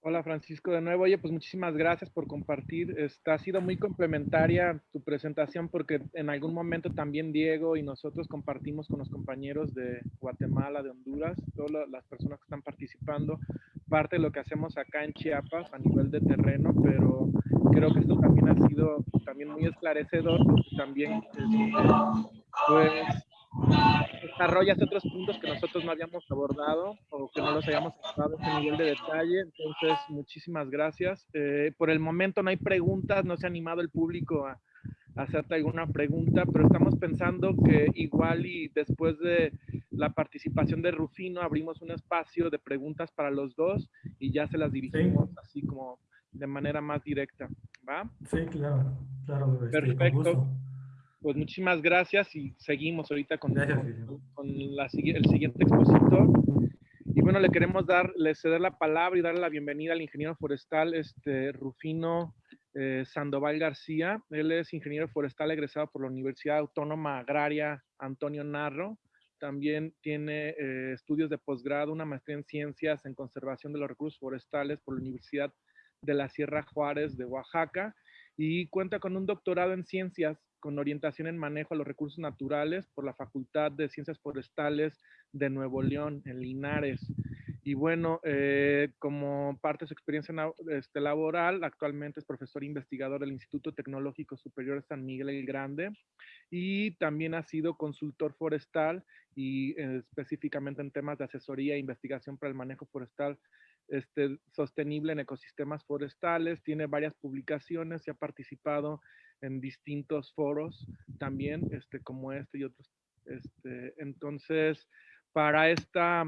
[SPEAKER 2] Hola Francisco, de nuevo. Oye, pues muchísimas gracias por compartir. Esta ha sido muy complementaria tu presentación porque en algún momento también Diego y nosotros compartimos con los compañeros de Guatemala, de Honduras, todas las personas que están participando, parte de lo que hacemos acá en Chiapas a nivel de terreno, pero creo que esto también ha sido también muy esclarecedor también pues desarrollas otros puntos que nosotros no habíamos abordado o que no los hayamos abordado en ese nivel de detalle. Entonces, muchísimas gracias. Eh, por el momento no hay preguntas, no se ha animado el público a, hacerte alguna pregunta, pero estamos pensando que igual y después de la participación de Rufino abrimos un espacio de preguntas para los dos y ya se las dirigimos así como de manera más directa. ¿Va?
[SPEAKER 4] Sí, claro, claro.
[SPEAKER 2] Este, Perfecto pues muchísimas gracias y seguimos ahorita con, con, el siguiente expositor. Y bueno, le queremos dar, le ceder la palabra y darle la bienvenida al ingeniero forestal este, Rufino eh, Sandoval García. Él es ingeniero forestal egresado por la Universidad Autónoma Agraria Antonio Narro. También tiene eh, estudios de posgrado, una maestría en ciencias en conservación de los recursos forestales por la Universidad de la Sierra Juárez de Oaxaca y cuenta con un doctorado en ciencias con orientación en manejo a los recursos naturales por la Facultad de Ciencias Forestales de Nuevo León, en Linares. Y bueno, eh, como parte de su experiencia este, laboral, actualmente es profesor investigador del Instituto Tecnológico Superior de San Miguel el Grande y también ha sido consultor forestal y eh, específicamente en temas de asesoría e investigación para el manejo forestal este, sostenible en ecosistemas forestales. Tiene varias publicaciones y ha participado en distintos foros también, este, como este y otros. Este, entonces, para esta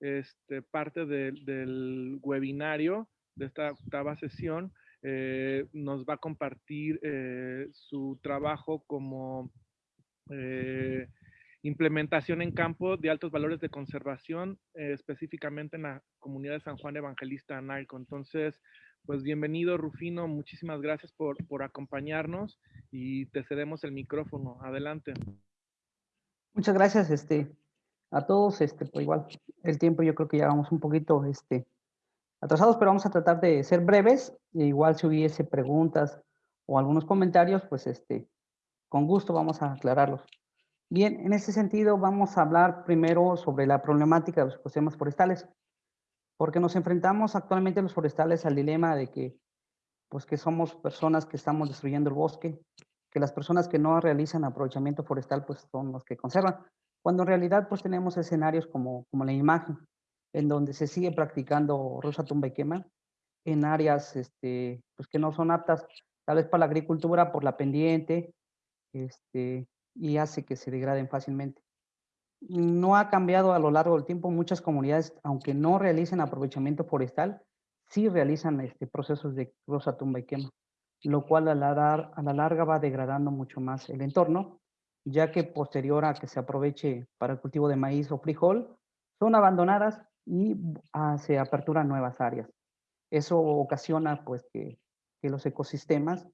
[SPEAKER 2] este, parte del webinario, de esta octava sesión, eh, nos va a compartir eh, su trabajo como eh, implementación en campo de altos valores de conservación, específicamente en la comunidad de San Juan Evangelista Analco. Entonces, pues bienvenido Rufino, muchísimas gracias por, por acompañarnos y te cedemos el micrófono. Adelante.
[SPEAKER 5] Muchas gracias este, a todos. Este, pues igual el tiempo yo creo que ya vamos un poquito este, atrasados, pero vamos a tratar de ser breves. E igual si hubiese preguntas o algunos comentarios, pues este, con gusto vamos a aclararlos. Bien, en ese sentido vamos a hablar primero sobre la problemática de los ecosistemas forestales porque nos enfrentamos actualmente los forestales al dilema de que, pues que somos personas que estamos destruyendo el bosque, que las personas que no realizan aprovechamiento forestal, pues son los que conservan, cuando en realidad pues tenemos escenarios como, como la imagen, en donde se sigue practicando rosa tumba y quema, en áreas este, pues que no son aptas, tal vez para la agricultura, por la pendiente, este, y hace que se degraden fácilmente no ha cambiado a lo largo del tiempo. Muchas comunidades, aunque no realicen aprovechamiento forestal, sí realizan este, procesos de rosa, tumba y quema, lo cual a la, a la larga va degradando mucho más el entorno ya que posterior a que se aproveche para el cultivo de maíz o frijol, son abandonadas y ah, se aperturan nuevas áreas. Eso ocasiona pues que, que, los ecosistemas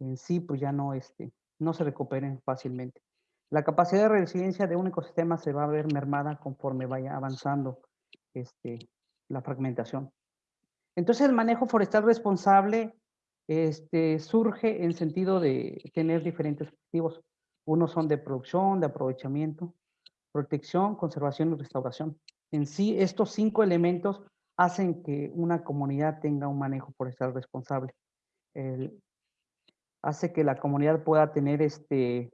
[SPEAKER 5] en sí pues ya no, este, no se recuperen fácilmente. La capacidad de resiliencia de un ecosistema se va a ver mermada conforme vaya avanzando este, la fragmentación. Entonces el manejo forestal responsable este, surge en sentido de tener diferentes objetivos. Unos son de producción, de aprovechamiento, protección, conservación y restauración. En sí, estos cinco elementos hacen que una comunidad tenga un manejo forestal responsable. Hace que la comunidad pueda tener este,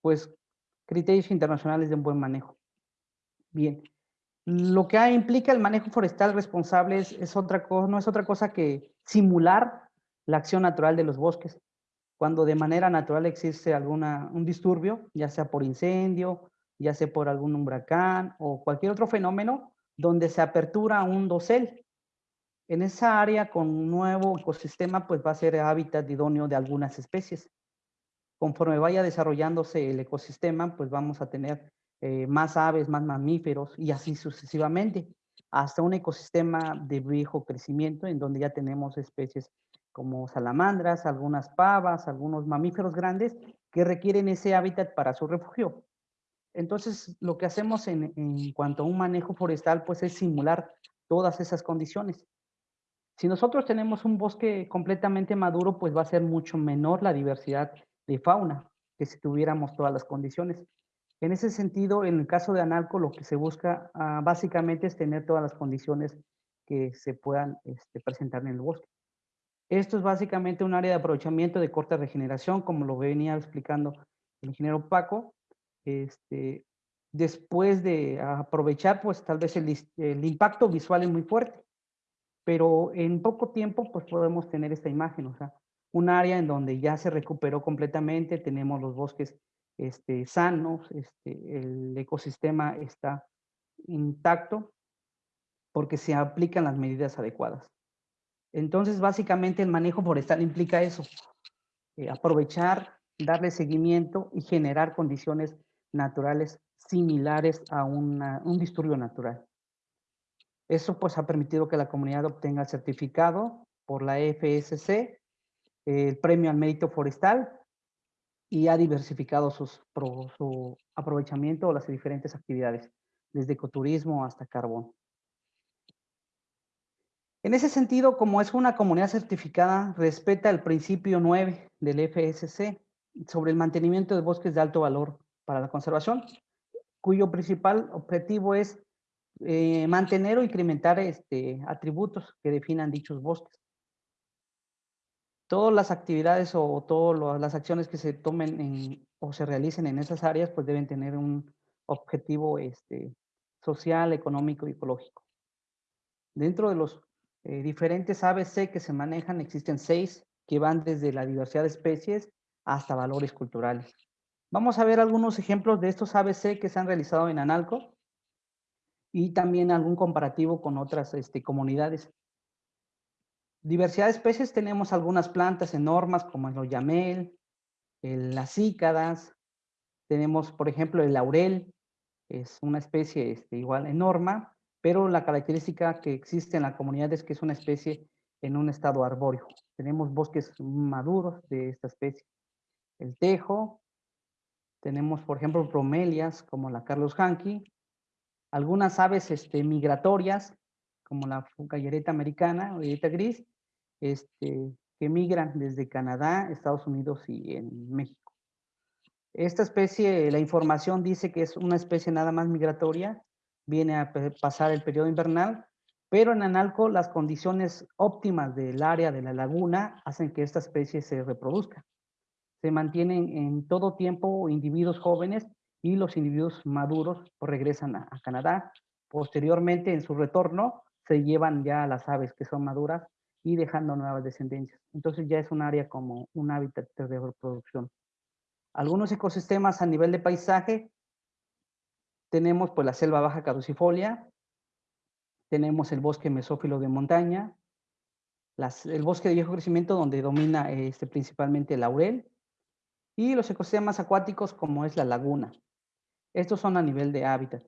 [SPEAKER 5] pues, criterios internacionales de un buen manejo. Bien, lo que implica el manejo forestal responsable es, otra cosa, no es otra cosa que simular la acción natural de los bosques. Cuando de manera natural existe alguna, un disturbio, ya sea por incendio, ya sea por algún huracán o cualquier otro fenómeno, donde se apertura un dosel. En esa área con un nuevo ecosistema, pues va a ser hábitat idóneo de algunas especies. Conforme vaya desarrollándose el ecosistema, pues vamos a tener eh, más aves, más mamíferos y así sucesivamente, hasta un ecosistema de viejo crecimiento en donde ya tenemos especies como salamandras, algunas pavas, algunos mamíferos grandes que requieren ese hábitat para su refugio. Entonces, lo que hacemos en, en cuanto a un manejo forestal, pues es simular todas esas condiciones. Si nosotros tenemos un bosque completamente maduro, pues va a ser mucho menor la diversidad de fauna que si tuviéramos todas las condiciones. En ese sentido, en el caso de Analco, lo que se busca ah, básicamente es tener todas las condiciones que se puedan este, presentar en el bosque. Esto es básicamente un área de aprovechamiento de corta regeneración, como lo venía explicando el ingeniero Paco. Este, después de aprovechar, pues tal vez el, el, impacto visual es muy fuerte, pero en poco tiempo pues podemos tener esta imagen, o sea, un área en donde ya se recuperó completamente, tenemos los bosques este, sanos, este, el ecosistema está intacto porque se aplican las medidas adecuadas. Entonces, básicamente el manejo forestal implica eso, eh, aprovechar, darle seguimiento y generar condiciones naturales similares a un disturbio natural. Eso pues ha permitido que la comunidad obtenga el certificado por la FSC, el premio al mérito forestal y ha diversificado su aprovechamiento o las diferentes actividades, desde ecoturismo hasta carbón. En ese sentido, como es una comunidad certificada, respeta el principio 9 del FSC sobre el mantenimiento de bosques de alto valor para la conservación, cuyo principal objetivo es eh, mantener o incrementar este, atributos que definan dichos bosques todas las actividades o todas las acciones que se tomen o se realicen en esas áreas, pues deben tener un objetivo este, social, económico y ecológico. Dentro de los eh, diferentes ABC que se manejan, existen seis que van desde la diversidad de especies hasta valores culturales. Vamos a ver algunos ejemplos de estos ABC que se han realizado en Analco y también algún comparativo con otras este, comunidades. Diversidad de especies tenemos algunas plantas enormes como el oyamel, las cícadas, tenemos por ejemplo el laurel, es una especie este, igual enorme, pero la característica que existe en la comunidad es que es una especie en un estado arbóreo. Tenemos bosques maduros de esta especie. El tejo, tenemos por ejemplo bromelias como la Carlos Hanky, algunas aves este, migratorias como la gallereta americana o gallereta gris, este, que migran desde Canadá, Estados Unidos y en México. Esta especie, la información dice que es una especie nada más migratoria, viene a pasar el periodo invernal, pero en Analco las condiciones óptimas del área de la laguna hacen que esta especie se reproduzca. Se mantienen en todo tiempo individuos jóvenes y los individuos maduros regresan a, a Canadá. Posteriormente, en su retorno, se llevan ya las aves que son maduras y dejando nuevas descendencias. Entonces ya es un área como un hábitat de reproducción. Algunos ecosistemas a nivel de paisaje, tenemos pues la selva baja caducifolia, tenemos el bosque mesófilo de montaña, el bosque de viejo crecimiento donde domina este, principalmente el laurel, Y los ecosistemas acuáticos como es la laguna. Estos son a nivel de hábitat.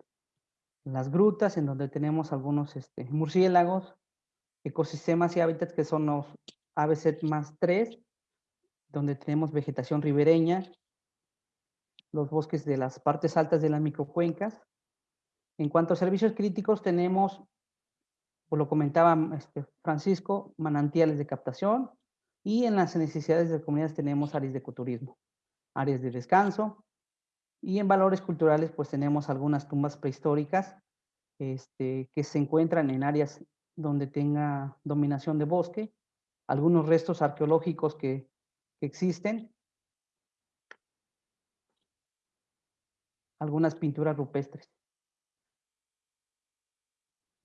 [SPEAKER 5] Las grutas en donde tenemos algunos este, murciélagos, ecosistemas y hábitats que son los ABC más 3, donde tenemos vegetación ribereña, los bosques de las partes altas de las microcuencas. En cuanto a servicios críticos, tenemos, como lo comentaba este, Francisco, manantiales de captación y en las necesidades de comunidades tenemos áreas de ecoturismo, áreas de descanso y en valores culturales pues tenemos algunas tumbas prehistóricas este, que se encuentran en áreas donde tenga dominación de bosque, algunos restos arqueológicos que, existen algunas pinturas rupestres.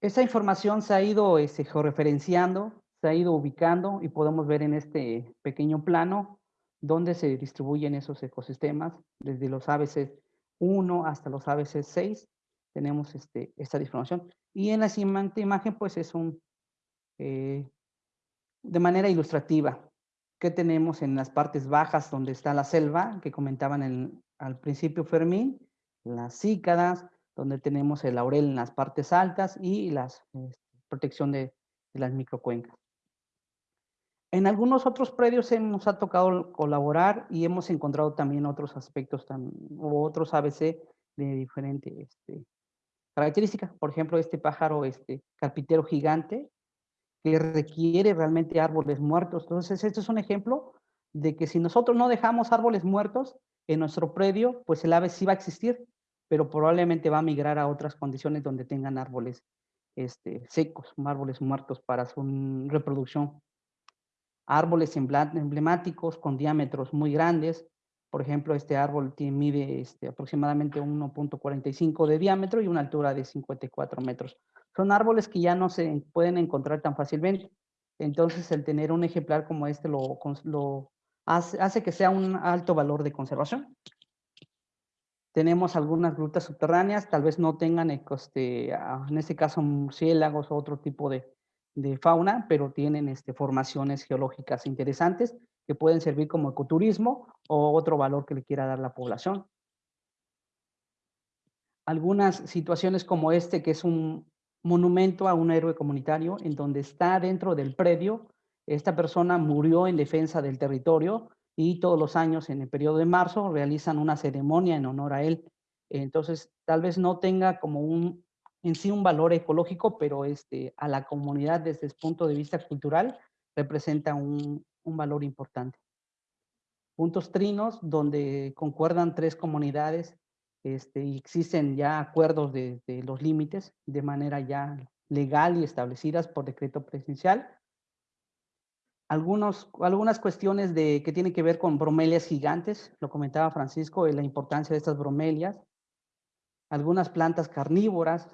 [SPEAKER 5] Esa información se ha ido este, georreferenciando, se ha ido ubicando y podemos ver en este pequeño plano dónde se distribuyen esos ecosistemas, desde los ABC 1 hasta los ABC 6, tenemos este, esta información. Y en la siguiente imagen, pues es un, eh, de manera ilustrativa, que tenemos en las partes bajas donde está la selva, que comentaban al principio Fermín, las cícadas, donde tenemos el laurel en las partes altas y la este, protección de, las microcuencas. En algunos otros predios hemos ha tocado colaborar y hemos encontrado también otros aspectos o otros ABC de diferente este, característica. Por ejemplo, este pájaro este, carpintero gigante que requiere realmente árboles muertos. Entonces, este es un ejemplo de que si nosotros no dejamos árboles muertos en nuestro predio, pues el ave sí va a existir, pero probablemente va a migrar a otras condiciones donde tengan árboles este, secos, árboles muertos para su reproducción. Árboles emblemáticos con diámetros muy grandes. Por ejemplo, este árbol tiene, mide este, aproximadamente 1.45 de diámetro y una altura de 54 metros. Son árboles que ya no se pueden encontrar tan fácilmente. Entonces, el tener un ejemplar como este lo, hace, que sea un alto valor de conservación. Tenemos algunas grutas subterráneas, tal vez no tengan, este, en este caso, murciélagos o otro tipo de, fauna, pero tienen este, formaciones geológicas interesantes que pueden servir como ecoturismo o otro valor que le quiera dar la población. Algunas situaciones como este, que es un monumento a un héroe comunitario, en donde está dentro del predio, esta persona murió en defensa del territorio, y todos los años en el periodo de marzo realizan una ceremonia en honor a él. Entonces, tal vez no tenga como un, en sí un valor ecológico, pero este, a la comunidad desde el punto de vista cultural representa un, un valor importante. Puntos trinos donde concuerdan tres comunidades este, y existen ya acuerdos de, los límites de manera ya legal y establecidas por decreto presidencial algunos, algunas cuestiones de, que tienen que ver con bromelias gigantes, lo comentaba Francisco, la importancia de estas bromelias, algunas plantas carnívoras,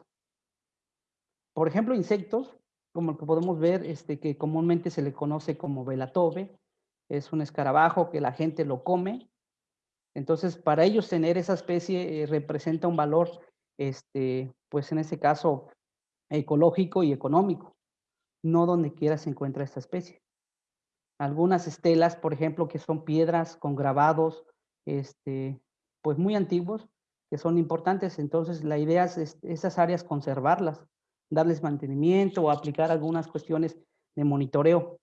[SPEAKER 5] por ejemplo, insectos, como el que podemos ver, este, que comúnmente se le conoce como velatobe, es un escarabajo que la gente lo come, entonces para ellos tener esa especie eh, representa un valor, este, pues en este caso, ecológico y económico, no donde quiera se encuentra esta especie. Algunas estelas, por ejemplo, que son piedras con grabados, este, pues muy antiguos, que son importantes. Entonces, la idea es esas áreas conservarlas, darles mantenimiento o aplicar algunas cuestiones de monitoreo.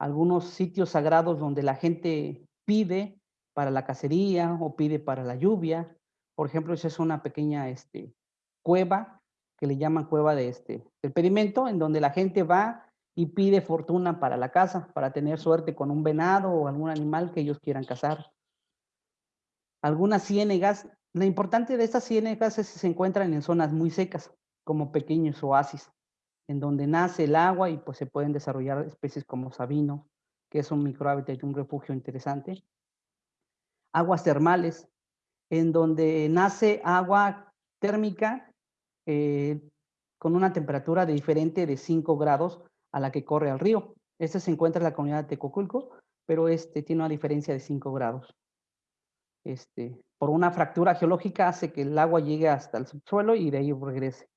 [SPEAKER 5] Algunos sitios sagrados donde la gente pide para la cacería o pide para la lluvia. Por ejemplo, esa es una pequeña este, cueva que le llaman cueva de este, del pedimento, en donde la gente va y pide fortuna para la casa, para tener suerte con un venado o algún animal que ellos quieran cazar. Algunas ciénegas, lo importante de estas ciénegas es que se encuentran en zonas muy secas, como pequeños oasis, en donde nace el agua y pues se pueden desarrollar especies como sabino, que es un microhábitat y un refugio interesante. Aguas termales, en donde nace agua térmica eh, con una temperatura de diferente de 5 grados a la que corre al río. Este se encuentra en la comunidad de Tecoculco, pero este tiene una diferencia de 5 grados. Este, por una fractura geológica hace que el agua llegue hasta el subsuelo y de ahí regrese.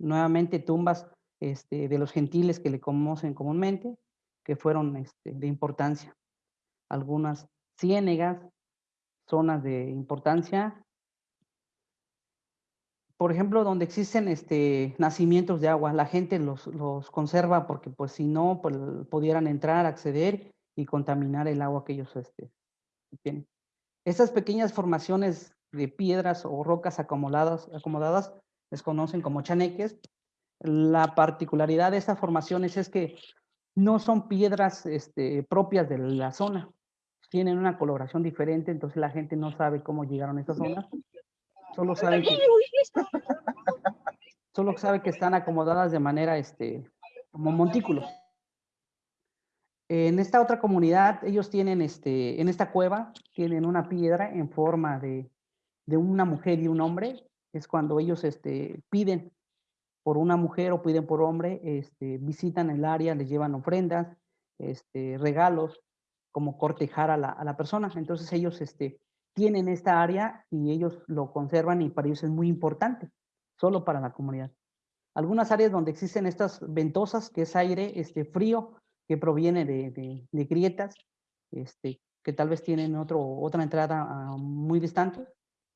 [SPEAKER 5] Nuevamente tumbas este, de los gentiles que le conocen comúnmente, que fueron este, de importancia. Algunas ciénegas, zonas de importancia. Por ejemplo, donde existen este, nacimientos de agua, la gente los, los conserva porque pues si no, pues, pudieran entrar, acceder y contaminar el agua que ellos este, tienen. Estas pequeñas formaciones de piedras o rocas acomodadas, acomodadas les conocen como chaneques. La particularidad de estas formaciones es que no son piedras este, propias de la zona, tienen una coloración diferente, entonces la gente no sabe cómo llegaron a esta zona. Solo sabe que, solo sabe que están acomodadas de manera este, como montículos. En esta otra comunidad, ellos tienen, este, en esta cueva, tienen una piedra en forma de, de una mujer y un hombre. Es cuando ellos este, piden por una mujer o piden por hombre, este, visitan el área, les llevan ofrendas, este, regalos, como cortejar a la, a la persona. Entonces ellos este, tienen esta área y ellos lo conservan y para ellos es muy importante, solo para la comunidad. Algunas áreas donde existen estas ventosas, que es aire este, frío, que proviene de, de, grietas, este, que tal vez tienen otro, otra entrada uh, muy distante.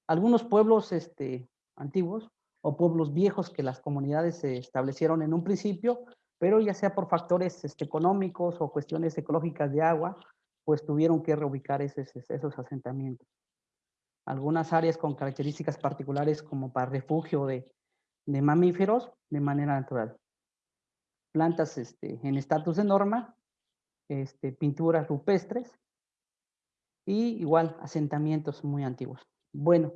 [SPEAKER 5] Algunos pueblos este, antiguos o pueblos viejos que las comunidades se establecieron en un principio, pero ya sea por factores este, económicos o cuestiones ecológicas de agua, pues tuvieron que reubicar esos, esos asentamientos. Algunas áreas con características particulares como para refugio de, de mamíferos de manera natural. Plantas este, en estatus de norma, este, pinturas rupestres y igual asentamientos muy antiguos. Bueno,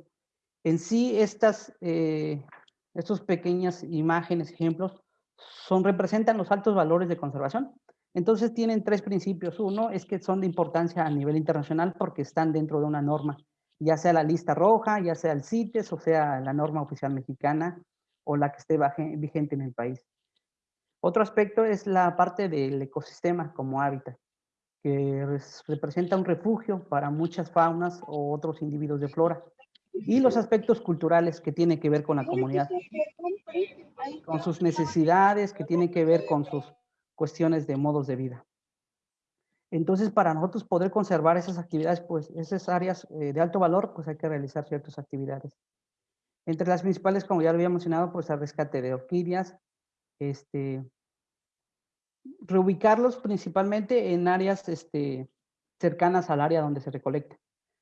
[SPEAKER 5] en sí estas, eh, estos pequeñas imágenes, ejemplos, son, representan los altos valores de conservación entonces tienen tres principios. Uno es que son de importancia a nivel internacional porque están dentro de una norma, ya sea la lista roja, ya sea el CITES, o sea la norma oficial mexicana o la que esté vigente en el país. Otro aspecto es la parte del ecosistema como hábitat, que representa un refugio para muchas faunas o otros individuos de flora. Y los aspectos culturales que tienen que ver con la comunidad, con sus necesidades, que tienen que ver con sus cuestiones de modos de vida. Entonces, para nosotros poder conservar esas actividades, pues esas áreas eh, de alto valor, pues hay que realizar ciertas actividades. Entre las principales, como ya lo había mencionado, pues el rescate de orquídeas, este, reubicarlos principalmente en áreas este, cercanas al área donde se recolecta.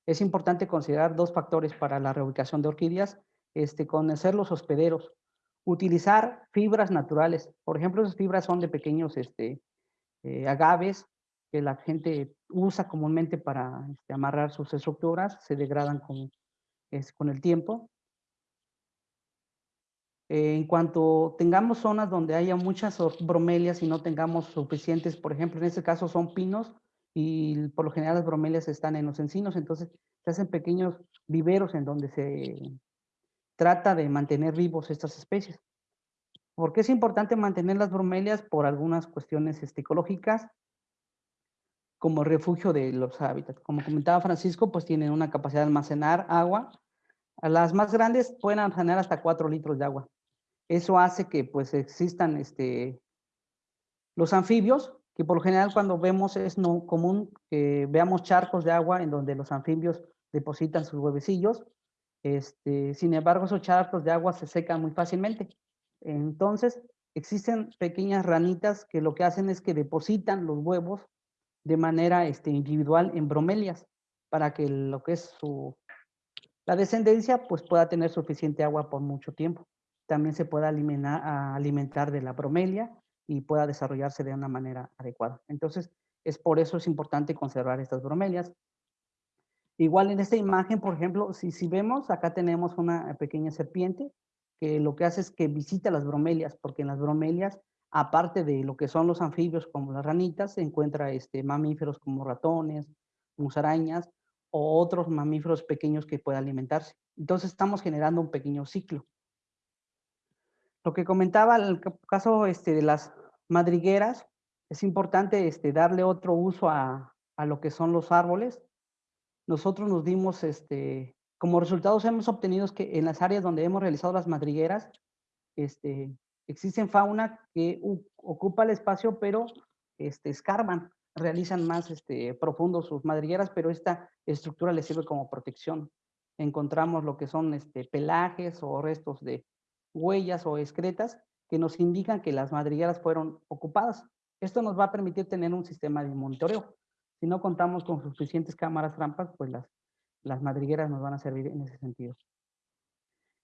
[SPEAKER 5] Es importante considerar dos factores para la reubicación de orquídeas, este, conocer los hospederos, Utilizar fibras naturales. Por ejemplo, esas fibras son de pequeños este, eh, agaves que la gente usa comúnmente para este, amarrar sus estructuras, se degradan con, el tiempo. En cuanto tengamos zonas donde haya muchas bromelias y no tengamos suficientes, por ejemplo, en este caso son pinos y por lo general las bromelias están en los encinos, entonces se hacen pequeños viveros en donde se trata de mantener vivos estas especies. ¿Por qué es importante mantener las bromelias? Por algunas cuestiones este, ecológicas, como refugio de los hábitats. Como comentaba Francisco, pues tienen una capacidad de almacenar agua. Las más grandes pueden almacenar hasta 4 litros de agua. Eso hace que pues existan este, los anfibios, que por lo general cuando vemos es no común que veamos charcos de agua en donde los anfibios depositan sus huevecillos este, sin embargo, esos charcos de agua se secan muy fácilmente. Entonces, existen pequeñas ranitas que lo que hacen es que depositan los huevos de manera este, individual en bromelias para que lo que es su, la descendencia pues pueda tener suficiente agua por mucho tiempo. También se pueda alimentar, alimentar de la bromelia y pueda desarrollarse de una manera adecuada. Entonces, es por eso es importante conservar estas bromelias. Igual en esta imagen, por ejemplo, si, si vemos, acá tenemos una pequeña serpiente que lo que hace es que visita las bromelias, porque en las bromelias, aparte de lo que son los anfibios como las ranitas, se encuentra este, mamíferos como ratones, musarañas o otros mamíferos pequeños que puedan alimentarse. Entonces estamos generando un pequeño ciclo. Lo que comentaba en el caso este, de las madrigueras, es importante este, darle otro uso a, a lo que son los árboles, nosotros nos dimos, este, como resultados hemos obtenido que en las áreas donde hemos realizado las madrigueras, este, existen fauna que ocupa el espacio, pero este, escarban. realizan más este, profundos sus madrigueras, pero esta estructura les sirve como protección. Encontramos lo que son este, pelajes o restos de huellas o excretas que nos indican que las madrigueras fueron ocupadas. Esto nos va a permitir tener un sistema de monitoreo. Si no contamos con suficientes cámaras trampas, pues las, las madrigueras nos van a servir en ese sentido.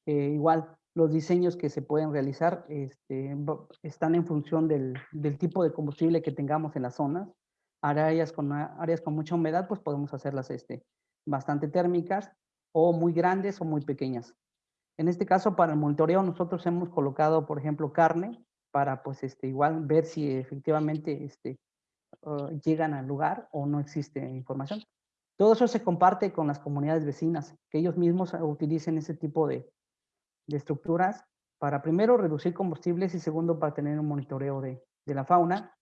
[SPEAKER 5] Eh, igual, los diseños que se pueden realizar este, están en función del, del, tipo de combustible que tengamos en las zonas. Áreas con, áreas con mucha humedad, pues podemos hacerlas este, bastante térmicas o muy grandes o muy pequeñas. En este caso, para el monitoreo, nosotros hemos colocado, por ejemplo, carne para, pues, este, igual ver si efectivamente este, uh, llegan al lugar o no existe información. Todo eso se comparte con las comunidades vecinas, que ellos mismos utilicen ese tipo de, de estructuras para primero reducir combustibles y segundo para tener un monitoreo de, de la fauna.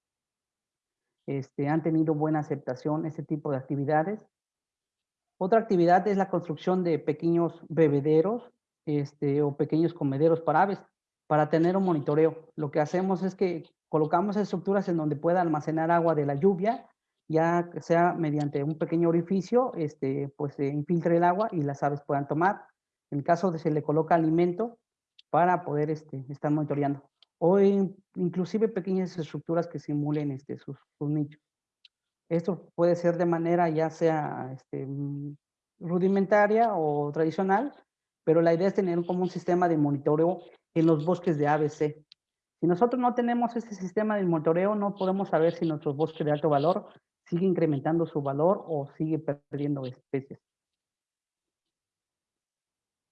[SPEAKER 5] Este, han tenido buena aceptación ese tipo de actividades. Otra actividad es la construcción de pequeños bebederos este, o pequeños comederos para aves para tener un monitoreo. Lo que hacemos es que colocamos estructuras en donde pueda almacenar agua de la lluvia, ya sea mediante un pequeño orificio, este, pues se infiltre el agua y las aves puedan tomar. En caso de se le coloca alimento para poder este, estar monitoreando. O inclusive pequeñas estructuras que simulen este, sus, sus, nichos. Esto puede ser de manera ya sea este, rudimentaria o tradicional, pero la idea es tener como un sistema de monitoreo en los bosques de ABC. Si nosotros no tenemos este sistema de monitoreo, no podemos saber si nuestros bosques de alto valor sigue incrementando su valor o sigue perdiendo especies.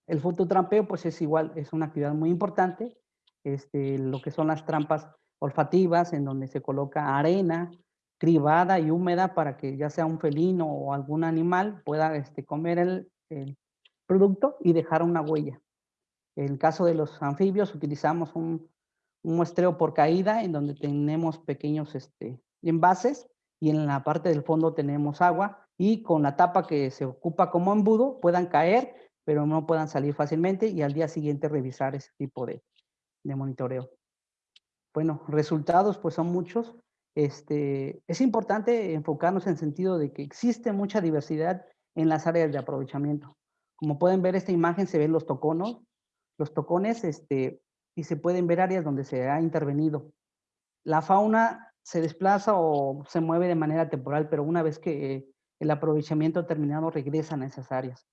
[SPEAKER 5] El fototrampeo, pues es igual, es una actividad muy importante. Este, lo que son las trampas olfativas, en donde se coloca arena cribada y húmeda para que ya sea un felino o algún animal pueda este, comer el producto y dejar una huella. En el caso de los anfibios utilizamos un, muestreo por caída en donde tenemos pequeños este, envases y en la parte del fondo tenemos agua y con la tapa que se ocupa como embudo puedan caer pero no puedan salir fácilmente y al día siguiente revisar ese tipo de, de monitoreo. Bueno, resultados pues son muchos. Este, es importante enfocarnos en el sentido de que existe mucha diversidad en las áreas de aprovechamiento. Como pueden ver esta imagen se ven los toconos, los tocones este, y se pueden ver áreas donde se ha intervenido. La fauna se desplaza o se mueve de manera temporal, pero una vez que el aprovechamiento ha terminado regresan a esas áreas.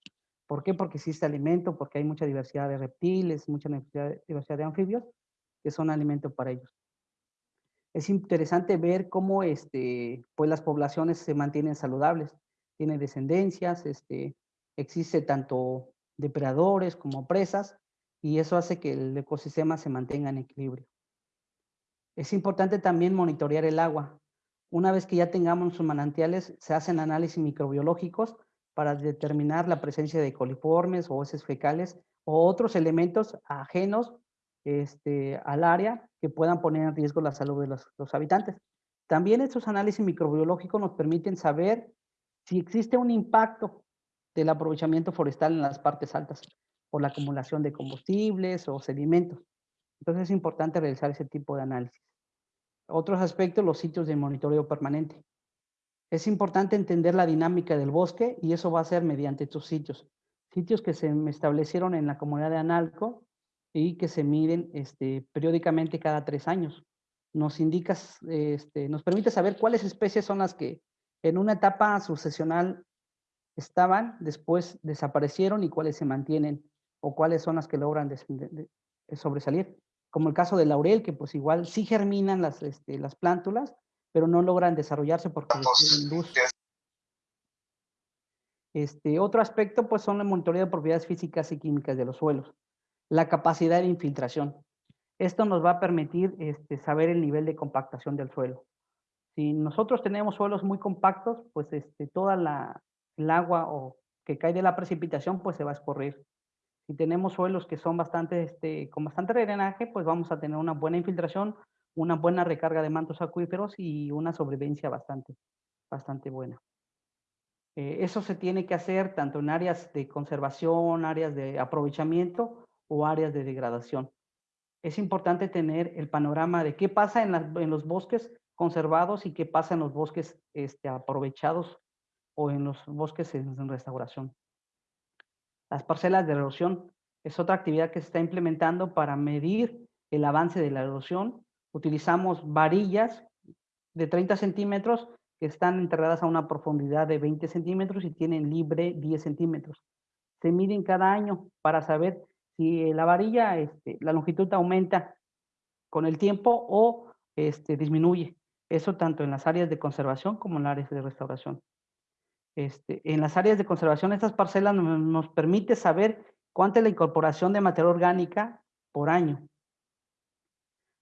[SPEAKER 5] ¿Por qué? Porque existe alimento, porque hay mucha diversidad de reptiles, mucha diversidad de anfibios que son alimento para ellos. Es interesante ver cómo este, pues las poblaciones se mantienen saludables, tienen descendencias, este, existe tanto depredadores como presas, y eso hace que el ecosistema se mantenga en equilibrio. Es importante también monitorear el agua. Una vez que ya tengamos sus manantiales, se hacen análisis microbiológicos para determinar la presencia de coliformes o heces fecales o otros elementos ajenos este, al área que puedan poner en riesgo la salud de los, los habitantes. También estos análisis microbiológicos nos permiten saber si existe un impacto del aprovechamiento forestal en las partes altas por la acumulación de combustibles o sedimentos. Entonces es importante realizar ese tipo de análisis. Otros aspectos, los sitios de monitoreo permanente. Es importante entender la dinámica del bosque y eso va a ser mediante estos sitios. Sitios que se establecieron en la comunidad de Analco y que se miden este, periódicamente cada tres años. Nos indica, este, nos permite saber cuáles especies son las que en una etapa sucesional estaban, después desaparecieron y cuáles se mantienen o cuáles son las que logran sobresalir. Como el caso del laurel, que pues igual sí germinan las, este, las plántulas, pero no logran desarrollarse porque requieren luz. Este, otro aspecto, pues, son el monitoreo de propiedades físicas y químicas de los suelos. La capacidad de infiltración. Esto nos va a permitir este, saber el nivel de compactación del suelo. Si nosotros tenemos suelos muy compactos, pues este, toda la, el agua o que cae de la precipitación, pues se va a escurrir. Si tenemos suelos que son bastante, este, con bastante drenaje, pues vamos a tener una buena infiltración, una buena recarga de mantos acuíferos y una sobrevivencia bastante, bastante buena. Eh, eso se tiene que hacer tanto en áreas de conservación, áreas de aprovechamiento o áreas de degradación. Es importante tener el panorama de qué pasa en, en los bosques conservados y qué pasa en los bosques este, aprovechados o en los bosques en restauración. Las parcelas de erosión es otra actividad que se está implementando para medir el avance de la erosión. Utilizamos varillas de 30 centímetros que están enterradas a una profundidad de 20 centímetros y tienen libre 10 centímetros. Se miden cada año para saber si la varilla, este, la longitud aumenta con el tiempo o este, disminuye. Eso tanto en las áreas de conservación como en las áreas de restauración. Este, en las áreas de conservación, estas parcelas nos, nos permite saber cuánta es la incorporación de materia orgánica por año.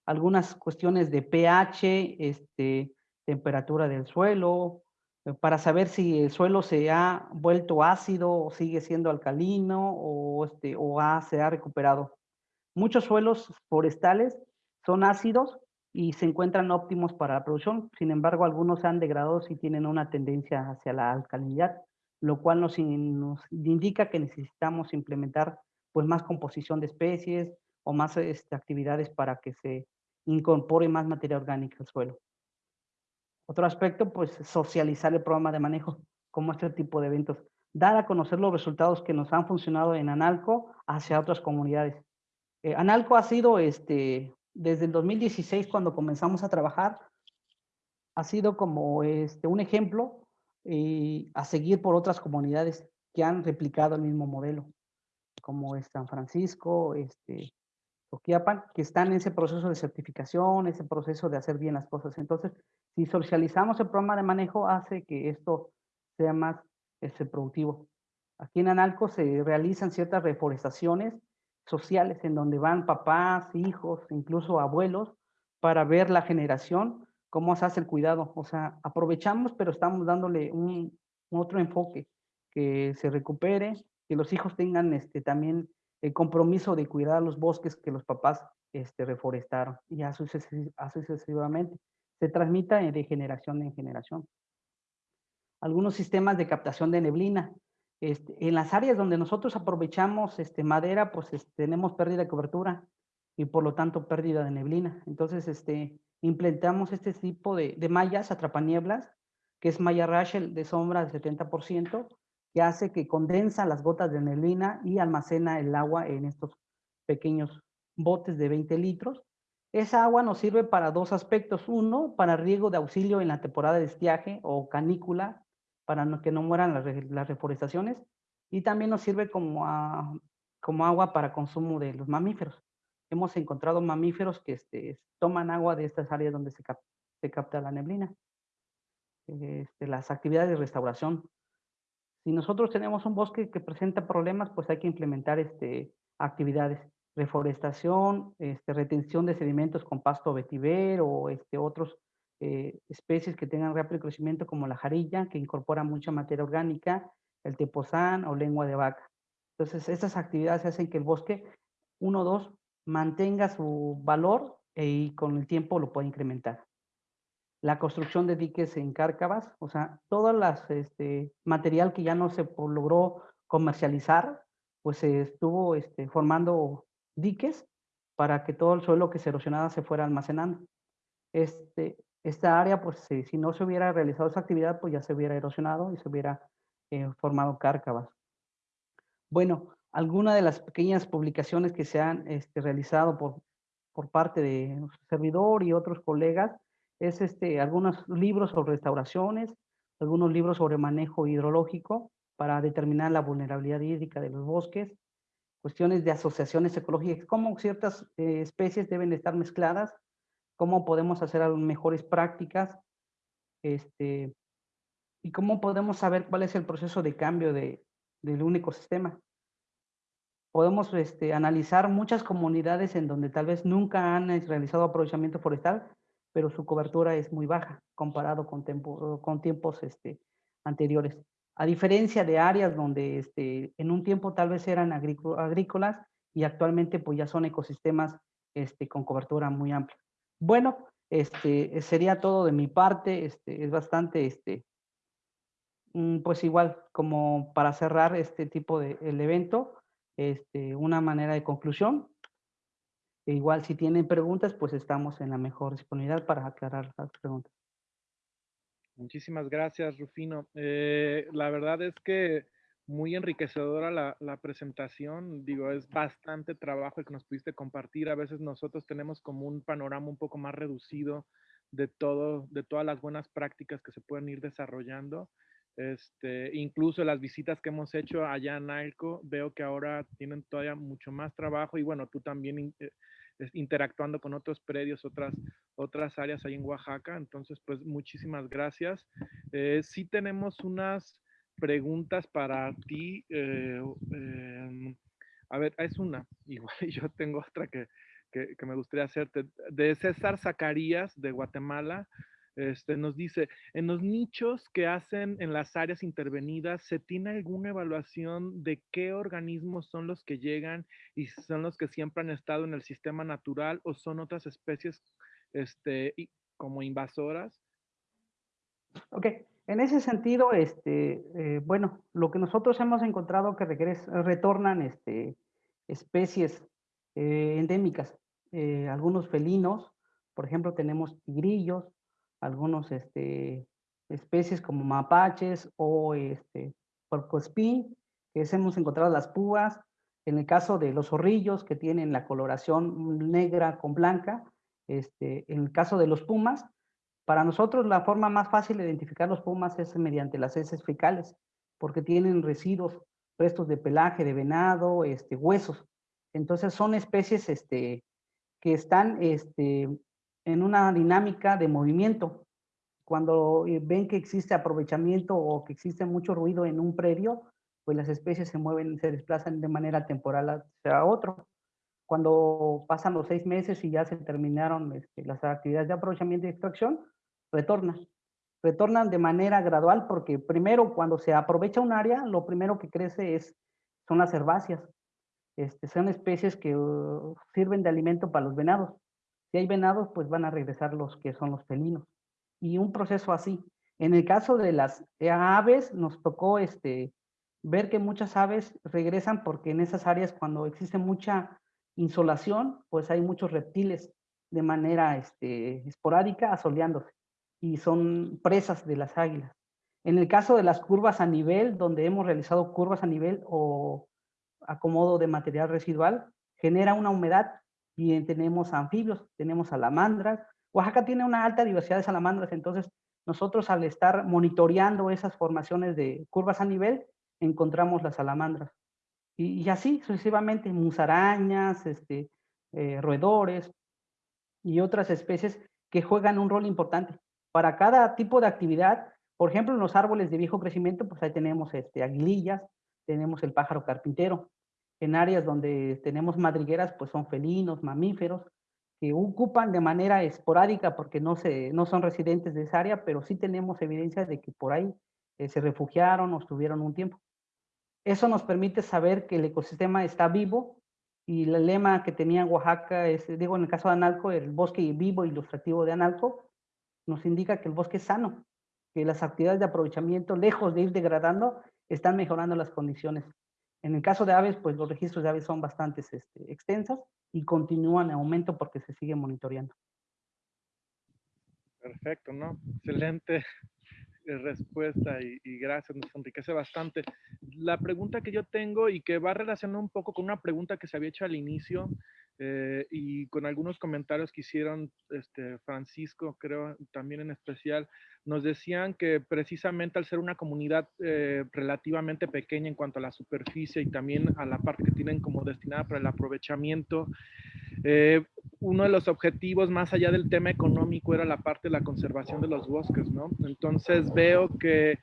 [SPEAKER 5] Algunas cuestiones de pH, este, temperatura del suelo, eh, para saber si el suelo se ha vuelto ácido o sigue siendo alcalino o, este, o se ha recuperado. Muchos suelos forestales son ácidos y se encuentran óptimos para la producción. Sin embargo, algunos se han degradado y tienen una tendencia hacia la alcalinidad, lo cual nos, nos indica que necesitamos implementar pues, más composición de especies o más este, actividades para que se incorpore más materia orgánica al suelo. Otro aspecto, pues socializar el programa de manejo, como este tipo de eventos. Dar a conocer los resultados que nos han funcionado en Analco hacia otras comunidades. Eh, Analco ha sido, este, desde el 2016, cuando comenzamos a trabajar, ha sido como este, un ejemplo eh, a seguir por otras comunidades que han replicado el mismo modelo, como es San Francisco, este, que están en ese proceso de certificación, ese proceso de hacer bien las cosas. Entonces, si socializamos el programa de manejo, hace que esto sea más este, productivo. Aquí en Analco se realizan ciertas reforestaciones sociales en donde van papás, hijos, incluso abuelos, para ver la generación, cómo se hace el cuidado. O sea, aprovechamos, pero estamos dándole un, otro enfoque, que se recupere, que los hijos tengan este, también el compromiso de cuidar los bosques que los papás este, reforestaron, y así sucesivamente se transmita de generación en generación. Algunos sistemas de captación de neblina. Este, en las áreas donde nosotros aprovechamos este, madera, pues este, tenemos pérdida de cobertura y por lo tanto pérdida de neblina. Entonces, este, implementamos este tipo de, de mallas atrapanieblas, que es malla Rachel de sombra del 70%, que hace que condensa las gotas de neblina y almacena el agua en estos pequeños botes de 20 litros esa agua nos sirve para dos aspectos. Uno, para riego de auxilio en la temporada de estiaje o canícula, para que no mueran las, reforestaciones. Y también nos sirve como, agua para consumo de los mamíferos. Hemos encontrado mamíferos que este, toman agua de estas áreas donde se, se capta la neblina. Este, las actividades de restauración. Si nosotros tenemos un bosque que presenta problemas, pues hay que implementar este, actividades reforestación, este, retención de sedimentos con pasto vetiver o este, otros eh, especies que tengan rápido crecimiento como la jarilla, que incorpora mucha materia orgánica, el tepozán o lengua de vaca. Entonces, estas actividades hacen que el bosque, uno o dos, mantenga su valor y con el tiempo lo pueda incrementar. La construcción de diques en cárcavas, o sea, todo este, material que ya no se logró comercializar, pues se estuvo este, formando diques para que todo el suelo que se erosionaba se fuera almacenando. Este, esta área, pues si, no se hubiera realizado esa actividad, pues ya se hubiera erosionado y se hubiera eh, formado cárcavas. Bueno, algunas de las pequeñas publicaciones que se han este, realizado por, por parte de nuestro servidor y otros colegas es este, algunos libros sobre restauraciones, algunos libros sobre manejo hidrológico para determinar la vulnerabilidad hídrica de los bosques, cuestiones de asociaciones ecológicas, cómo ciertas eh, especies deben estar mezcladas, cómo podemos hacer mejores prácticas, este, y cómo podemos saber cuál es el proceso de cambio de, del único sistema. Podemos este, analizar muchas comunidades en donde tal vez nunca han realizado aprovechamiento forestal, pero su cobertura es muy baja comparado con, con tiempos este, anteriores. A diferencia de áreas donde este, en un tiempo tal vez eran agrícolas y actualmente pues ya son ecosistemas este, con cobertura muy amplia. Bueno, este, sería todo de mi parte, este, es bastante, este, mm, pues igual como para cerrar este tipo de el evento, este, una manera de conclusión. E igual si tienen preguntas, pues estamos en la mejor disponibilidad para aclarar las preguntas.
[SPEAKER 2] Muchísimas gracias, Rufino. Eh, la verdad es que muy enriquecedora la, la, presentación. Digo, es bastante trabajo el que nos pudiste compartir. A veces nosotros tenemos como un panorama un poco más reducido de todo, de todas las buenas prácticas que se pueden ir desarrollando. Este, incluso las visitas que hemos hecho allá en ALCO, veo que ahora tienen todavía mucho más trabajo y bueno, tú también eh, interactuando con otros predios, otras, otras áreas ahí en Oaxaca. Entonces, pues muchísimas gracias. Eh, sí tenemos unas preguntas para ti. Eh, em, a ver, es una, [laughs] igual yo tengo otra que, que, que me gustaría hacerte. De César Zacarías de Guatemala. Este, nos dice, en los nichos que hacen en las áreas intervenidas, ¿se tiene alguna evaluación de qué organismos son los que llegan y son los que siempre han estado en el sistema natural o son otras especies este, como invasoras?
[SPEAKER 5] Ok, en ese sentido, este, eh, bueno, lo que nosotros hemos encontrado que retornan este, especies eh, endémicas, eh, algunos felinos, por ejemplo, tenemos tigrillos, algunos este, especies como mapaches o este, porcoespín, que hemos encontrado las púas, en el caso de los zorrillos que tienen la coloración negra con blanca, este, en el caso de los pumas, para nosotros la forma más fácil de identificar los pumas es mediante las heces fecales, porque tienen residuos, restos de pelaje, de venado, este, huesos. Entonces son especies este, que están este, en una dinámica de movimiento. Cuando eh, ven que existe aprovechamiento o que existe mucho ruido en un predio, pues las especies se mueven, se desplazan de manera temporal hacia otro. Cuando pasan los seis meses y ya se terminaron este, las actividades de aprovechamiento y extracción, retornan. Retornan de manera gradual porque primero cuando se aprovecha un área, lo primero que crece es, son las herbáceas. Este, son especies que uh, sirven de alimento para los venados. Si hay venados, pues van a regresar los que son los felinos. Y un proceso así. En el caso de las aves, nos tocó este, ver que muchas aves regresan porque en esas áreas cuando existe mucha insolación, pues hay muchos reptiles de manera este, esporádica asoleándose y son presas de las águilas. En el caso de las curvas a nivel, donde hemos realizado curvas a nivel o acomodo de material residual, genera una humedad y tenemos anfibios, tenemos salamandras. Oaxaca tiene una alta diversidad de salamandras, entonces nosotros al estar monitoreando esas formaciones de curvas a nivel, encontramos las salamandras. Y, así sucesivamente, musarañas, este, eh, roedores y otras especies que juegan un rol importante. Para cada tipo de actividad, por ejemplo, en los árboles de viejo crecimiento, pues ahí tenemos este, aguilillas, tenemos el pájaro carpintero, en áreas donde tenemos madrigueras, pues son felinos, mamíferos, que ocupan de manera esporádica porque no, se, no son residentes de esa área, pero sí tenemos evidencia de que por ahí eh, se refugiaron o estuvieron un tiempo. Eso nos permite saber que el ecosistema está vivo y el lema que tenía Oaxaca es, digo, en el caso de Analco, el bosque vivo ilustrativo de Analco, nos indica que el bosque es sano, que las actividades de aprovechamiento, lejos de ir degradando, están mejorando las condiciones en el caso de aves, pues los registros de aves son bastante este, extensas y continúan en aumento porque se sigue monitoreando.
[SPEAKER 2] Perfecto, ¿no? Excelente respuesta y, y, gracias, nos enriquece bastante. La pregunta que yo tengo y que va relacionada un poco con una pregunta que se había hecho al inicio eh, y con algunos comentarios que hicieron este, Francisco, creo también en especial, nos decían que precisamente al ser una comunidad eh, relativamente pequeña en cuanto a la superficie y también a la parte que tienen como destinada para el aprovechamiento, eh, uno de los objetivos más allá del tema económico era la parte de la conservación de los bosques, ¿no? Entonces veo que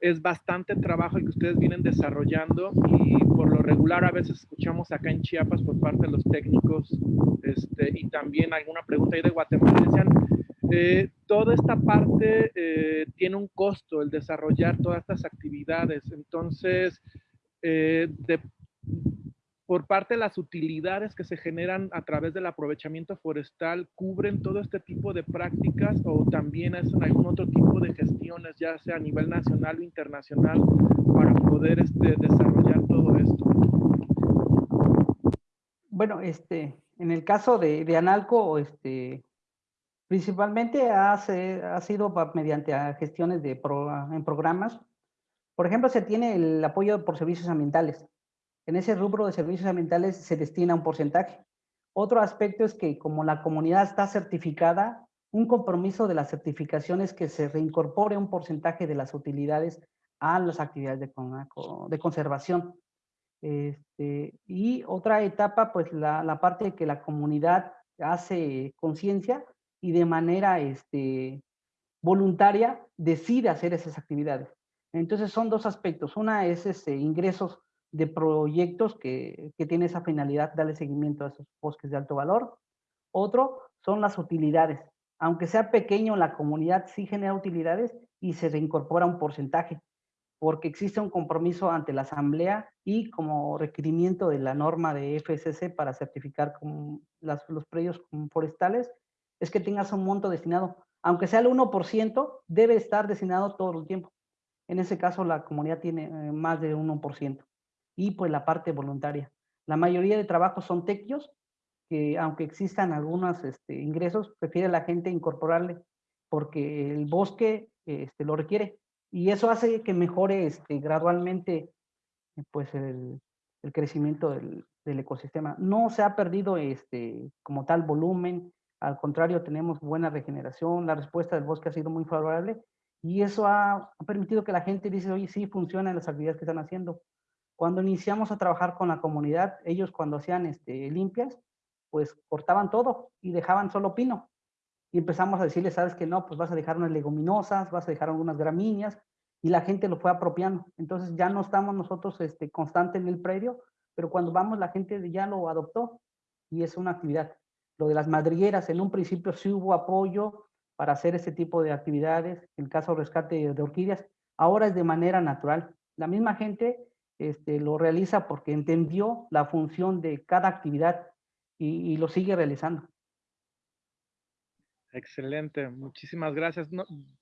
[SPEAKER 2] es bastante trabajo el que ustedes vienen desarrollando y por lo regular a veces escuchamos acá en Chiapas por parte de los técnicos este, y también alguna pregunta ahí de Guatemala, decían, eh, toda esta parte eh, tiene un costo, el desarrollar todas estas actividades, entonces eh, de, por parte de las utilidades que se generan a través del aprovechamiento forestal, cubren todo este tipo de prácticas o también hacen algún otro tipo de gestiones, ya sea a nivel nacional o internacional, para poder este, desarrollar todo esto?
[SPEAKER 5] Bueno, este, en el caso de, de Analco, este, principalmente ha, ha sido mediante gestiones de en programas. Por ejemplo, se tiene el apoyo por servicios ambientales. En ese rubro de servicios ambientales se destina un porcentaje. Otro aspecto es que como la comunidad está certificada, un compromiso de las certificaciones que se reincorpore un porcentaje de las utilidades a las actividades de, conservación. Este, y otra etapa, pues la, parte de que la comunidad hace conciencia y de manera este, voluntaria decide hacer esas actividades. Entonces son dos aspectos. Una es ese, ingresos de proyectos que, que tiene esa finalidad, darle seguimiento a esos bosques de alto valor. Otro son las utilidades. Aunque sea pequeño, la comunidad sí genera utilidades y se reincorpora un porcentaje porque existe un compromiso ante la Asamblea y como requerimiento de la norma de FSC para certificar los predios forestales, es que tengas un monto destinado, aunque sea el 1%, debe estar destinado todo el tiempo. En ese caso, la comunidad tiene eh, más de 1%. Y pues la parte voluntaria. La mayoría de trabajos son tequios, que aunque existan algunos este, ingresos, prefiere la gente incorporarle porque el bosque este, lo requiere y eso hace que mejore este, gradualmente pues el, crecimiento del, del, ecosistema. No se ha perdido este, como tal volumen, al contrario, tenemos buena regeneración, la respuesta del bosque ha sido muy favorable y eso ha, permitido que la gente dice, oye, sí, funcionan las actividades que están haciendo. Cuando iniciamos a trabajar con la comunidad, ellos cuando hacían este, limpias, pues cortaban todo y dejaban solo pino y empezamos a decirle, sabes que no, pues vas a dejar unas leguminosas, vas a dejar algunas gramíneas, y la gente lo fue apropiando. Entonces ya no estamos nosotros este, constante en el predio, pero cuando vamos la gente ya lo adoptó y es una actividad. Lo de las madrigueras, en un principio sí hubo apoyo para hacer ese tipo de actividades, en el caso de rescate de orquídeas, ahora es de manera natural. La misma gente este, lo realiza porque entendió la función de cada actividad y lo sigue realizando.
[SPEAKER 2] Excelente, muchísimas gracias.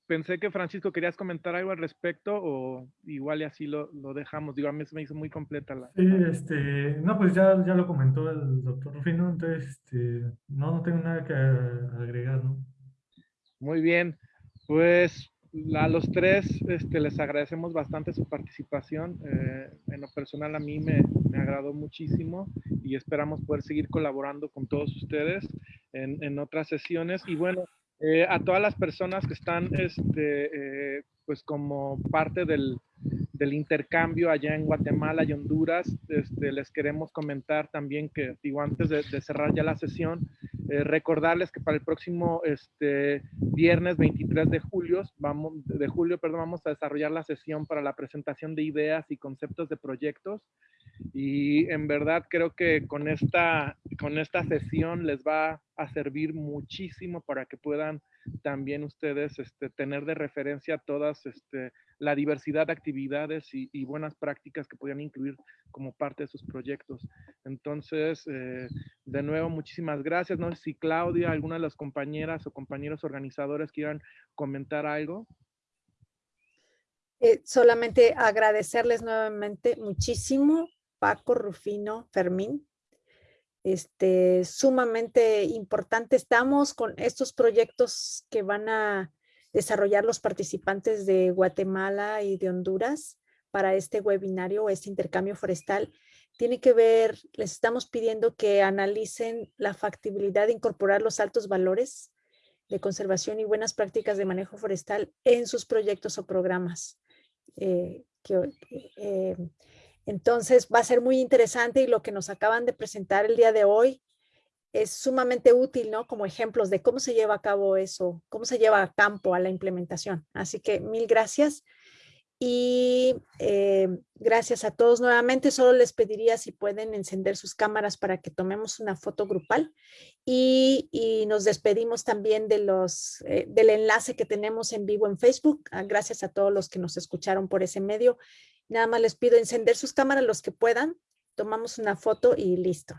[SPEAKER 2] pensé que Francisco querías comentar algo al respecto o igual y así lo, lo dejamos. Digo, a mí se me hizo muy completa la...
[SPEAKER 4] Sí, este, no, pues ya, ya lo comentó el doctor Rufino, entonces este, no, no tengo nada que agregar, ¿no?
[SPEAKER 2] Muy bien, pues a los tres este, les agradecemos bastante su participación. Eh, en lo personal a mí me, me, agradó muchísimo y esperamos poder seguir colaborando con todos ustedes en, en otras sesiones. Y bueno, eh, a todas las personas que están este, eh, pues como parte del, del, intercambio allá en Guatemala y Honduras, este, les queremos comentar también que, digo, antes de, de cerrar ya la sesión, eh, recordarles que para el próximo este, viernes 23 de julio, vamos, de julio perdón, vamos a desarrollar la sesión para la presentación de ideas y conceptos de proyectos. Y en verdad creo que con esta, con esta sesión les va a servir muchísimo para que puedan también ustedes este, tener de referencia todas este, la diversidad de actividades y, buenas prácticas que podrían incluir como parte de sus proyectos. Entonces, eh, de nuevo, muchísimas gracias. No si Claudia, alguna de las compañeras o compañeros organizadores quieran comentar algo.
[SPEAKER 1] Eh, solamente agradecerles nuevamente muchísimo, Paco, Rufino, Fermín, este, sumamente importante. Estamos con estos proyectos que van a desarrollar los participantes de Guatemala y de Honduras para este webinario, este intercambio forestal. Tiene que ver, les estamos pidiendo que analicen la factibilidad de incorporar los altos valores de conservación y buenas prácticas de manejo forestal en sus proyectos o programas. Eh, eh, entonces va a ser muy interesante y lo que nos acaban de presentar el día de hoy es sumamente útil, ¿no? Como ejemplos de cómo se lleva a cabo eso, cómo se lleva a campo a la implementación. Así que mil gracias. Y eh, gracias a todos nuevamente. Solo les pediría si pueden encender sus cámaras para que tomemos una foto grupal. Y, nos despedimos también de los, eh, del enlace que tenemos en vivo en Facebook. Ah, gracias a todos los que nos escucharon por ese medio. Nada más les pido encender sus cámaras los que puedan. Tomamos una foto y listo.